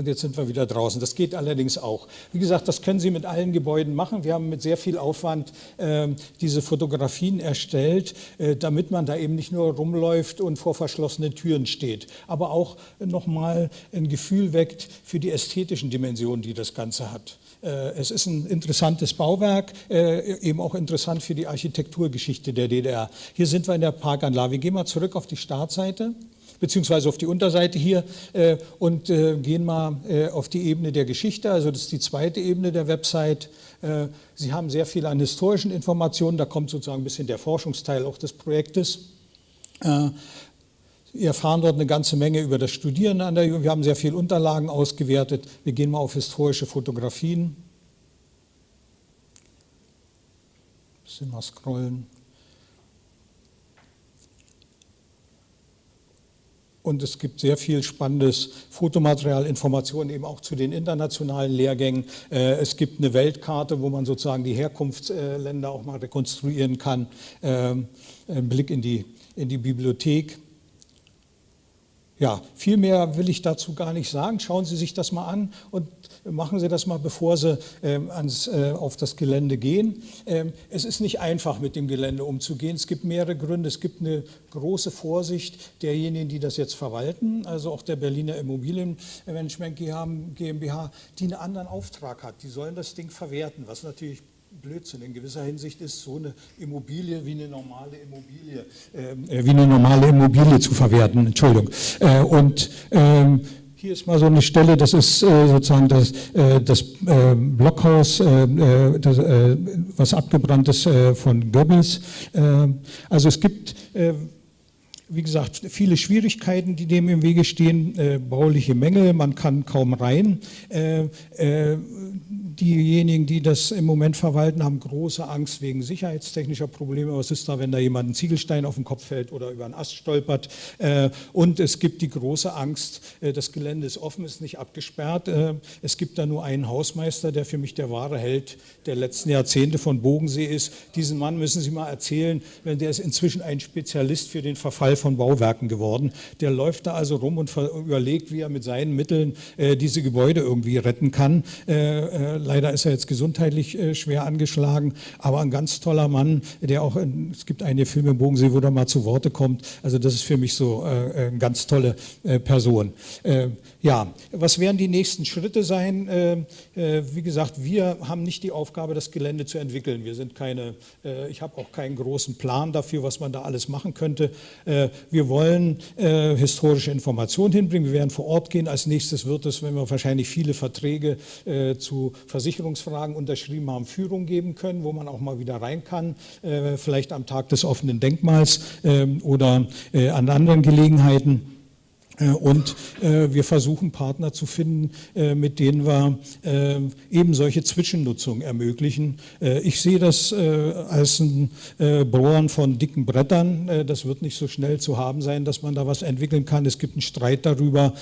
Und jetzt sind wir wieder draußen. Das geht allerdings auch. Wie gesagt, das können Sie mit allen Gebäuden machen. Wir haben mit sehr viel Aufwand äh, diese Fotografien erstellt, äh, damit man da eben nicht nur rumläuft und vor verschlossenen Türen steht, aber auch nochmal ein Gefühl weckt für die ästhetischen Dimensionen, die das Ganze hat. Äh, es ist ein interessantes Bauwerk, äh, eben auch interessant für die Architekturgeschichte der DDR. Hier sind wir in der Parkanlage. Wir gehen mal zurück auf die Startseite beziehungsweise auf die Unterseite hier äh, und äh, gehen mal äh, auf die Ebene der Geschichte, also das ist die zweite Ebene der Website. Äh, Sie haben sehr viel an historischen Informationen, da kommt sozusagen ein bisschen der Forschungsteil auch des Projektes. Äh, Sie erfahren dort eine ganze Menge über das Studieren an der Jugend. Wir haben sehr viele Unterlagen ausgewertet. Wir gehen mal auf historische Fotografien. Ein bisschen mal scrollen. Und es gibt sehr viel spannendes Fotomaterial, Informationen eben auch zu den internationalen Lehrgängen. Äh, es gibt eine Weltkarte, wo man sozusagen die Herkunftsländer auch mal rekonstruieren kann. Ähm, ein Blick in die, in die Bibliothek. Ja, viel mehr will ich dazu gar nicht sagen. Schauen Sie sich das mal an und machen Sie das mal, bevor Sie ähm, ans, äh, auf das Gelände gehen. Ähm, es ist nicht einfach, mit dem Gelände umzugehen. Es gibt mehrere Gründe. Es gibt eine große Vorsicht derjenigen, die das jetzt verwalten, also auch der Berliner Immobilienmanagement GmbH, die einen anderen Auftrag hat. Die sollen das Ding verwerten, was natürlich Blödsinn in gewisser Hinsicht ist, so eine Immobilie wie eine normale Immobilie, äh, wie eine normale Immobilie zu verwerten. Entschuldigung. Äh, und ähm, hier ist mal so eine Stelle, das ist äh, sozusagen das, äh, das äh, Blockhaus, das, was abgebrannt ist von Goebbels. also es gibt wie gesagt, viele Schwierigkeiten, die dem im Wege stehen, bauliche Mängel, man kann kaum rein. Diejenigen, die das im Moment verwalten, haben große Angst wegen sicherheitstechnischer Probleme. Was ist da, wenn da jemand einen Ziegelstein auf den Kopf fällt oder über einen Ast stolpert? Äh, und es gibt die große Angst, äh, das Gelände ist offen, ist nicht abgesperrt. Äh, es gibt da nur einen Hausmeister, der für mich der wahre Held der letzten Jahrzehnte von Bogensee ist. Diesen Mann müssen Sie mal erzählen, wenn der ist inzwischen ein Spezialist für den Verfall von Bauwerken geworden. Der läuft da also rum und überlegt, wie er mit seinen Mitteln diese Gebäude irgendwie retten kann Leider ist er jetzt gesundheitlich äh, schwer angeschlagen, aber ein ganz toller Mann, der auch, in, es gibt einige Filme im Bodensee, wo er mal zu Worte kommt. Also das ist für mich so äh, eine ganz tolle äh, Person. Äh, ja, was werden die nächsten Schritte sein? Äh, äh, wie gesagt, wir haben nicht die Aufgabe, das Gelände zu entwickeln. Wir sind keine, ich habe auch keinen großen Plan dafür, was man da alles machen könnte. wir wollen historische Informationen hinbringen. Wir werden vor Ort gehen. Als nächstes wird es, wenn wir wahrscheinlich viele Verträge zu Versicherungsfragen unterschrieben haben, Führung geben können, wo man auch mal wieder rein kann, äh, vielleicht am Tag des offenen Denkmals ähm, oder äh, an anderen Gelegenheiten. Äh, und äh, wir versuchen Partner zu finden, äh, mit denen wir eben solche Zwischennutzungen ermöglichen. Ich sehe das als ein Bohren von dicken Brettern. Das wird nicht so schnell zu haben sein, dass man da was entwickeln kann. Es gibt einen Streit darüber,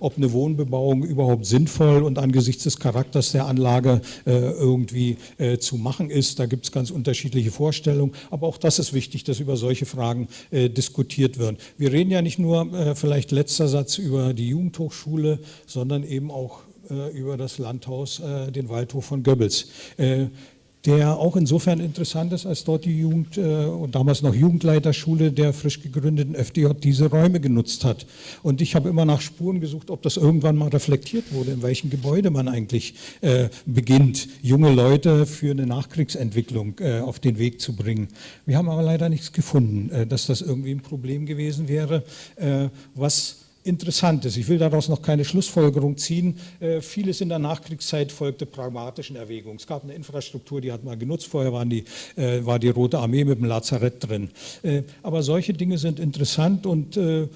ob eine Wohnbebauung überhaupt sinnvoll und angesichts des Charakters der Anlage irgendwie zu machen ist. Da gibt es ganz unterschiedliche Vorstellungen. Aber auch das ist wichtig, dass über solche Fragen diskutiert wird. Wir reden ja nicht nur vielleicht letztendlich letzter Satz über die Jugendhochschule, sondern eben auch äh, über das Landhaus, äh, den Waldhof von Goebbels. Der auch insofern interessant ist, als dort die Jugend äh, und damals noch Jugendleiterschule der frisch gegründeten FDJ diese Räume genutzt hat. Und ich habe immer nach Spuren gesucht, ob das irgendwann mal reflektiert wurde, in welchem Gebäude man eigentlich äh, beginnt, junge Leute für eine Nachkriegsentwicklung äh, auf den Weg zu bringen. Wir haben aber leider nichts gefunden, äh, dass das irgendwie ein Problem gewesen wäre, äh, was interessant ist. Ich will daraus noch keine Schlussfolgerung ziehen. Äh, vieles in der Nachkriegszeit folgte pragmatischen Erwägungen. Es gab eine Infrastruktur, die hat man genutzt. Vorher waren die, äh, war die Rote Armee mit dem Lazarett drin. Äh, aber solche Dinge sind interessant und äh,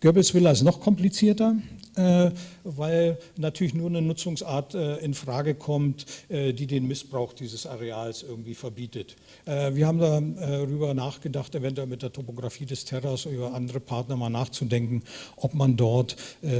Goebbels will es noch komplizierter. Äh, weil natürlich nur eine Nutzungsart äh, in Frage kommt, äh, die den Missbrauch dieses Areals irgendwie verbietet. Wir haben darüber nachgedacht, eventuell mit der Topografie des Terras über andere Partner mal nachzudenken, ob man dort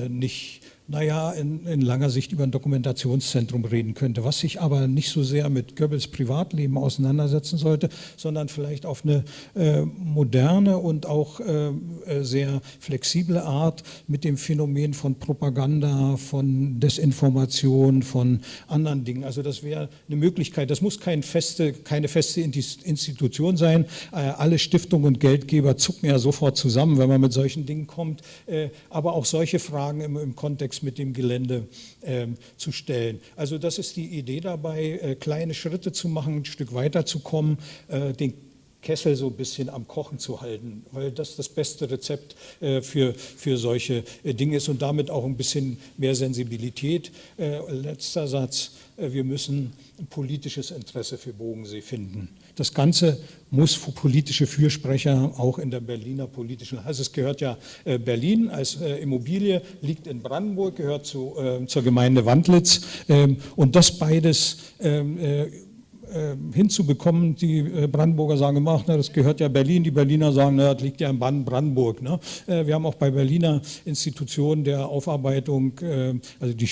nicht naja, in, in langer Sicht über ein Dokumentationszentrum reden könnte, was sich aber nicht so sehr mit Goebbels Privatleben auseinandersetzen sollte, sondern vielleicht auf eine äh, moderne und auch äh, äh sehr flexible Art mit dem Phänomen von Propaganda, von Desinformation, von anderen Dingen. Also das wäre eine Möglichkeit. Das muss kein feste, keine feste Institution sein. Äh, alle Stiftungen und Geldgeber zucken ja sofort zusammen, wenn man mit solchen Dingen kommt. Äh, aber auch solche Fragen im, im Kontext mit dem Gelände äh, zu stellen. Also das ist die Idee dabei, äh, kleine Schritte zu machen, ein Stück weiter zu kommen, äh, den Kessel so ein bisschen am Kochen zu halten, weil das das beste Rezept äh, für, für solche äh, Dinge ist und damit auch ein bisschen mehr Sensibilität. Äh, letzter Satz, wir müssen ein politisches Interesse für Bodensee finden. Das Ganze muss politische Fürsprecher auch in der Berliner politischen, also es gehört ja Berlin als Immobilie, liegt in Brandenburg, gehört zu, zur Gemeinde Wandlitz. Ähm, und das beides ähm, ähm, hinzubekommen. Die äh, Brandenburger sagen ach, na, das gehört ja Berlin. Die Berliner sagen, na, das liegt ja in Brandenburg. Ne? Äh, wir haben auch bei Berliner Institutionen der Aufarbeitung, äh, also die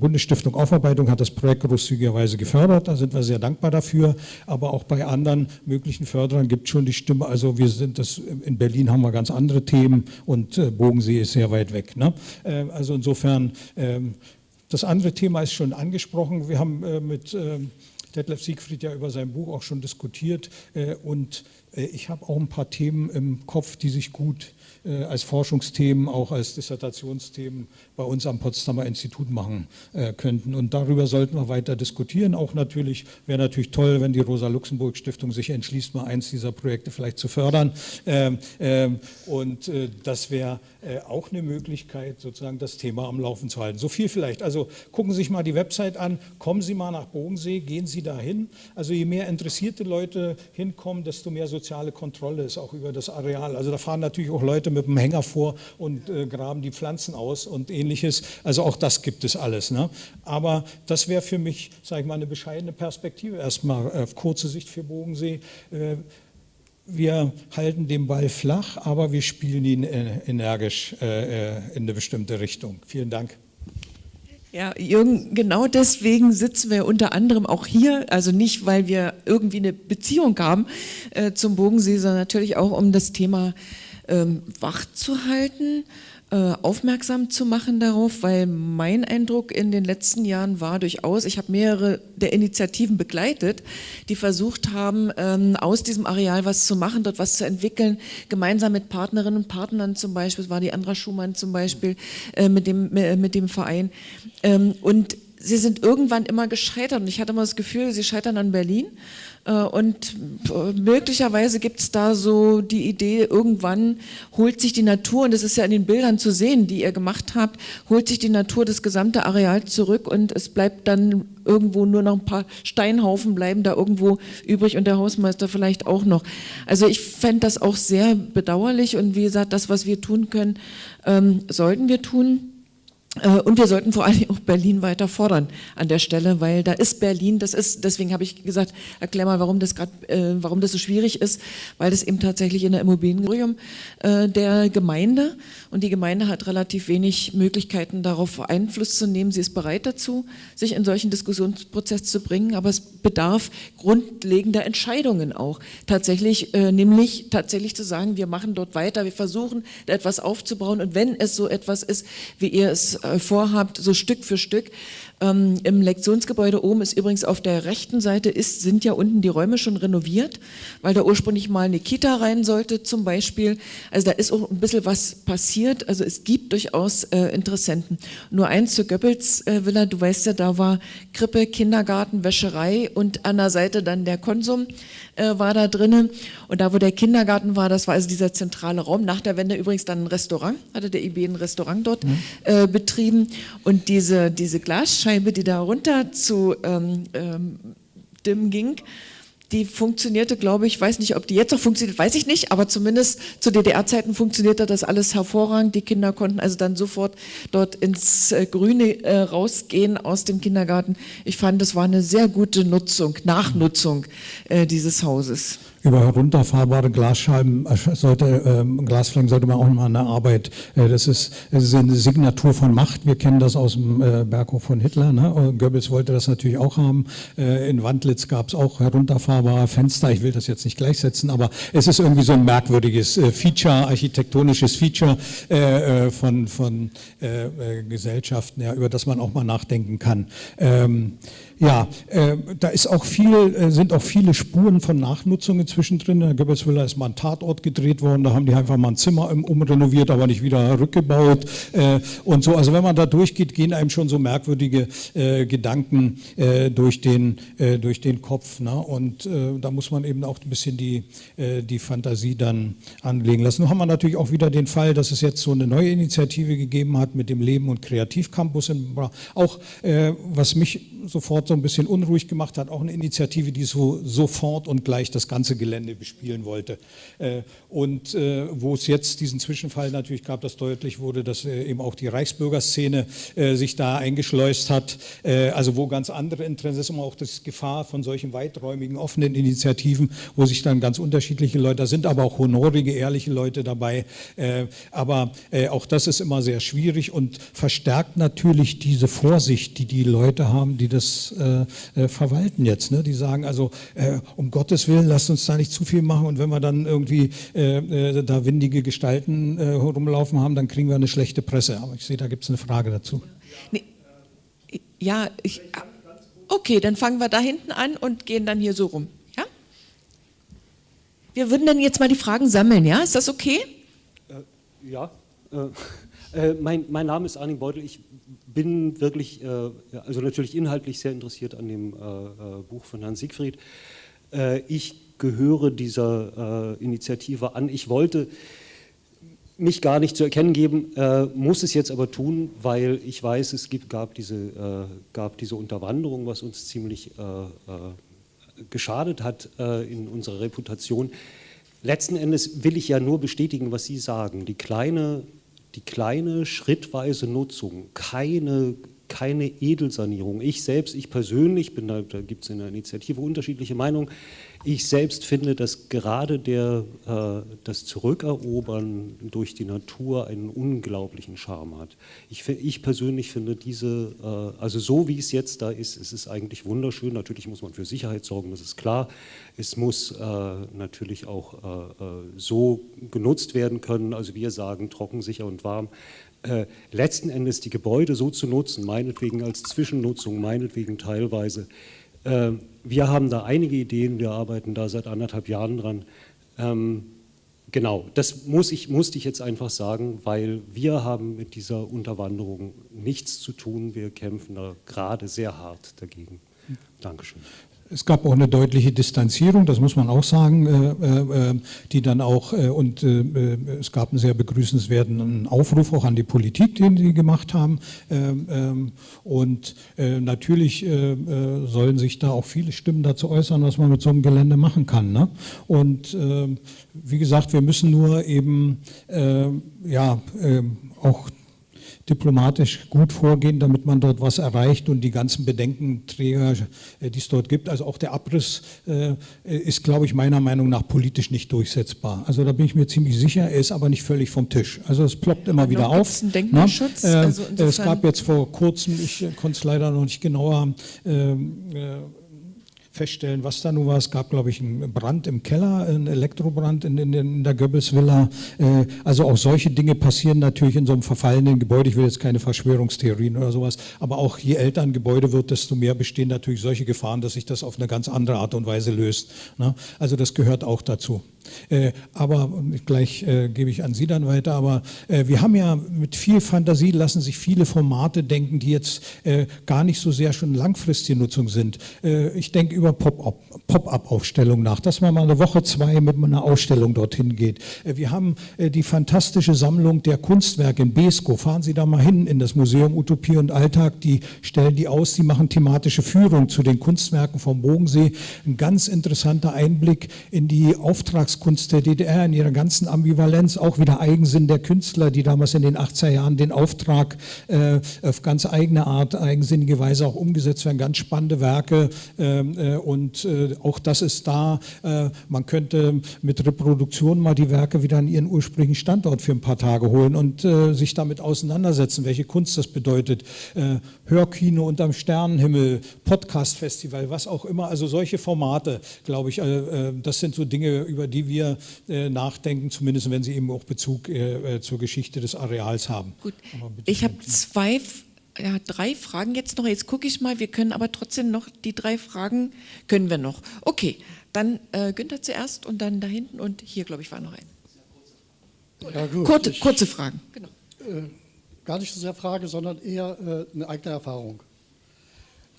Bundesstiftung Aufarbeitung hat das Projekt großzügigerweise gefördert. Da sind wir sehr dankbar dafür. Aber auch bei anderen möglichen Förderern gibt es schon die Stimme. Also wir sind das, in Berlin haben wir ganz andere Themen und Bogensee ist sehr weit weg. Ne? Also insofern, ähm, das andere Thema ist schon angesprochen. Wir haben mit ähm, Detlef Siegfried ja über sein Buch auch schon diskutiert äh, und äh, ich habe auch ein paar Themen im Kopf, die sich gut als Forschungsthemen, auch als Dissertationsthemen bei uns am Potsdamer Institut machen äh, könnten. Und darüber sollten wir weiter diskutieren. Auch natürlich, wäre natürlich toll, wenn die Rosa-Luxemburg-Stiftung sich entschließt, mal eins dieser Projekte vielleicht zu fördern. Ähm, ähm, und äh, das wäre auch eine Möglichkeit, sozusagen das Thema am Laufen zu halten. So viel vielleicht. Also gucken Sie sich mal die Website an, kommen Sie mal nach Bodensee, gehen Sie dahin. Also je mehr interessierte Leute hinkommen, desto mehr soziale Kontrolle ist auch über das Areal. Also da fahren natürlich auch Leute mit dem Hänger vor und äh, graben die Pflanzen aus und ähnliches. Also auch das gibt es alles. Ne? Aber das wäre für mich, sage ich mal, eine bescheidene Perspektive. Erstmal auf kurze Sicht für Bodensee. Äh, wir halten den Ball flach, aber wir spielen ihn äh, energisch äh, in eine bestimmte Richtung. Vielen Dank. Ja, Jürgen, genau deswegen sitzen wir unter anderem auch hier, also nicht, weil wir irgendwie eine Beziehung haben äh, zum Bogensee, sondern natürlich auch, um das Thema ähm, wach zu halten äh, aufmerksam zu machen darauf, weil mein Eindruck in den letzten Jahren war durchaus, ich habe mehrere der Initiativen begleitet, die versucht haben, ähm, aus diesem Areal was zu machen, dort was zu entwickeln, gemeinsam mit Partnerinnen und Partnern zum Beispiel, das war die Andra Schumann zum Beispiel, äh, mit, dem, mit dem Verein. Ähm, und sie sind irgendwann immer gescheitert. Und ich hatte immer das Gefühl, sie scheitern an Berlin. äh, und äh, möglicherweise gibt es da so die Idee, irgendwann holt sich die Natur, und das ist ja in den Bildern zu sehen, die ihr gemacht habt, holt sich die Natur das gesamte Areal zurück und es bleibt dann irgendwo nur noch ein paar Steinhaufen bleiben da irgendwo übrig und der Hausmeister vielleicht auch noch. Also ich fände das auch sehr bedauerlich und wie gesagt, das, was wir tun können, ähm, sollten wir tun. Äh, und wir sollten vor allem auch Berlin weiter fordern an der Stelle, weil da ist Berlin, das ist, deswegen habe ich gesagt, erklär mal, warum das gerade, äh, warum das so schwierig ist, weil das eben tatsächlich in der Immobiliengremium äh, der Gemeinde und die Gemeinde hat relativ wenig Möglichkeiten darauf Einfluss zu nehmen. Sie ist bereit dazu, sich in solchen Diskussionsprozess zu bringen, aber es bedarf grundlegender Entscheidungen auch. Tatsächlich, äh, nämlich tatsächlich zu sagen, wir machen dort weiter, wir versuchen etwas aufzubauen und wenn es so etwas ist, wie ihr es vorhabt, so Stück für Stück. Ähm, Im Lektionsgebäude oben ist übrigens auf der rechten Seite ist, sind ja unten die Räume schon renoviert, weil da ursprünglich mal eine Kita rein sollte zum Beispiel. Also da ist auch ein bisschen was passiert. Also es gibt durchaus äh, Interessenten. Nur eins zur Goebbels äh, Villa, du weißt ja, da war Krippe, Kindergarten, Wäscherei und an der Seite dann der Konsum äh, war da drinnen. Und da, wo der Kindergarten war, das war also dieser zentrale Raum. Nach der Wende übrigens dann ein Restaurant, hatte der IB ein Restaurant dort mhm. äh, betrieben. Und diese, diese Glasscheibe, die da runter zu ähm, ähm, Dim ging, die funktionierte, glaube ich, weiß nicht, ob die jetzt noch funktioniert, weiß ich nicht, aber zumindest zu DDR-Zeiten funktionierte das alles hervorragend. Die Kinder konnten also dann sofort dort ins äh, Grüne äh, rausgehen aus dem Kindergarten. Ich fand, das war eine sehr gute Nutzung, Nachnutzung äh, dieses Hauses über herunterfahrbare Glasscheiben äh, sollte, ähm, Glasflächen sollte man auch mal der Arbeit. Äh, das, ist, das ist eine Signatur von Macht. Wir kennen das aus dem äh, Berghof von Hitler. Ne? Goebbels wollte das natürlich auch haben. Äh, in Wandlitz gab es auch herunterfahrbare Fenster. Ich will das jetzt nicht gleichsetzen, aber es ist irgendwie so ein merkwürdiges äh, Feature, architektonisches Feature äh, von, von Gesellschaften, ja, über das man auch mal nachdenken kann. Ähm, ja, äh, da ist auch viel, äh, sind auch viele Spuren von Nachnutzung inzwischen drin. In der Goebbelsvilla ist mal ein Tatort gedreht worden, da haben die einfach mal ein Zimmer umrenoviert, aber nicht wieder rückgebaut äh, und so. Also wenn man da durchgeht, gehen einem schon so merkwürdige äh, Gedanken äh, durch, den, äh, durch den Kopf. Ne? Und da muss man eben auch ein bisschen die, die Fantasie dann anlegen lassen. Nun haben wir natürlich auch wieder den Fall, dass es jetzt so eine neue Initiative gegeben hat mit dem Leben- und Kreativcampus in Bra. Auch was mich sofort so ein bisschen unruhig gemacht hat, auch eine Initiative, die so sofort und gleich das ganze Gelände bespielen wollte. Äh, und äh, wo es jetzt diesen Zwischenfall natürlich gab, dass deutlich wurde, dass äh, eben auch die Reichsbürgerszene sich da eingeschleust hat, also wo ganz andere Interessen, ist immer auch das Gefahr von solchen weiträumigen, offenen Initiativen, wo sich dann ganz unterschiedliche Leute, da sind aber auch honorige, ehrliche Leute dabei, aber auch das ist immer sehr schwierig und verstärkt natürlich diese Vorsicht, die die Leute haben, die das äh, verwalten jetzt. Ne? Die sagen also, äh, um Gottes Willen, lasst uns da nicht zu viel machen und wenn wir dann irgendwie äh, äh da windige Gestalten äh, rumlaufen haben, dann kriegen wir eine schlechte Presse. Aber ich sehe, da gibt es eine Frage dazu. Nee. Ja, ich, okay, dann fangen wir da hinten an und gehen dann hier so rum. Ja? Wir würden dann jetzt mal die Fragen sammeln, ja? Ist das okay? Äh, ja. mein, mein Name ist Arnim Beutel. Ich bin wirklich, äh, also natürlich inhaltlich sehr interessiert an dem äh, äh, Buch von Herrn Siegfried. ich gehöre dieser Initiative an. Ich wollte mich gar nicht zu erkennen geben, muss es jetzt aber tun, weil ich weiß, es gibt, gab, diese, gab diese Unterwanderung, was uns ziemlich geschadet hat in unserer Reputation. Letzten Endes will ich ja nur bestätigen, was Sie sagen. Die kleine, die kleine schrittweise Nutzung, keine keine Edelsanierung. Ich selbst, ich persönlich, bin da, da gibt es in der Initiative unterschiedliche Meinungen, ich selbst finde, dass gerade der, äh, das Zurückerobern durch die Natur einen unglaublichen Charme hat. Ich, ich persönlich finde diese, äh, also so wie es jetzt da ist, es ist eigentlich wunderschön. Natürlich muss man für Sicherheit sorgen, das ist klar. Es muss äh, natürlich auch äh, äh, so genutzt werden können, also wir sagen trocken, sicher und warm, äh, letzten Endes die Gebäude so zu nutzen, meinetwegen als Zwischennutzung, meinetwegen teilweise. Äh, wir haben da einige Ideen, wir arbeiten da seit anderthalb Jahren dran. Ähm, genau, das muss ich, musste ich jetzt einfach sagen, weil wir haben mit dieser Unterwanderung nichts zu tun. Wir kämpfen da gerade sehr hart dagegen. Dankeschön. Es gab auch eine deutliche Distanzierung, das muss man auch sagen, äh, äh, äh die dann auch, und es gab einen sehr begrüßenswerten Aufruf auch an die Politik, den sie gemacht haben. Ähm, ähm, und natürlich sollen sich da auch viele Stimmen dazu äußern, was man mit so einem Gelände machen kann. Ne? Und wie gesagt, wir müssen nur eben ja, auch diplomatisch gut vorgehen, damit man dort was erreicht und die ganzen Bedenkenträger, äh, die es dort gibt, also auch der Abriss äh, ist, glaube ich, meiner Meinung nach politisch nicht durchsetzbar. Also da bin ich mir ziemlich sicher, er ist aber nicht völlig vom Tisch. Also es ploppt immer wieder auf. Einen Denkmalschutz? Äh, also es gab jetzt vor kurzem, ich konnte es leider noch nicht genauer ähm, äh, feststellen, was da nun war. Es gab, glaube ich, einen Brand im Keller, einen Elektrobrand in, in, in der Goebbels-Villa. Äh, also auch solche Dinge passieren natürlich in so einem verfallenen Gebäude. Ich will jetzt keine Verschwörungstheorien oder sowas, aber auch je älter ein Gebäude wird, desto mehr bestehen natürlich solche Gefahren, dass sich das auf eine ganz andere Art und Weise löst. Ne? Also das gehört auch dazu. Äh, aber gleich äh, gebe ich an Sie dann weiter. Aber äh, wir haben ja mit viel Fantasie lassen sich viele Formate denken, die jetzt gar nicht so sehr schon langfristige Nutzung sind. Ich denke über Pop-up-Aufstellung nach, dass man mal eine Woche, zwei mit einer Ausstellung dorthin geht. Wir haben die fantastische Sammlung der Kunstwerke in Besko. Fahren Sie da mal hin in das Museum Utopie und Alltag. Die stellen die aus, die machen thematische Führung zu den Kunstwerken vom Bodensee. Ein ganz interessanter Einblick in die Auftrags Kunst der DDR in ihrer ganzen Ambivalenz, auch wieder Eigensinn der Künstler, die damals in den 80er Jahren den Auftrag äh, auf ganz eigene Art, eigensinnige Weise auch umgesetzt werden, ganz spannende Werke äh, und äh, auch das ist da. Äh, man könnte mit Reproduktion mal die Werke wieder an ihren ursprünglichen Standort für ein paar Tage holen und äh, sich damit auseinandersetzen, welche Kunst das bedeutet. Äh, Hörkino unterm Sternenhimmel, Podcast-Festival, was auch immer, also solche Formate, glaube ich, das sind so Dinge, über die wir äh, nachdenken, zumindest wenn sie eben auch Bezug äh, äh zur Geschichte des Areals haben. Gut, ich habe zwei, ja, drei Fragen jetzt noch. Jetzt gucke ich mal, wir können aber trotzdem noch die drei Fragen, können wir noch. Okay, dann äh, Günther zuerst und dann da hinten und hier, glaube ich, war noch ein. Ja, gut, kurze, ich, kurze Fragen, genau. Äh, gar nicht so sehr Frage, sondern eher äh, eine eigene Erfahrung.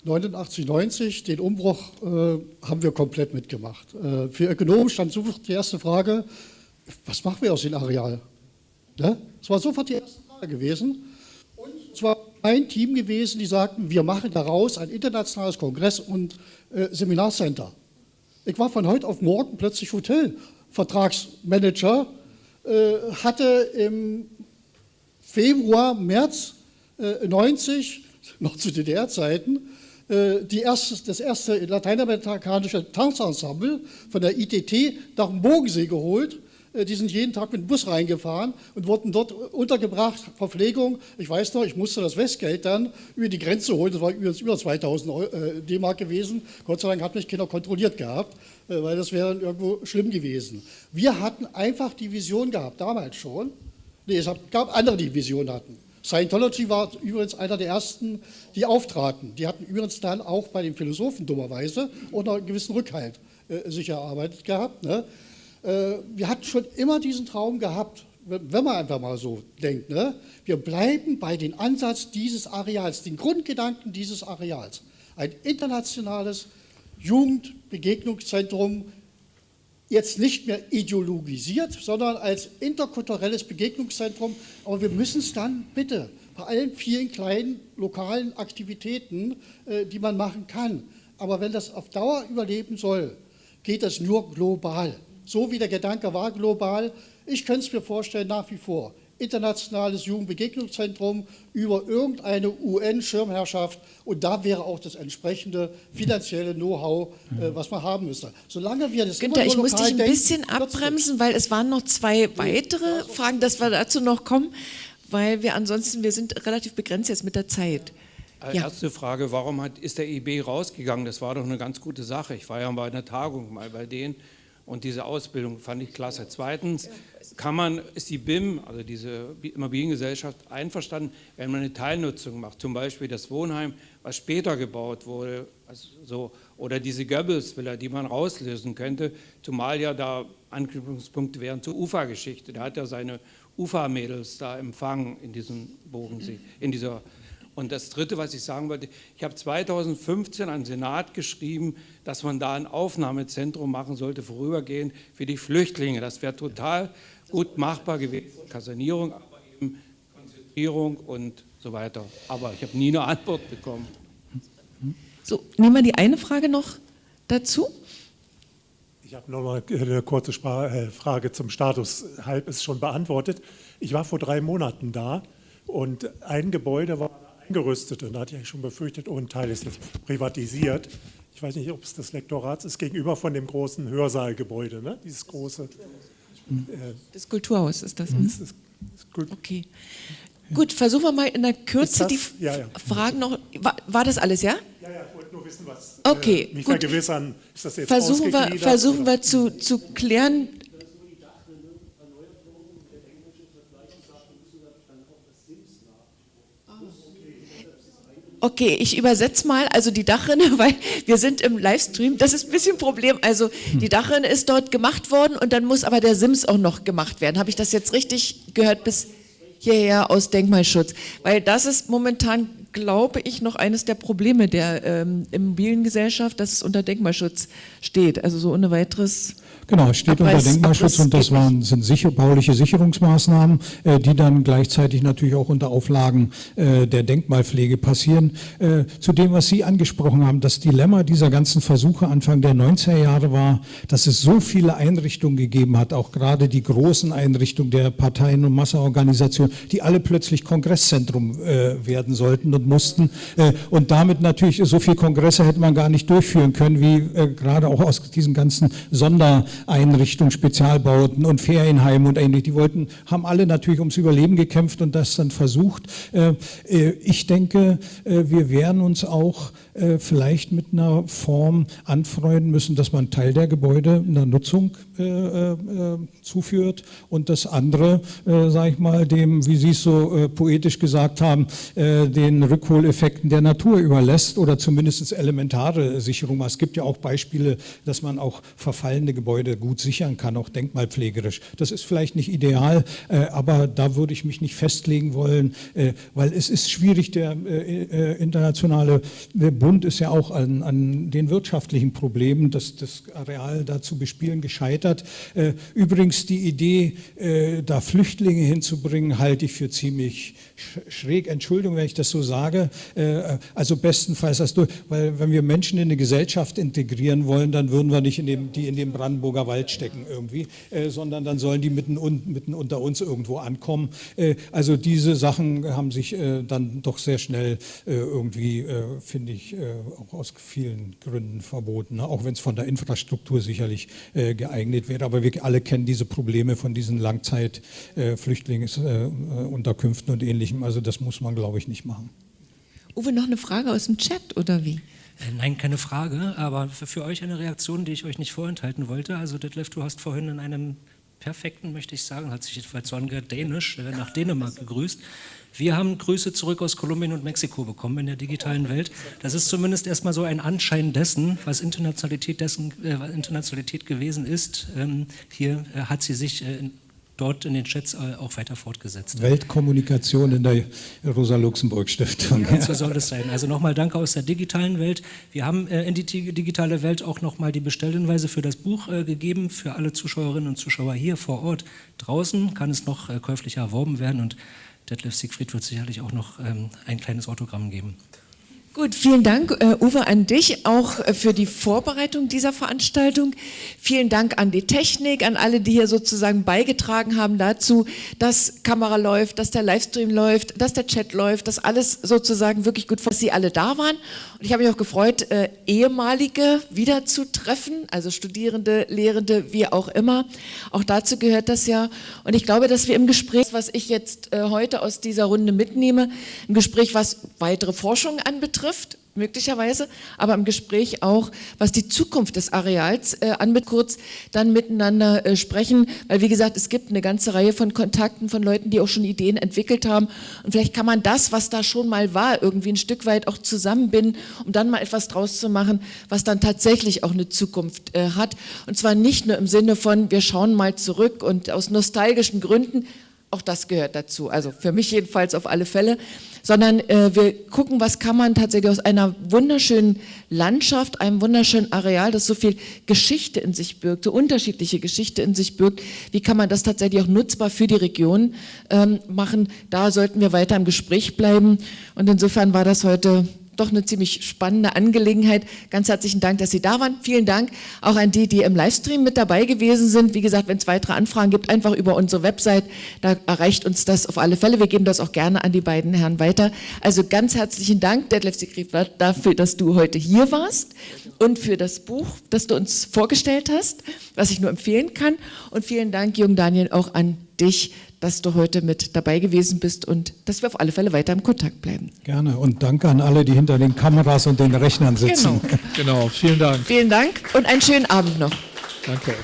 89, 90, den Umbruch äh, haben wir komplett mitgemacht. Äh, für Ökonomen stand sofort die erste Frage, was machen wir aus dem Areal? Ne? Das war sofort die erste Frage gewesen. Und es war ein Team gewesen, die sagten, wir machen daraus ein internationales Kongress- und äh, Seminarcenter. Ich war von heute auf morgen plötzlich Hotelvertragsmanager, äh, hatte im Februar, März 90, äh, noch zu DDR-Zeiten, erste, das erste lateinamerikanische Tanzensemble von der ITT nach dem Bodensee geholt. Äh, die sind jeden Tag mit dem Bus reingefahren und wurden dort untergebracht, Verpflegung. Ich weiß noch, ich musste das Westgeld dann über die Grenze holen, das war übrigens über 2000 äh, D-Mark gewesen. Gott sei Dank hat mich keiner kontrolliert gehabt, weil das wäre irgendwo schlimm gewesen. Wir hatten einfach die Vision gehabt, damals schon. Nee, es gab andere, die Vision hatten. Scientology war übrigens einer der ersten, die auftraten. Die hatten übrigens dann auch bei den Philosophen dummerweise noch einen gewissen Rückhalt äh, sich erarbeitet gehabt. Ne? Äh, wir hatten schon immer diesen Traum gehabt, wenn man einfach mal so denkt. Ne? Wir bleiben bei dem Ansatz dieses Areals, den Grundgedanken dieses Areals. Ein internationales Jugendbegegnungszentrum jetzt nicht mehr ideologisiert, sondern als interkulturelles Begegnungszentrum. Aber wir müssen es dann bitte bei allen vielen kleinen lokalen Aktivitäten, äh, die man machen kann. Aber wenn das auf Dauer überleben soll, geht das nur global. So wie der Gedanke war global. Ich könnte es mir vorstellen nach wie vor internationales Jugendbegegnungszentrum über irgendeine UN-Schirmherrschaft und da wäre auch das entsprechende finanzielle Know-how, äh, was man haben müsste. Solange wir das Günther, ich muss dich ein denken, bisschen abbremsen, weil es waren noch zwei weitere Fragen, dass wir dazu noch kommen, weil wir ansonsten, wir sind relativ begrenzt jetzt mit der Zeit. Äh, ja. Erste Frage, warum hat, ist der IB rausgegangen? Das war doch eine ganz gute Sache. Ich war ja bei einer Tagung mal bei denen und diese Ausbildung fand ich klasse. Zweitens kann man, ist die BIM, also diese Immobiliengesellschaft, einverstanden, wenn man eine Teilnutzung macht, zum Beispiel das Wohnheim, was später gebaut wurde, also so, oder diese Goebbels-Villa, die man rauslösen könnte, zumal ja da Anknüpfungspunkte wären zur Ufa-Geschichte. Da hat er seine Ufa-Mädels da empfangen in diesem Bodensee, in dieser und das Dritte, was ich sagen wollte, ich habe 2015 an den Senat geschrieben, dass man da ein Aufnahmezentrum machen sollte, vorübergehend für die Flüchtlinge. Das wäre total gut machbar gewesen. Kasernierung, aber eben Konzentrierung und so weiter. Aber ich habe nie eine Antwort bekommen. So, nehmen wir die eine Frage noch dazu. Ich habe noch mal eine kurze äh, Frage zum Status. Halb ist schon beantwortet. Ich war vor drei Monaten da und ein Gebäude war eingerüstet und da hatte ich schon befürchtet, oh, ein Teil ist jetzt privatisiert. Ich weiß nicht, ob es das Lektorat ist, gegenüber von dem großen Hörsaalgebäude, ne? dieses große. Äh, das Kulturhaus ist das. Ne? Das ist, das okay. Gut, versuchen wir mal in der Kürze das, die ja, ja. Fragen noch. War, war, das alles, ja? Ja, ja, ich wollte nur wissen, was. Okay, äh, mich gut. vergewissern, ist das jetzt Versuchen wir, versuchen wir zu, zu klären, Okay, ich übersetze mal, also die Dachrinne, weil wir sind im Livestream, das ist ein bisschen ein Problem. Also die Dachrinne ist dort gemacht worden und dann muss aber der Sims auch noch gemacht werden. Habe ich das jetzt richtig gehört bis hierher aus Denkmalschutz? Weil das ist momentan, glaube ich, noch eines der Probleme der ähm, Immobiliengesellschaft, dass es unter Denkmalschutz steht. Also so ohne weiteres Genau, es steht Abriss, unter Denkmalschutz Abriss und das waren, sind sicher, bauliche Sicherungsmaßnahmen, äh, die dann gleichzeitig natürlich auch unter Auflagen äh, der Denkmalpflege passieren. Äh, zu dem, was Sie angesprochen haben, das Dilemma dieser ganzen Versuche Anfang der 90er Jahre war, dass es so viele Einrichtungen gegeben hat, auch gerade die großen Einrichtungen der Parteien und Masseorganisationen, die alle plötzlich Kongresszentrum äh, werden sollten und mussten. Äh, und damit natürlich so viel Kongresse hätte man gar nicht durchführen können, wie äh, gerade auch aus diesen ganzen Sonder Einrichtungen, Spezialbauten und Ferienheime und ähnlich. Die wollten, haben alle natürlich ums Überleben gekämpft und das dann versucht. Äh, äh, ich denke, äh, wir werden uns auch vielleicht mit einer Form anfreunden müssen, dass man Teil der Gebäude einer Nutzung zuführt und das andere, sage ich mal, dem, wie Sie es so poetisch gesagt haben, den Rückholeffekten der Natur überlässt oder zumindest elementare Sicherung. Es gibt ja auch Beispiele, dass man auch verfallene Gebäude gut sichern kann, auch denkmalpflegerisch. Das ist vielleicht nicht ideal, äh, aber da würde ich mich nicht festlegen wollen, äh, weil es ist schwierig, der äh, internationale Bund ist ja auch an, an den wirtschaftlichen Problemen, das, das Areal da zu bespielen, gescheitert. Übrigens die Idee, da Flüchtlinge hinzubringen, halte ich für ziemlich schräg. Entschuldigung, wenn ich das so sage. Also bestenfalls das durch, weil wenn wir Menschen in eine Gesellschaft integrieren wollen, dann würden wir nicht in dem, die in dem Brandenburger Wald stecken irgendwie, äh, sondern dann sollen die mitten, mitten unter uns irgendwo ankommen. Äh, also diese Sachen haben sich äh, dann doch sehr schnell äh, irgendwie, äh, finde ich, äh, auch aus vielen Gründen verboten, ne? auch wenn es von der Infrastruktur sicherlich geeignet wäre. Aber wir alle kennen diese Probleme von diesen Langzeitflüchtlingsunterkünften und ähnlichem. Also das muss man, glaube ich, nicht machen. Uwe, noch eine Frage aus dem Chat oder wie? Äh, nein, keine Frage, aber für, für, euch eine Reaktion, die ich euch nicht vorenthalten wollte. Also Detlef, du hast vorhin in einem perfekten, möchte ich sagen, hat sich jedenfalls so angehört, Dänisch, äh, nach Dänemark gegrüßt. Wir haben Grüße zurück aus Kolumbien und Mexiko bekommen in der digitalen Welt. Das ist zumindest erstmal so ein Anschein dessen, was Internationalität, dessen, äh, Internationalität gewesen ist. Ähm, hier äh, hat sie sich äh, dort in den Chats äh, auch weiter fortgesetzt. Weltkommunikation in der Rosa-Luxemburg-Stiftung. Ja, so soll es sein. Also nochmal Danke aus der digitalen Welt. Wir haben äh, in die digitale Welt auch nochmal die Bestellhinweise für das Buch äh, gegeben. Für alle Zuschauerinnen und Zuschauer hier vor Ort. Draußen kann es noch käuflicher erworben werden und Detlef Siegfried wird sicherlich auch noch ähm, ein kleines Autogramm geben. Gut, vielen Dank, äh, Uwe, an dich auch äh, für die Vorbereitung dieser Veranstaltung. Vielen Dank an die Technik, an alle, die hier sozusagen beigetragen haben dazu, dass Kamera läuft, dass der Livestream läuft, dass der Chat läuft, dass alles sozusagen wirklich gut, dass Sie alle da waren. Und ich habe mich auch gefreut, äh, ehemalige wiederzutreffen, also Studierende, Lehrende, wie auch immer. Auch dazu gehört das ja. Und ich glaube, dass wir im Gespräch, was ich jetzt äh, heute aus dieser Runde mitnehme, ein Gespräch, was weitere Forschung anbetrifft, trifft, möglicherweise, aber im Gespräch auch, was die Zukunft des Areals äh, anbetrifft, kurz dann miteinander äh, sprechen, weil wie gesagt, es gibt eine ganze Reihe von Kontakten von Leuten, die auch schon Ideen entwickelt haben. Und vielleicht kann man das, was da schon mal war, irgendwie ein Stück weit auch zusammenbinden, um dann mal etwas draus zu machen, was dann tatsächlich auch eine Zukunft äh, hat. Und zwar nicht nur im Sinne von, wir schauen mal zurück und aus nostalgischen Gründen, auch das gehört dazu, also für mich jedenfalls auf alle Fälle, sondern äh, wir gucken, was kann man tatsächlich aus einer wunderschönen Landschaft, einem wunderschönen Areal, das so viel Geschichte in sich birgt, so unterschiedliche Geschichte in sich birgt, wie kann man das tatsächlich auch nutzbar für die Region ähm, machen. Da sollten wir weiter im Gespräch bleiben und insofern war das heute doch eine ziemlich spannende Angelegenheit. Ganz herzlichen Dank, dass Sie da waren. Vielen Dank auch an die, die im Livestream mit dabei gewesen sind. Wie gesagt, wenn es weitere Anfragen gibt, einfach über unsere Website, da erreicht uns das auf alle Fälle. Wir geben das auch gerne an die beiden Herren weiter. Also ganz herzlichen Dank, Detlef Sigrid, dafür, dass du heute hier warst und für das Buch, das du uns vorgestellt hast, was ich nur empfehlen kann. Und vielen Dank, Jürgen Daniel, auch an dich, dass du heute mit dabei gewesen bist und dass wir auf alle Fälle weiter im Kontakt bleiben. Gerne und danke an alle, die hinter den Kameras und den Rechnern sitzen. Genau, genau vielen Dank. Vielen Dank und einen schönen Abend noch. Danke.